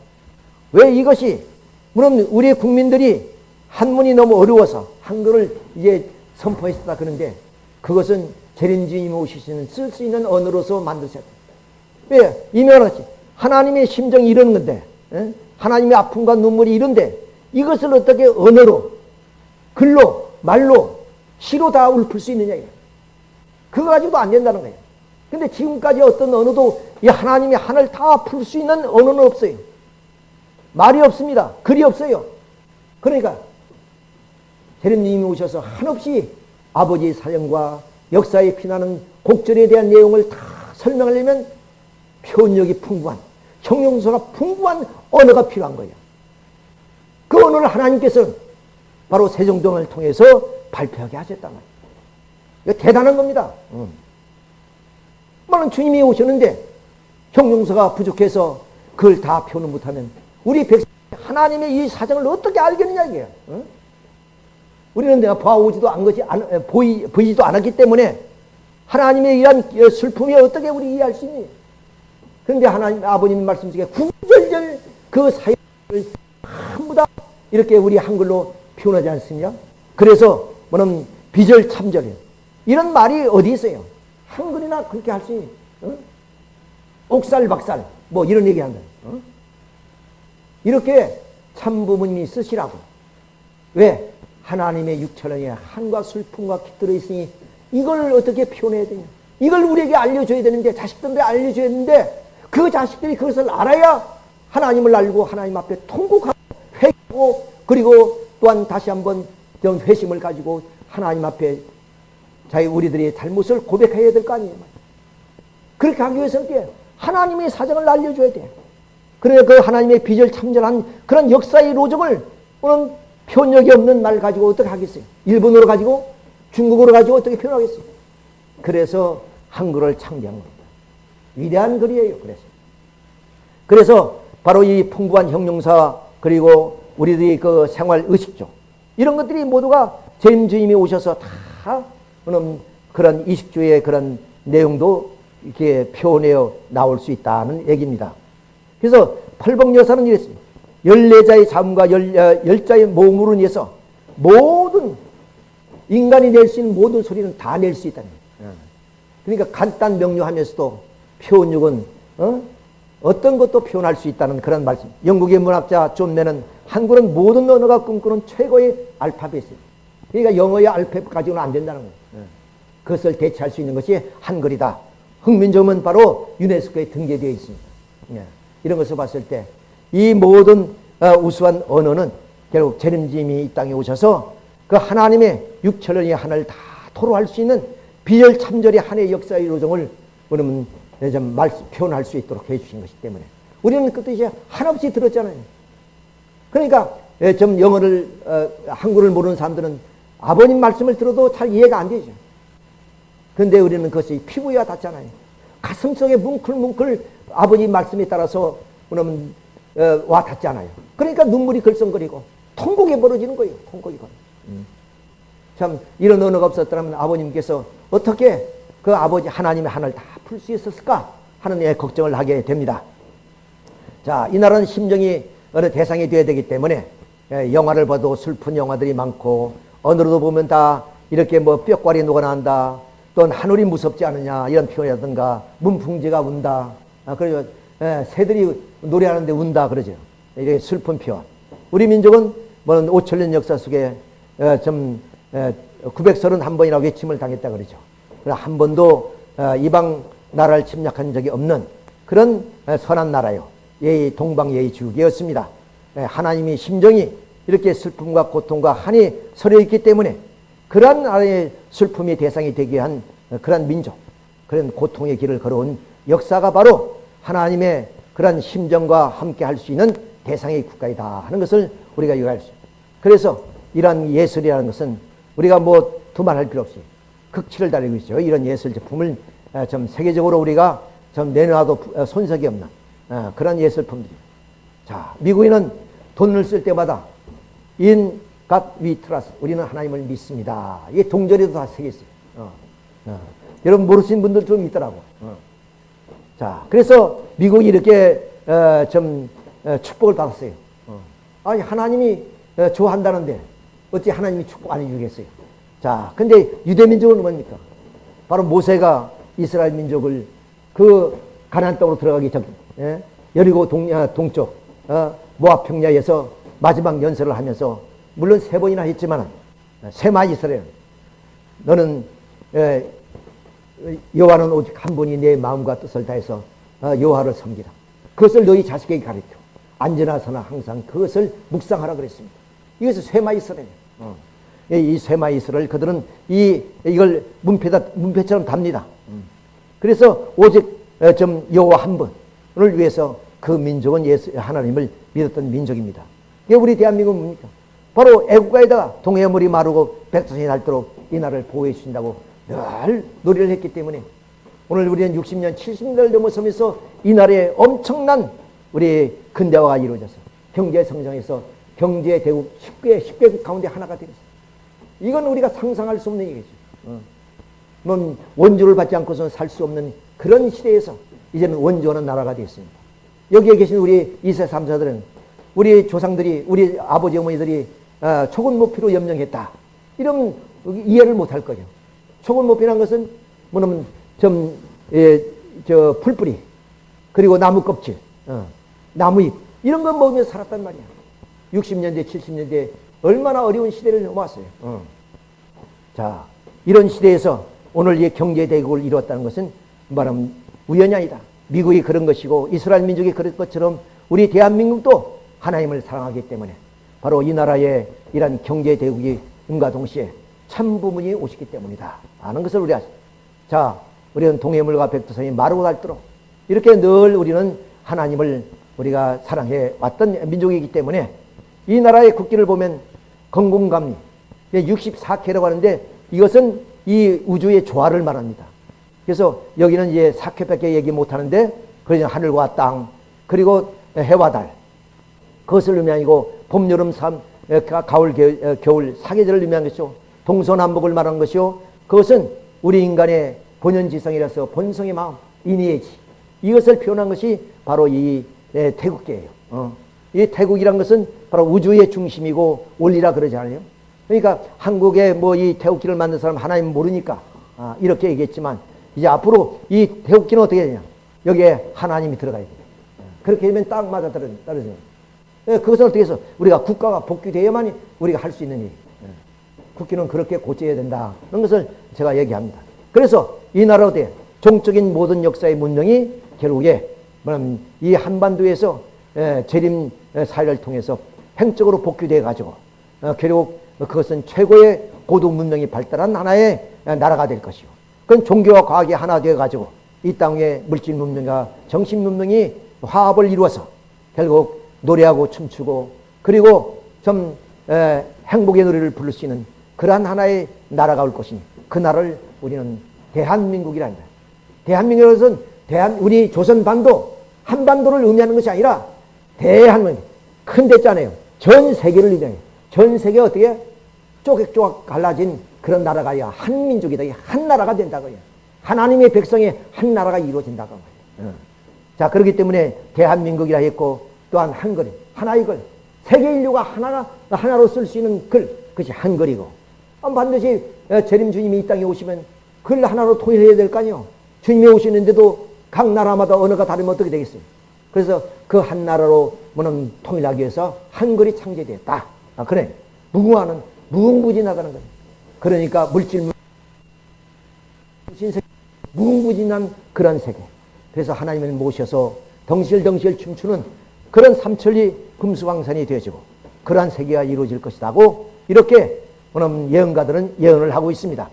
왜 이것이 물론 우리 국민들이 한문이 너무 어려워서 한글을 이제 선포했다 그런데 그것은 재림주님이 오시는 쓸 수 있는 언어로서 만드셨다. 왜? 이면하지. 하나님의 심정이 이런 건데, 에? 하나님의 아픔과 눈물이 이런데, 이것을 어떻게 언어로, 글로, 말로, 시로 다 읊을 수 있느냐. 그거 가지고도 안 된다는 거예요. 근데 지금까지 어떤 언어도 이 하나님의 하늘 다 풀 수 있는 언어는 없어요. 말이 없습니다. 글이 없어요. 그러니까 재림님이 오셔서 한없이 아버지의 사정과 역사에 피나는 곡절에 대한 내용을 다 설명하려면 표현력이 풍부한 형용사가 풍부한 언어가 필요한 거예요. 그 언어를 하나님께서 바로 세종동을 통해서 발표하게 하셨단 말이에요. 대단한 겁니다. 음. 많은 주님이 오셨는데 형용사가 부족해서 그걸 다 표현 못하면 우리 백성 하나님의 이 사정을 어떻게 알겠느냐 이게요. 응? 우리는 내가 봐오지도 않 것이 보이, 보이지도 않았기 때문에 하나님의 이런 슬픔이 어떻게 우리 이해할 수 있니? 그런데 하나님 아버님 말씀 중에 구절절 그 사역을 전부 다 이렇게 우리 한글로 표현하지 않습니까? 그래서 뭐는 비절 참절이에요. 이런 말이 어디 있어요? 한글이나 그렇게 할 수 있니? 어? 옥살박살 뭐 이런 얘기 한다. 어? 이렇게 참부모님이 쓰시라고. 왜? 하나님의 육천원에 한과 슬픔과 깃들어 있으니 이걸 어떻게 표현해야 되냐. 이걸 우리에게 알려줘야 되는데 자식들한테 알려줘야 되는데 그 자식들이 그것을 알아야 하나님을 알고 하나님 앞에 통곡하고 회개하고 그리고 또한 다시 한번 좀 회심을 가지고 하나님 앞에 자기 우리들의 잘못을 고백해야 될 거 아니에요. 그렇게 하기 위해서는 하나님의 사정을 알려줘야 돼. 그래 그 하나님의 비절 참전한 그런 역사의 로정을 오늘 표현력이 없는 말 가지고 어떻게 하겠어요? 일본어로 가지고 중국어로 가지고 어떻게 표현하겠어요? 그래서 한글을 창제한 겁니다. 위대한 글이에요. 그래서 그래서 바로 이 풍부한 형용사 그리고 우리들의 그 생활 의식죠. 이런 것들이 모두가 재림 주님이 오셔서 다 그런 이식주의 그런 내용도 이렇게 표현되어 나올 수 있다는 얘기입니다. 그래서 펄벅 여사는 이랬습니다. 열네자의 자음과 열, 어, 열자의 모음으로 인해서 모든 인간이 낼 수 있는 모든 소리는 다 낼 수 있다는 거예요. 그러니까 간단 명료하면서도 표현력은 어? 어떤 것도 표현할 수 있다는 그런 말씀. 영국의 문학자 존 맨은 한글은 모든 언어가 꿈꾸는 최고의 알파벳이에요. 그러니까 영어의 알파벳 가지고는 안 된다는 거예요. 그것을 대체할 수 있는 것이 한글이다. 흑민족은 바로 유네스코에 등재되어 있습니다. 예. 이런 것을 봤을 때 이 모든 어, 우수한 언어는 결국 재림님이 이 땅에 오셔서 그 하나님의 육천년의 하나를 다 토로할 수 있는 비열 참절의 한해 역사의 요정을 우리는 좀 말, 표현할 수 있도록 해주신 것이기 때문에 우리는 그때 이제 한없이 들었잖아요. 그러니까 예, 좀 영어를 어, 한글을 모르는 사람들은 아버님 말씀을 들어도 잘 이해가 안 되죠. 그런데 우리는 그것이 피부에 닿잖아요. 가슴속에 뭉클뭉클 아버지 말씀에 따라서 그러면 어, 와 닿잖아요. 그러니까 눈물이 글썽거리고 통곡이 벌어지는 거예요. 통곡이 벌어. 음. 참 이런 언어가 없었더라면 아버님께서 어떻게 그 아버지 하나님의 하늘을 다 풀 수 있었을까 하는 예, 걱정을 하게 됩니다. 자, 이 나라는 심정이 어느 대상이 되어야 되기 때문에 예, 영화를 봐도 슬픈 영화들이 많고 어느로도 보면 다 이렇게 뭐 뼈과리 녹아난다 또는 하늘이 무섭지 않느냐 이런 표현이라든가 문풍지가 운다 아, 그래서 예, 새들이 노래하는데 운다 그러죠. 이게 슬픈 표현. 우리 민족은 뭐 5천년 역사 속에 예, 좀 예, 931번이라고 외침을 당했다 그러죠 한 번도 어, 이방 나라를 침략한 적이 없는 그런 어, 선한 나라요 예의 동방 예의 주국이었습니다 예, 하나님이 심정이 이렇게 슬픔과 고통과 한이 서려 있기 때문에 그러한 나라의 슬픔의 대상이 되게 한 그런 민족, 그런 고통의 길을 걸어온 역사가 바로 하나님의 그런 심정과 함께 할 수 있는 대상의 국가이다 하는 것을 우리가 이해할 수 있습니다. 그래서 이러한 예술이라는 것은 우리가 뭐 두말할 필요 없이 극치를 달리고 있죠. 이런 예술 제품을 어, 좀 세계적으로 우리가 좀 내놔도 어, 손색이 없는 어, 그런 예술품들이 자, 미국인은 돈을 쓸 때마다 in God we trust. 우리는 하나님을 믿습니다. 이게 동절에도 다 새겨 있어요. 어. 어. 여러분 모르시는 분들 좀 있더라고. 어. 자, 그래서 미국이 이렇게 어, 좀 어, 축복을 받았어요. 어. 아니 하나님이 어, 좋아한다는데 어찌 하나님이 축복 안 해주겠어요? 자, 근데 유대 민족은 뭡니까? 바로 모세가 이스라엘 민족을 그 가나안 땅으로 들어가기 전, 예? 여리고 동, 아, 동쪽 모압 평야에서 마지막 연설을 하면서 물론 세 번이나 했지만 세마 이스라엘 너는 여호와는 오직 한 분이 내 마음과 뜻을 다해서 어, 여호와를 섬기라. 그것을 너희 자식에게 가르쳐. 안전하서나 항상 그것을 묵상하라 그랬습니다. 이것은 쇠마 이스라엘. 어. 이 쇠마 이스라엘 그들은 이 이걸 문패다 문패처럼 답니다. 음. 그래서 오직 어, 좀 여호와 한 분을 위해서 그 민족은 예수 하나님을 믿었던 민족입니다. 이게 우리 대한민국은 뭡니까? 바로 애국가에다가 동해 물이 마르고 백두산이 닳도록 이 나라를 보호해 주신다고 늘 노래를 했기 때문에 오늘 우리는 60년, 70년을 넘어서면서 이 나라에 엄청난 우리 근대화가 이루어져서 경제 성장해서 경제 대국 10개, 10개국 가운데 하나가 되겠어. 이건 우리가 상상할 수 없는 얘기죠. 어. 뭐 원조를 받지 않고서는 살 수 없는 그런 시대에서 이제는 원조하는 나라가 되었습니다. 여기에 계신 우리 2세 3사들은 우리 조상들이 우리 아버지 어머니들이 어, 초군 목표로 염령했다. 이러면 이해를 못할 거죠. 초군 목표라는 것은 뭐냐면 좀, 예, 저, 풀뿌리, 그리고 나무 껍질, 어, 나무 잎, 이런 거 먹으면서 살았단 말이야. 60년대, 70년대, 얼마나 어려운 시대를 넘어왔어요. 어. 자, 이런 시대에서 오늘 이 경제 대국을 이루었다는 것은 말하면 우연이 아니다. 미국이 그런 것이고, 이스라엘 민족이 그런 것처럼 우리 대한민국도 하나님을 사랑하기 때문에 바로 이 나라의 이런 경제 대국이 음과 동시에 참부문이 오시기 때문이다. 아는 것을 우리 아시. 자, 우리는 동해물과 백두산이 마르고 닳도록 이렇게 늘 우리는 하나님을 우리가 사랑해 왔던 민족이기 때문에 이 나라의 국기를 보면 건공감리 64K라고 하는데 이것은 이 우주의 조화를 말합니다. 그래서 여기는 이제 4K밖에 얘기 못하는데 그러니 하늘과 땅 그리고 해와 달 그것을 의미하고 봄, 여름, 삼, 가을, 겨울 사계절을 의미한 것이요 동서남북을 말하는 것이요 그것은 우리 인간의 본연지성이라서 본성의 마음, 인의의지 이것을 표현한 것이 바로 이 예, 태국계예요. 어. 이 태국이란 것은 바로 우주의 중심이고 원리라 그러지 않아요? 그러니까 한국에 뭐 이 태국기를 만든 사람 하나님 모르니까 아, 이렇게 얘기했지만 이제 앞으로 이 태국기는 어떻게 되냐? 여기에 하나님이 들어가야 돼요. 그렇게 되면 딱 맞아 떨어져요. 예, 그것은 어떻게 해서 우리가 국가가 복귀되어야만 우리가 할 수 있는 일. 예. 국기는 그렇게 고쳐야 된다. 그런 것을 제가 얘기합니다. 그래서 이 나라 어때? 종적인 모든 역사의 문명이 결국에 이 한반도에서 재림 사회를 통해서 횡적으로 복귀돼 가지고 어, 결국 그것은 최고의 고도 문명이 발달한 하나의 나라가 될 것이고 그건 종교와 과학이 하나 되어 가지고 이 땅의 물질 문명과 정신 문명이 화합을 이루어서 결국 노래하고 춤추고 그리고 좀 행복의 노래를 부를 수 있는 그러한 하나의 나라가 올 것이니 그 나라를 우리는 대한민국이란다. 대한민국은 대한 우리 조선 반도 한반도를 의미하는 것이 아니라 대한민국 큰 대자네요. 전 세계를 의미해요. 전 세계 어떻게 쪼개쪼개 갈라진 그런 나라가 아니라 한 민족이다. 한 나라가 된다고 요. 하나님의 백성의 한 나라가 이루어진다고 말이에요. 어. 자 그렇기 때문에 대한민국이라 했고 또한 한글 하나의 글 세계 인류가 하나 하나로 쓸 수 있는 글 그것이 한글이고 반드시 재림 주님이 이 땅에 오시면 글 하나로 통일해야 될 거 아니에요. 주님이 오시는데도 각 나라마다 언어가 다르면 어떻게 되겠어요? 그래서 그 한 나라로 뭐는 통일하기 위해서 한글이 창제되었다. 아, 그래. 무궁화는 무궁무진하다는 거예요. 그러니까 물질 신세 무궁무진한 그런 세계. 그래서 하나님을 모셔서 덩실덩실 춤추는 그런 삼천리 금수강산이 되어지고 그러한 세계가 이루어질 것이라고 이렇게 오늘 예언가들은 예언을 하고 있습니다.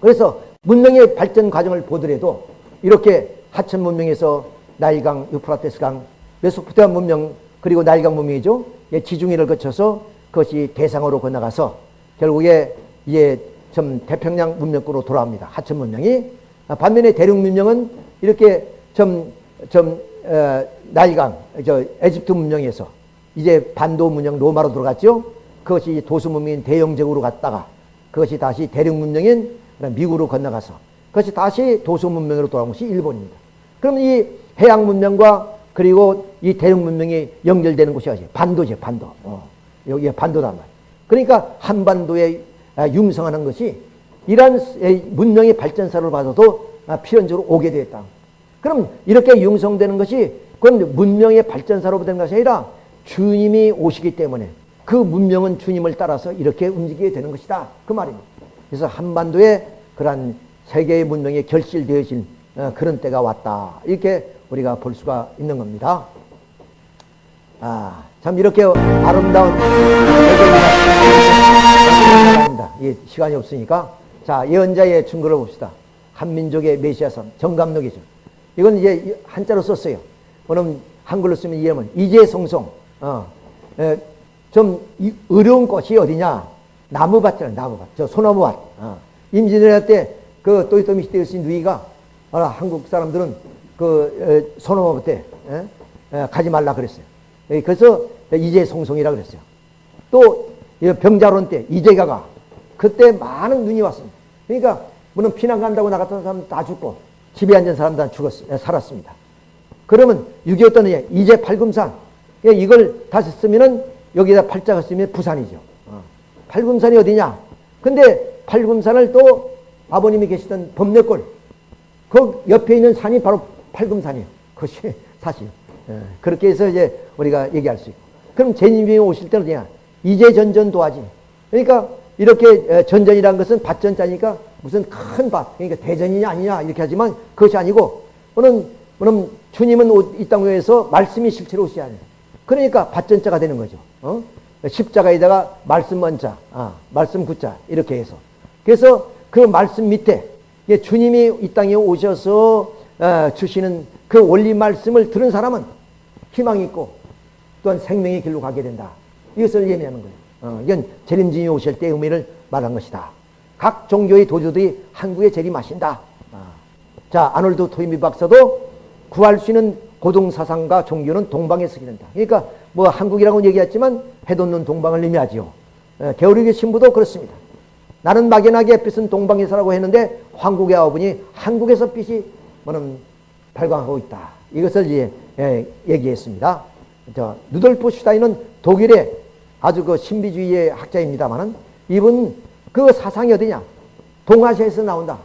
그래서 문명의 발전 과정을 보더라도 이렇게 하천 문명에서 나일강, 유프라테스강, 메소포타미아 문명 그리고 나일강 문명이죠. 예, 지중해를 거쳐서 그것이 대상으로 건너가서 결국에 이제 좀 태평양 문명으로 돌아옵니다. 하천 문명이 반면에 대륙 문명은 이렇게 좀, 좀, 어, 나일강, 저, 에집트 문명에서 이제 반도 문명 로마로 들어갔죠. 그것이 도수 문명인 대영적으로 갔다가 그것이 다시 대륙 문명인 미국으로 건너가서 그것이 다시 도수 문명으로 돌아온 것이 일본입니다. 그럼 이 해양 문명과 그리고 이 대륙 문명이 연결되는 곳이 어디? 반도죠, 반도. 어, 여기에 반도단 말. 그러니까 한반도에 아, 융성하는 것이 이러한 문명의 발전사를 봐서도 아, 필연적으로 오게 되었다. 그럼 이렇게 융성되는 것이 그건 문명의 발전사로 되는 것이 아니라 주님이 오시기 때문에 그 문명은 주님을 따라서 이렇게 움직이게 되는 것이다. 그 말입니다. 그래서 한반도에 그러한 세계의 문명이 결실되어진 어, 그런 때가 왔다. 이렇게 우리가 볼 수가 있는 겁니다. 아, 참 이렇게 아름다운 예배입니다. 예, 시간이 없으니까 자 예언자의 증거를 봅시다. 한민족의 메시아선 정감록이죠. 이건 이제 한자로 썼어요. 그럼 한글로 쓰면 이해하면 이재성송. 어, 에, 좀 이, 어려운 꽃이 어디냐? 나무밭이잖아, 나무밭. 저 소나무밭. 어. 임진왜란 때그 또이또미 시대에 쓰신 누이가 어, 한국 사람들은 그 에? 에, 가지 말라 그랬어요. 에, 그래서 이재성송이라 그랬어요. 또 병자론 때 이재가 가 그때 많은 눈이 왔습니다. 그러니까 물론 피난 간다고 나갔던 사람 다 죽고 집에 앉은 사람 다 죽었, 살았습니다. 그러면 6.25 때는 이제 팔금산 이걸 다시 쓰면은 여기다 팔자가 쓰면 부산이죠. 어. 팔금산이 어디냐? 근데 팔금산을 또 아버님이 계시던 범내골 그 옆에 있는 산이 바로 팔금산이에요. 그것이 사실. 예. 그렇게 해서 이제 우리가 얘기할 수 있고. 그럼 제님이 오실 때는 어디냐? 이제 전전 도하지. 그러니까 이렇게 전전이라는 것은 밭전자니까 무슨 큰 밭, 그러니까 대전이냐 아니냐 이렇게 하지만 그것이 아니고 오는 그럼 주님은 이 땅에서 말씀이 실체로 오셔야 돼요. 그러니까 밭전자가 되는 거죠. 어? 십자가에다가 말씀 원자, 아, 말씀 구자 이렇게 해서 그래서 그 말씀 밑에 주님이 이 땅에 오셔서 어, 주시는 그 원리 말씀을 들은 사람은 희망이 있고 또한 생명의 길로 가게 된다. 이것을 예매하는 거예요. 어, 이건 재림진이 오실 때의 의미를 말한 것이다. 각 종교의 도주들이 한국에 재림하신다. 아. 자, 아놀드 토이미 박사도 구할 수 있는 고동사상과 종교는 동방에서 기른다. 그러니까 뭐 한국이라고 얘기했지만 해돋는 동방을 의미하지요. 예, 게오르기 신부도 그렇습니다. 나는 막연하게 빛은 동방에서라고 했는데 황국의 아버니 한국에서 빛이 뭐는 발광하고 있다. 이것을 이제 예, 얘기했습니다. 저 누돌프 슈타인은 독일의 아주 그 신비주의의 학자입니다만은 이분 그 사상이 어디냐? 동아시아에서 나온다.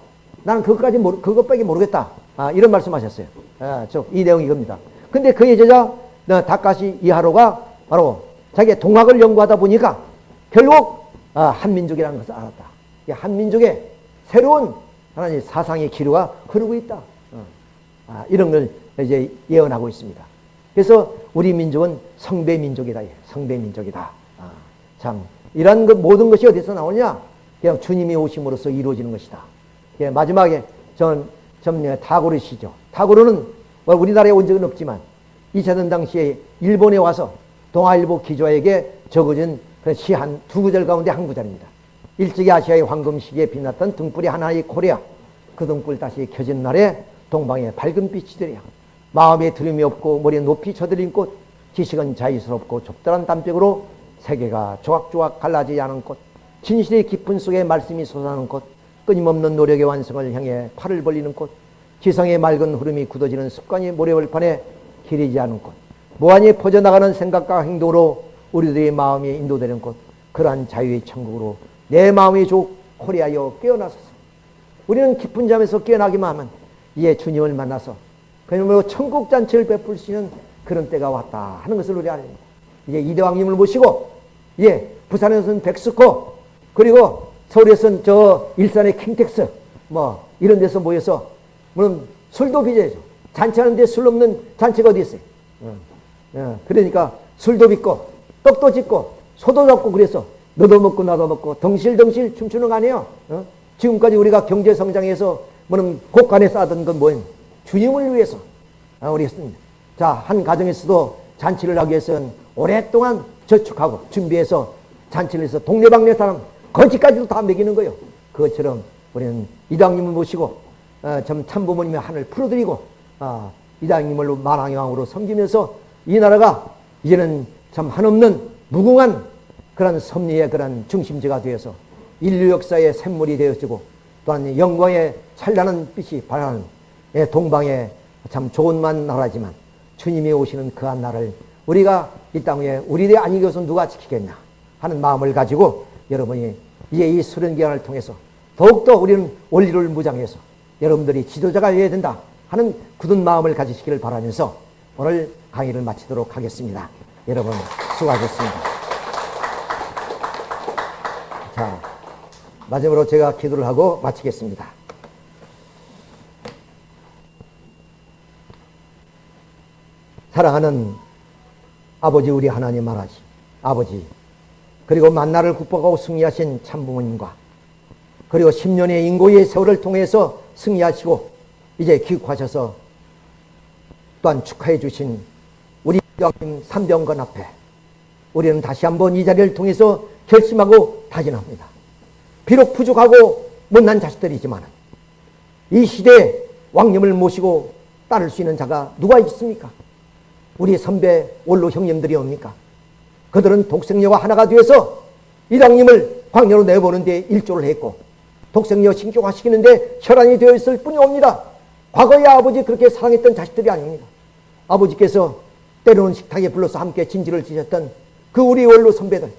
나는 그것까지 모르, 그것밖에 모르겠다. 아, 이런 말씀하셨어요. 아, 저이 내용이 이겁니다. 근데 그의 제자 다카시 이하로가 바로 자기 동학을 연구하다 보니까 결국 아, 한민족이라는 것을 알았다. 한민족의 새로운 하나님 사상의 기류가 흐르고 있다. 어. 아, 이런 걸 이제 예언하고 있습니다. 그래서 우리 민족은 성배 민족이다. 성배 민족이다. 아, 참 이런 것 모든 것이 어디서 나오냐? 그냥 주님이 오심으로써 이루어지는 것이다. 예, 마지막에 전, 전 타고르시죠. 타고르는 뭐 우리나라에 온 적은 없지만 2차 전 당시에 일본에 와서 동아일보 기자에게 적어준 시한 두 구절 가운데 한 구절입니다. 일찍이 아시아의 황금 시기에 빛났던 등불이 하나인 코리아 그 등불 다시 켜진 날에 동방의 밝은 빛이 되랴. 마음에 두려움이 없고 머리에 높이 쳐들린 곳 지식은 자유스럽고 좁다란 담벽으로 세계가 조각조각 갈라지지 않은 곳 진실의 깊은 속에 말씀이 솟아나는 곳 끊임없는 노력의 완성을 향해 팔을 벌리는 곳 지성의 맑은 흐름이 굳어지는 습관의 모래벌판에 길 잃지 않은 곳 무한히 퍼져나가는 생각과 행동으로 우리들의 마음이 인도되는 곳 그러한 자유의 천국으로 내 마음의 조국 코리아여 깨어나소서 우리는 깊은 잠에서 깨어나기만 하면 이에 주님을 만나서 그야말로 천국 잔치를 베풀 수 있는 그런 때가 왔다 하는 것을 우리 아닙니다. 이제 이대왕님을 모시고 예 부산에서는 벡스코 그리고 서울에서는 저 일산의 킨텍스 뭐 이런 데서 모여서 물론 술도 빚어야죠. 잔치하는데 술 없는 잔치가 어디 있어요. 어. 어. 그러니까 술도 빚고 떡도 짓고 소도 잡고 그래서 너도 먹고 나도 먹고 덩실덩실 춤추는 거 아니에요. 어? 지금까지 우리가 경제 성장해서 뭐는 곳간에 쌓던 건 뭐예요? 주님을 위해서 아, 우리 했습니다. 자, 한 가정에서도 잔치를 하기 위해서는 오랫동안 저축하고 준비해서 잔치를 해서 동네방네 사람 거지까지도 다 먹이는 거예요. 그것처럼 우리는 이당님을 모시고 어, 참 참부모님의 하늘 풀어드리고 어, 이당님을 만왕왕으로 섬기면서 이 나라가 이제는 참 한없는 무궁한 그런 섭리의 그런 중심지가 되어서 인류 역사의 샘물이 되어지고 또한 영광의 찬란한 빛이 발하는 예, 동방의 참 좋은만 나라지만 주님이 오시는 그한 날을 우리가 이 땅에 우리들이 아니고서 누가 지키겠냐 하는 마음을 가지고 여러분이 이제 이 수련 기간을 통해서 더욱더 우리는 원리를 무장해서 여러분들이 지도자가 되어야 된다 하는 굳은 마음을 가지시기를 바라면서 오늘 강의를 마치도록 하겠습니다. 여러분 수고하셨습니다. 자, 마지막으로 제가 기도를 하고 마치겠습니다. 사랑하는 아버지 우리 하나님 말하시 아버지 그리고 만나를 극복하고 승리하신 참부모님과 그리고 10년의 인고의 세월을 통해서 승리하시고 이제 기국하셔서 또한 축하해 주신 우리 왕님 삼병건 앞에 우리는 다시 한번 이 자리를 통해서 결심하고 다짐합니다. 비록 부족하고 못난 자식들이지만 이 시대에 왕님을 모시고 따를 수 있는 자가 누가 있습니까? 우리 선배 원로 형님들이 옵니까? 그들은 독생녀와 하나가 되어서 이당님을 광야로 내보는 데 일조를 했고 독생녀 신격화시키는데 혈안이 되어 있을 뿐이옵니다. 과거에 아버지 그렇게 사랑했던 자식들이 아닙니다. 아버지께서 때로는 식탁에 불러서 함께 진지를 지셨던 그 우리 원로 선배들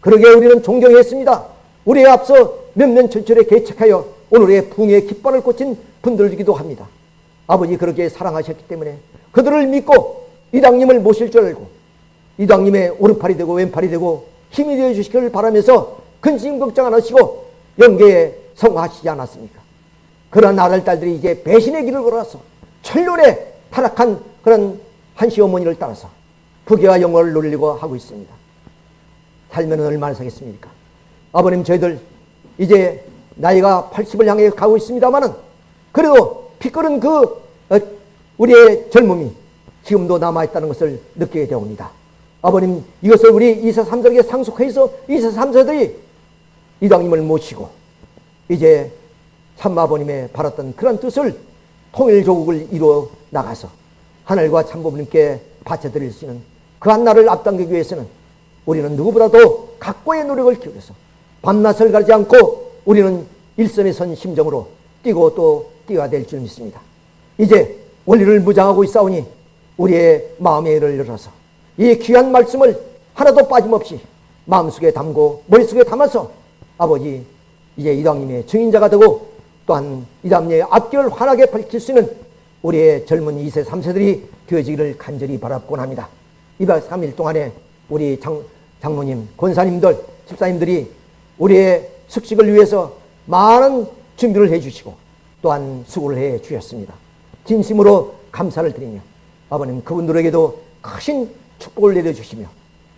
그러게 우리는 존경했습니다. 우리에 앞서 몇몇 철철에 개척하여 오늘의 붕의 깃발을 꽂힌 분들이기도 합니다. 아버지 그렇게 사랑하셨기 때문에 그들을 믿고 이당님을 모실 줄 알고 이당님의 오른팔이 되고 왼팔이 되고 힘이 되어 주시기를 바라면서 근심 걱정 안 하시고 영계에 성화하시지 않았습니까? 그런 아들, 딸들이 이제 배신의 길을 걸어서 철론에 타락한 그런 한시 어머니를 따라서 부귀와 영광을 누리려고 하고 있습니다. 살면 얼마나 사겠습니까? 아버님 저희들 이제 나이가 80을 향해 가고 있습니다만은 그래도 피 끓은 그 어, 우리의 젊음이 지금도 남아있다는 것을 느끼게 되옵니다. 아버님 이것을 우리 이사 삼세에게 상속해서 이사 삼세들이 이당님을 모시고 이제 참마버님의 바랐던 그런 뜻을 통일조국을 이루어 나가서 하늘과 참부모님께 바쳐드릴 수 있는 그 한날을 앞당기기 위해서는 우리는 누구보다도 각고의 노력을 기울여서 밤낮을 가리지 않고 우리는 일선에 선 심정으로 뛰고 또 뛰어야 될 줄 믿습니다. 이제 원리를 무장하고 있사오니 우리의 마음의 애를 열어서 이 귀한 말씀을 하나도 빠짐없이 마음속에 담고 머릿속에 담아서 아버지 이제 이당님의 증인자가 되고 또한 이당님의 앞길을 환하게 밝힐 수 있는 우리의 젊은 2세, 3세들이 되어지기를 간절히 바랍곤 합니다. 2박 3일 동안에 우리 장, 장모님, 권사님들, 집사님들이 우리의 숙식을 위해서 많은 준비를 해 주시고 또한 수고를 해 주셨습니다. 진심으로 감사를 드리며 아버님 그분들에게도 크신 축복을 내려주시며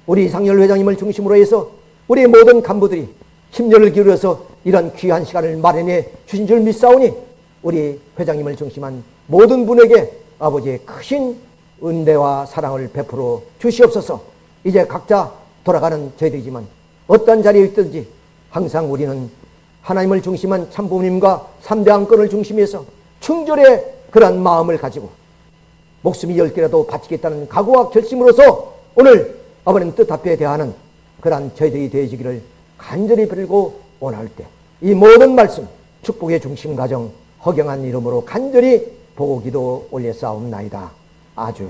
우리 이상열 회장님을 중심으로 해서 우리 모든 간부들이 심려를 기울여서 이런 귀한 시간을 마련해 주신 줄 믿사오니 우리 회장님을 중심한 모든 분에게 아버지의 크신 은혜와 사랑을 베풀어 주시옵소서. 이제 각자 돌아가는 저희들이지만 어떤 자리에 있든지 항상 우리는 하나님을 중심한 참부모님과 삼대 안건을 중심해서 충절의 그러한 마음을 가지고 목숨이 열 개라도 바치겠다는 각오와 결심으로서 오늘 아버님 뜻 앞에 대하는 그러한 저희들이 되어지기를 간절히 빌고 원할 때 이 모든 말씀 축복의 중심 가정 허경한 이름으로 간절히 보고 기도 올려 싸움나이다. 아주